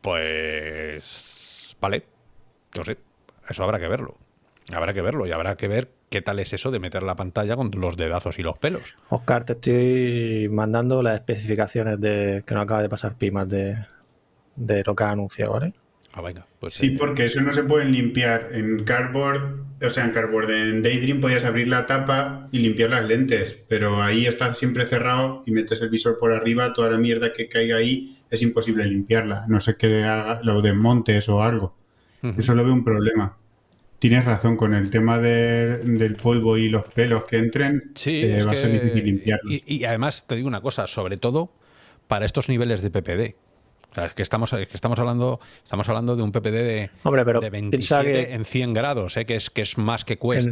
Pues. Vale. No sé. Eso habrá que verlo. Habrá que verlo y habrá que ver qué tal es eso de meter la pantalla con los dedazos y los pelos. Oscar, te estoy mandando las especificaciones de que nos acaba de pasar Pimas de, de lo que ha anunciado, ¿vale? Ah, venga. Pues Sí, porque eso no se puede limpiar. En Cardboard, o sea, en Cardboard, en Daydream podías abrir la tapa y limpiar las lentes, pero ahí está siempre cerrado y metes el visor por arriba, toda la mierda que caiga ahí es imposible limpiarla. No sé qué haga, lo desmontes o algo. Eso lo veo un problema. Tienes razón, con el tema de- del polvo y los pelos que entren, Sí, eh, va a ser difícil limpiarlos. Y, y además te digo una cosa, sobre todo para estos niveles de PPD. O sea, es que estamos, es que estamos hablando, estamos hablando de un PPD de, Hombre, pero de piensa 27 que- en 100 grados, ¿eh? que es que es más que Quest.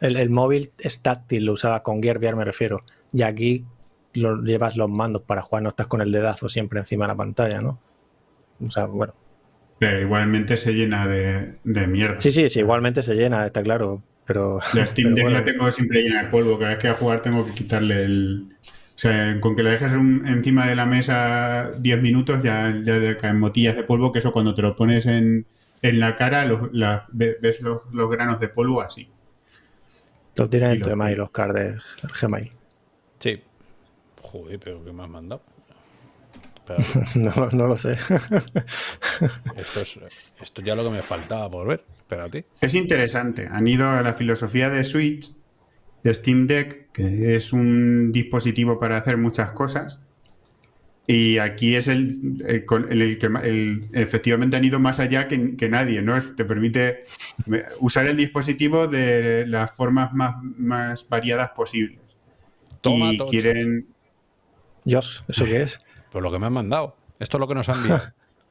El- el móvil es táctil, lo usaba con Gear VR, me refiero. Y aquí lo, llevas los mandos para jugar, no estás con el dedazo siempre encima de la pantalla, ¿no? O sea, bueno. Pero igualmente se llena de, de mierda. Sí, sí, sí, igualmente se llena, está claro. Pero. La Steam Deck bueno. la tengo siempre llena de polvo. Cada vez que voy a jugar tengo que quitarle el. O sea, con que la dejes un- encima de la mesa 10 minutos ya, ya caen motillas de polvo, que eso cuando te lo pones en, en la cara los- la- ves los, los granos de polvo así. Lo tienes en Y tu lo- email, Oscar, de Gmail. Sí. Joder, pero ¿qué me has mandado? Pero no, no lo sé. esto, es, esto ya es lo que me faltaba por ver. Espérate. Es interesante. Han ido a la filosofía de Switch, de Steam Deck, que es un dispositivo para hacer muchas cosas. Y aquí es el, el con- el- el que el- efectivamente han ido más allá que, que nadie, ¿no? Es- te permite usar el dispositivo de las formas más, más variadas posibles. Toma, y quieren. Josh, ¿eso qué es? Pues lo que me han mandado. Esto es lo que nos han enviado.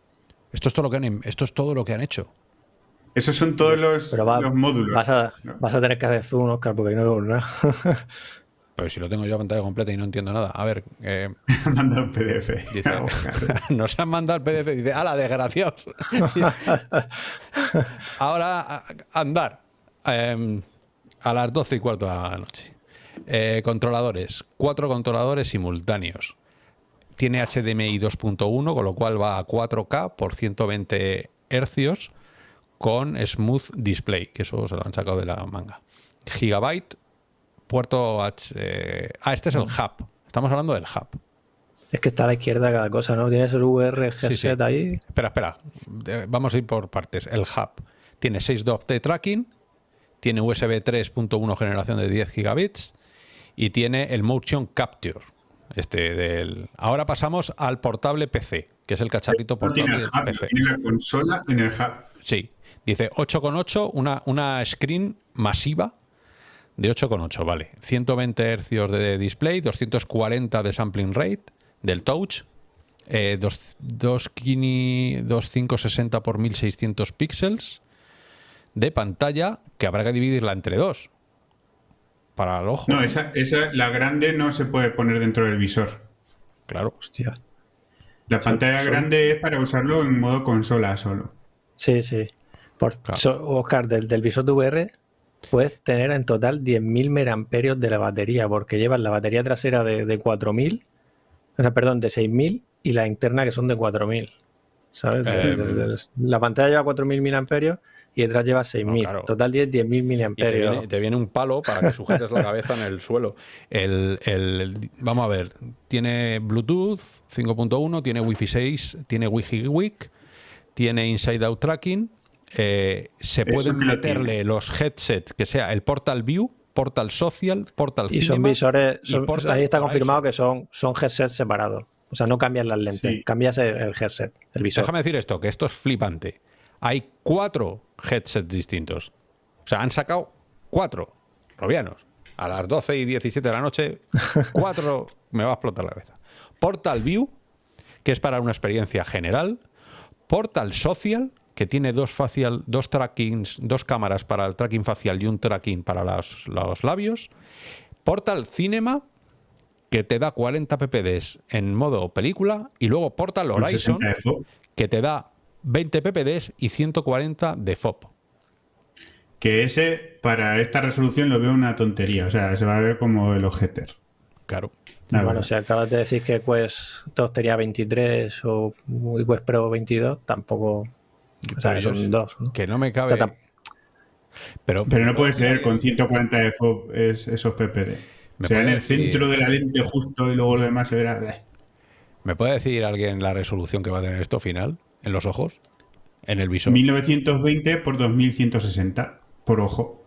Esto es todo lo que han, esto es todo lo que han hecho. Esos son todos los, Pero va- los módulos. Vas a, ¿no? vas a tener que hacer zoom, Oscar, porque ahí no veo nada. Pero si lo tengo yo a pantalla completa y no entiendo nada. A ver, eh, Han mandado un PDF. dice, nos han mandado el PDF. Dice, ¡ala, desgraciados! Ahora, a- andar. Eh, a las 12 y cuarto de la noche. Eh, controladores. Cuatro controladores simultáneos. Tiene HDMI 2.1, con lo cual va a 4K por 120 hercios con Smooth Display, que eso se lo han sacado de la manga. Gigabyte, puerto H. eh, ah, este es el hub. Estamos hablando del hub. es que está a la izquierda cada cosa, ¿no? Tienes el VR Sí, sí. ahí. Espera, espera. Vamos a ir por partes. El hub tiene 6 DOF de tracking, tiene USB 3.1 generación de 10 gigabits y tiene el Motion Capture. Este del... Ahora pasamos al portable PC, que es el cacharrito No tiene portable el hub, PC. tiene la consola en el hub. Sí. Dice 8,8, una, una screen masiva de 8,8, vale. 120 Hz de display, 240 de sampling rate del touch, eh, dos- dos kini- 2560 por 1600 píxeles de pantalla que habrá que dividirla entre dos. Para el ojo. No, esa, esa, la grande no se puede poner dentro del visor. Claro. Hostia. La pantalla son- grande es para usarlo en modo consola solo. Sí, sí. Por, so- Oscar, del, del visor de VR puedes tener en total 10.000 mAh de la batería, porque llevas la batería trasera de, de 4.000, o sea, perdón, de 6.000 y la interna que son de 4.000. ¿Sabes? De- Eh, de- de- la pantalla lleva 4.000 mAh y detrás lleva 6.000. claro. Total 10, 10.000 Y te viene, te viene un palo para que sujetes la cabeza en el suelo. El, el- vamos a ver, tiene Bluetooth 5.1, tiene Wi-Fi 6, tiene Wi-Fi Week, tiene Inside Out Tracking. eh, se Eso pueden meterle los headsets, que sea el Portal View, Portal Social, Portal Y son visores, y son- Portal ahí está confirmado que son, son headsets separados. O sea, no cambias las lentes, Sí. cambias el, el headset, el visor. Déjame decir esto, que esto es flipante. Hay cuatro headsets distintos. O sea, han sacado cuatro robianos. A las 12 y 17 de la noche, cuatro me va a explotar la cabeza. Portal View, que es para una experiencia general. Portal Social, que tiene dos facial, dos trackings, dos cámaras para el tracking facial y un tracking para los, los labios. Portal Cinema, que te da 40 ppds en modo película. Y luego Portal Horizon, 60 de FOV, que te da 20 ppds y 140 de FOP. que ese, para esta resolución, lo veo una tontería. O sea, se va a ver como el objeter. Claro. La bueno, verdad. si acabas de decir que Quest 2 tenía 23 o Quest Pro 22, tampoco. O sea, son dos. ¿no? Que no me cabe. O sea, tam- pero, Pero no puede ser con 140 de FOV es- esos PPD. ¿Me O sea, en el decir- centro de la lente justo y luego lo demás se verá. ¿Me puede decir alguien la resolución que va a tener esto final? ¿En los ojos? ¿En el visor? 1920 por 2160 por ojo.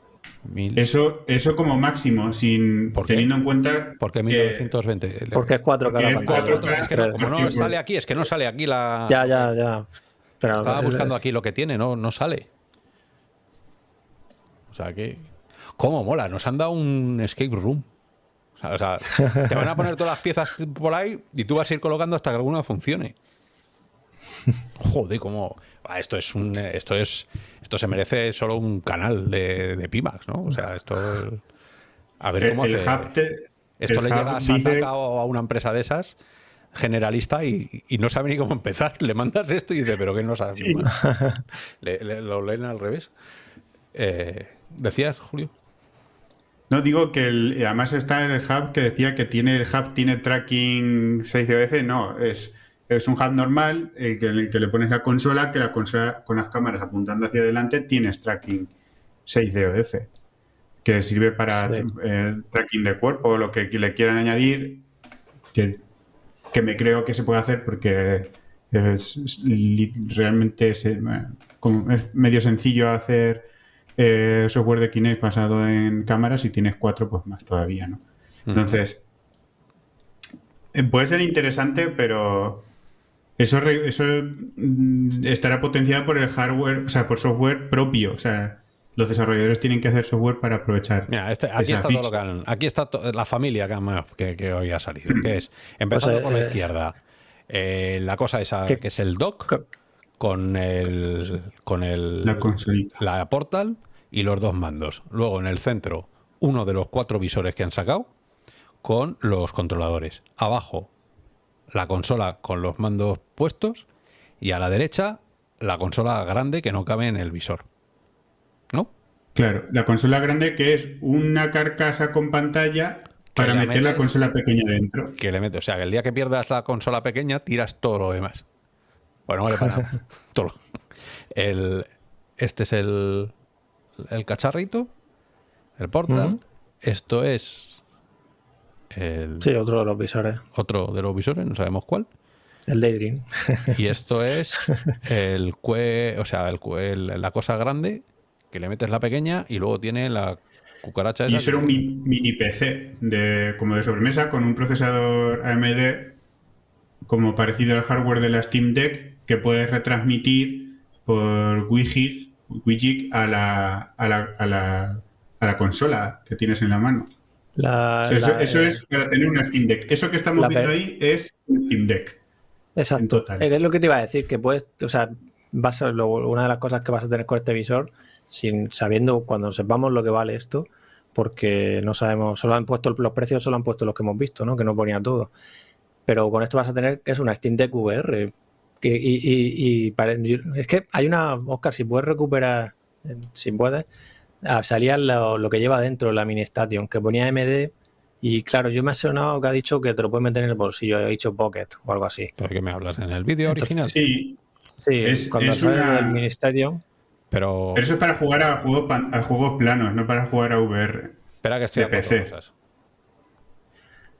Mil- Eso, eso como máximo, sin teniendo en cuenta ¿Por qué que 1920? porque es 4K porque la es pantalla. 4K. Es que no, como no Porque- sale aquí, es que no sale aquí la. Ya, ya, ya. Pero, Estaba buscando aquí lo que tiene, no, no sale. O sea que. ¿Cómo mola? Nos han dado un escape room. O sea, o sea, te van a poner todas las piezas por ahí y tú vas a ir colocando hasta que alguna funcione. Joder, cómo. Ah, esto es un. Esto es. Esto se merece solo un canal de, de Pimax, ¿no? O sea, esto. A ver cómo el hace. hub te- Esto el le llega a dice- Sataka o a una empresa de esas generalista y, y no sabe ni cómo empezar. Le mandas esto y dice, pero que no sabes. Le- le- lo leen al revés. Eh, ¿Decías, Julio? No, digo que el- además está en el hub que decía que tiene el hub tiene tracking 6DOF. No, es, es un hub normal el que, el que le pones la consola, que la consola con las cámaras apuntando hacia adelante tienes tracking 6DOF, que sirve para Sí. eh, tracking de cuerpo o lo que le quieran añadir. Que que me creo que se puede hacer porque es, realmente como es medio sencillo hacer eh, software de Kinect basado en cámaras y tienes cuatro, pues más todavía, ¿no? Entonces, eh, puede ser interesante, pero eso, re- eso mm, estará potenciado por el hardware, o sea, por software propio. O sea, los desarrolladores tienen que hacer software para aprovechar. Mira, este- aquí, esa está todo lo que han- aquí está to- la familia que, hoy ha salido, que es, empezando Pues, por la eh, izquierda, eh, la cosa esa ¿Qué? que es el dock con el con el La consolita. la portal y los dos mandos. Luego en el centro, uno de los cuatro visores que han sacado con los controladores. Abajo, la consola con los mandos puestos y a la derecha, la consola grande que no cabe en el visor. ¿No? Claro, la consola grande que es una carcasa con pantalla para meter la metes- consola pequeña dentro. que le mete. O sea, que el día que pierdas la consola pequeña, tiras todo lo demás. Bueno, vale para. Todo el, este es el, el cacharrito, el portal. Esto es el Sí, otro de los visores. otro de los visores, no sabemos cuál. El Daydream. Y esto es el cue, o sea, el, cue- el- la cosa grande que le metes la pequeña y luego tiene la cucaracha esa. Y eso era un mi- mini PC de, como de sobremesa con un procesador AMD como parecido al hardware de la Steam Deck que puedes retransmitir por Wi-Fi Wi-Fi a la, a, la, a, la, a la consola que tienes en la mano. La- O sea, eso, la- eso es para tener una Steam Deck. Eso que estamos viendo ahí es un Steam Deck. Exacto. en total. Es lo que te iba a decir, que puedes, o sea, vas a, lo- una de las cosas que vas a tener con este visor, sin sabiendo cuando sepamos lo que vale esto, porque no sabemos, solo han puesto los precios, solo han puesto los que hemos visto, ¿no? Que no ponía todo. Pero con esto vas a tener que es una Steam Deck VR. que- y, y- y es que hay una, Oscar, si puedes recuperar, eh, si puedes, ah, salía lo, lo que lleva dentro la mini station, que ponía MD. Y claro, yo me he sonado que ha dicho que te lo puedes meter en el bolsillo, he dicho Pocket o algo así. ¿Pero qué me hablas? ¿En el vídeo original? Sí, Sí, Es- cuando es una- del Mini Stadium, Pero pero eso es para jugar a juegos, a juegos planos, no para jugar a VR. espera que estoy de PC. cosas.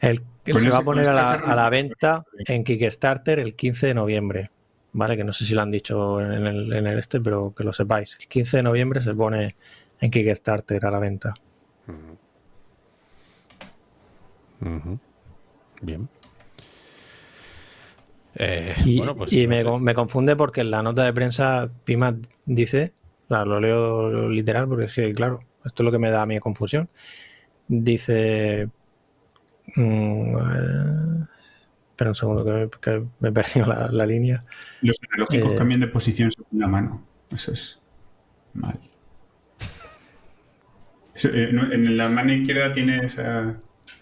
el, se va a poner a la, a la venta en Kickstarter el 15 de noviembre. ¿Vale? Que no sé si lo han dicho en el, en el este, pero que lo sepáis. El 15 de noviembre se pone en Kickstarter a la venta. Ujú. Bien. Eh, Y, bueno, pues y no me, sé. con- me confunde porque en la nota de prensa Pima dice, claro, lo leo literal porque es que, claro, esto es lo que me da a mí confusión. Dice... mm, eh, espera un segundo que me, que me he perdido la, la línea. Los analógicos Eh, cambian de posición según la mano. Eso es mal. Eh, en la mano izquierda tienes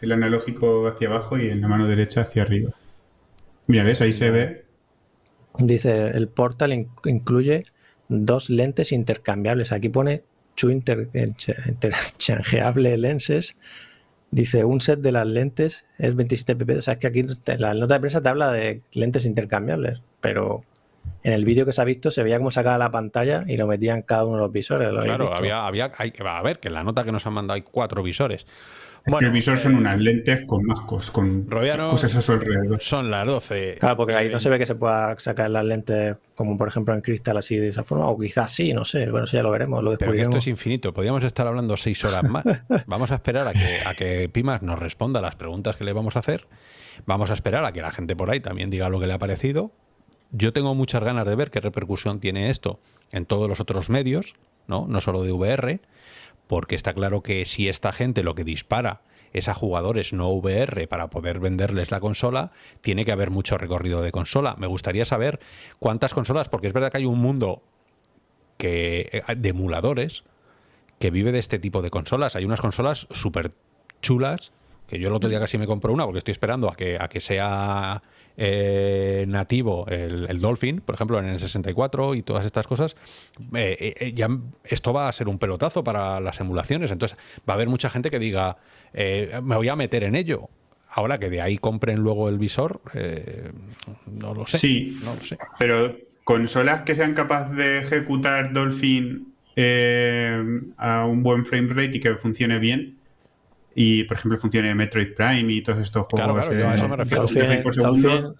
el analógico hacia abajo y en la mano derecha hacia arriba. Mira, ¿ves? Ahí se ve. Dice, el portal in- incluye dos lentes intercambiables. Aquí pone two inter- inter- interchangeable lenses. Dice, un set de las lentes es 27 pp. O sea, es que aquí la nota de prensa te habla de lentes intercambiables, pero en el vídeo que se ha visto se veía cómo sacaba la pantalla y lo metía en cada uno de los visores. ¿lo habéis Claro, había, había, hay- a ver, que en la nota que nos han mandado hay cuatro visores. Es que el visor son unas lentes con mascos, con Roviano- cosas a su alrededor. Son las 12. Claro, porque ahí no se ve que se pueda sacar las lentes como por ejemplo en cristal así de esa forma, o quizás sí, no sé. Bueno, eso ya lo veremos, lo Pero que esto descubriremos. es infinito. Podríamos estar hablando seis horas más. Vamos a esperar a que, a que Pimas nos responda las preguntas que le vamos a hacer. Vamos a esperar a que la gente por ahí también diga lo que le ha parecido. Yo tengo muchas ganas de ver qué repercusión tiene esto en todos los otros medios, ¿no? No solo de VR, porque está claro que si esta gente lo que dispara es a jugadores no VR para poder venderles la consola, tiene que haber mucho recorrido de consola. Me gustaría saber cuántas consolas, porque es verdad que hay un mundo que, eh, de emuladores que vive de este tipo de consolas. Hay unas consolas súper chulas, que yo el otro día casi me compro una porque estoy esperando a que, a que sea eh, nativo el, el Dolphin, por ejemplo, en el 64 y todas estas cosas. Eh, eh, ya esto va a ser un pelotazo para las emulaciones. Entonces va a haber mucha gente que diga, me voy a meter en ello. Ahora que de ahí compren luego el visor, no lo sé. Sí, no lo sé. pero consolas que sean capaces de ejecutar Dolphin eh, a un buen frame rate y que funcione bien, y, por ejemplo, funcionen Metroid Prime y todos estos Claro, juegos. claro, yo a eh, eso me refiero. de frame por segundo,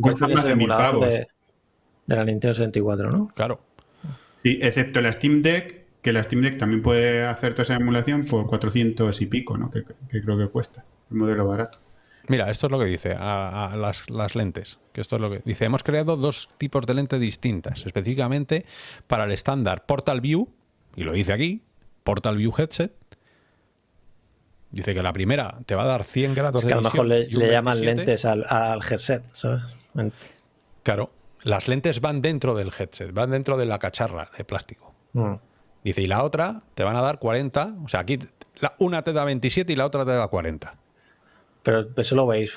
cuestan más de mil pavos. de, de la Nintendo 64, ¿no? Claro. Sí, excepto la Steam Deck, que la Steam Deck también puede hacer toda esa emulación por 400 y pico, ¿no? Que, que creo que cuesta, el modelo barato. Mira, esto es lo que dice a, a las, las lentes. Que esto es lo que dice. Hemos creado dos tipos de lentes distintas, específicamente para el estándar Portal View, y lo dice aquí, Portal View Headset. Dice que la primera te va a dar 100 grados Es que de a lo mejor le, visión llaman 27. lentes al, al headset, ¿sabes? Claro, las lentes van dentro del headset, van dentro de la cacharra de plástico. Mm. Dice, y la otra te van a dar 40, o sea, aquí la- una te da 27 y la otra te da 40. Pero eso lo veis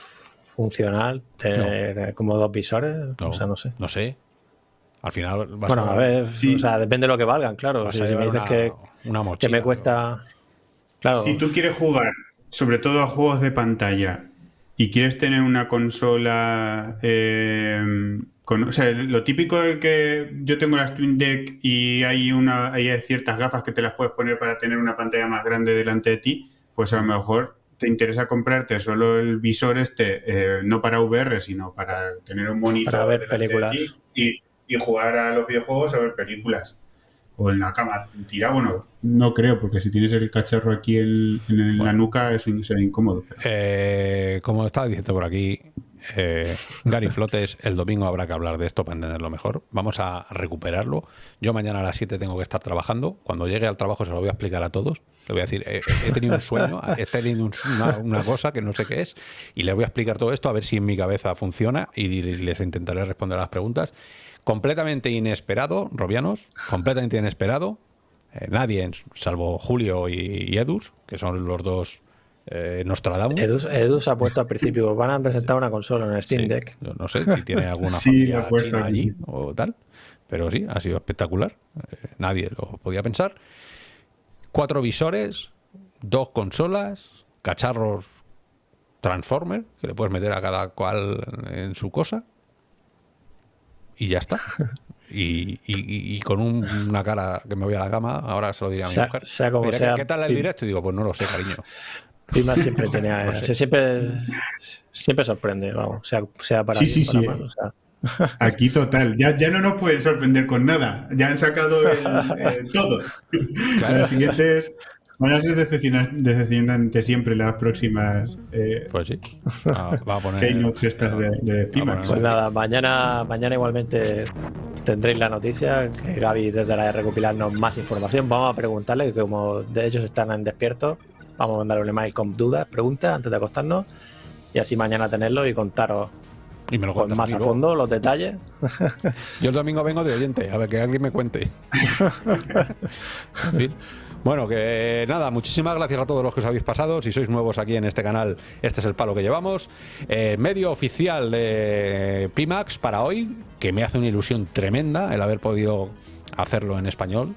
funcional, tener como dos visores, No, o sea, no sé. No sé. Al final vas Bueno, a ver, o sea, depende de lo que valgan, claro. Vas Si, a si me dices una- que, una que mochila, me cuesta. Claro, Si tú quieres jugar, sobre todo a juegos de pantalla, y quieres tener una consola. eh, con, o sea, lo típico de que yo tengo la Steam Deck y hay, una, hay ciertas gafas que te las puedes poner para tener una pantalla más grande delante de ti, pues a lo mejor te interesa comprarte solo el visor este, eh, no para VR, sino para tener un monitor Para ver de películas. ti y, y jugar a los videojuegos o ver películas. O en la cama tirado, bueno, no creo, porque si tienes el cacharro aquí en, en la nuca es será incómodo. pero- Eh, como estaba diciendo por aquí, eh, Gary Flotes, el domingo habrá que hablar de esto para entenderlo mejor. Vamos a recuperarlo. Yo mañana a las 7 tengo que estar trabajando. Cuando llegue al trabajo se lo voy a explicar a todos. Le voy a decir, eh, he tenido un sueño, he tenido un- una, una cosa que no sé qué es, y le voy a explicar todo esto a ver si en mi cabeza funciona y les intentaré responder a las preguntas. Completamente inesperado, Robianos, completamente inesperado. Eh, nadie, salvo Julio y, y Edus, que son los dos eh, Nostradamus. Edu, Edu se ha puesto al principio. Van a presentar una consola en el Steam Deck. Yo no sé si tiene alguna Sí, familia lo he puesto china aquí. allí o tal, pero sí, ha sido espectacular. Eh, nadie lo podía pensar. Cuatro visores, dos consolas, cacharros Transformer, que le puedes meter a cada cual en su cosa. Y ya está. Y, y- y con un- una cara que me voy a la cama, ahora se lo diré a mi Sea- mujer. sea como Mira, ¿qué- sea, ¿Qué tal el Pim. directo? Y digo, pues no lo sé, cariño. Pima siempre tenía. No sé. siempre, siempre sorprende, vamos. Sea, sea para Sí, bien, sí, para sí. mal, o sea. Aquí total, ya, ya no nos pueden sorprender con nada. Ya han sacado el- eh, todo. Las siguientes van a ser decepciona- decepcionantes siempre las próximas eh, Pues sí. Va, va a poner. keynotes estas de, de Pimax. Pues nada, mañana, mañana igualmente tendréis la noticia que Gaby tratará de recopilarnos más información. Vamos a preguntarle, que como de ellos están en despierto, vamos a mandarle un email con dudas, preguntas antes de acostarnos y así mañana tenerlo y contaros Y me lo con cuentas más a fondo los detalles. Yo el domingo vengo de oyente, a ver que alguien me cuente. En fin. Bueno, que nada, muchísimas gracias a todos los que os habéis pasado. Si sois nuevos aquí en este canal, este es el palo que llevamos. Eh, medio oficial de Pimax para hoy, que me hace una ilusión tremenda el haber podido hacerlo en español.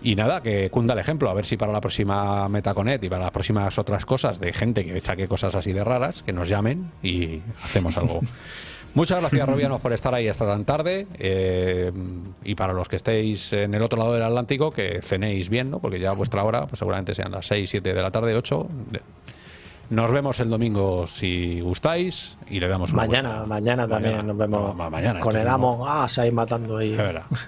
Y nada, que cunda el ejemplo, a ver si para la próxima Metaconet y para las próximas otras cosas de gente que saque cosas así de raras, que nos llamen y hacemos algo. Muchas gracias, Robianos, por estar ahí hasta tan tarde. eh, y para los que estéis en el otro lado del Atlántico, que cenéis bien, ¿no? Porque ya vuestra hora, pues seguramente sean las 6, 7 de la tarde, 8. Nos vemos el domingo si gustáis y le damos una Mañana, vuelta. mañana también Mañana. nos vemos Ma- mañana, con el amo. Ah, se ido matando ahí.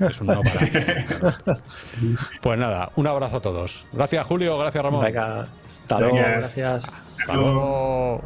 Es un no para. Pues nada, un abrazo a todos. Gracias, Julio. Gracias, Ramón. Venga, hasta luego, gracias. Hasta luego.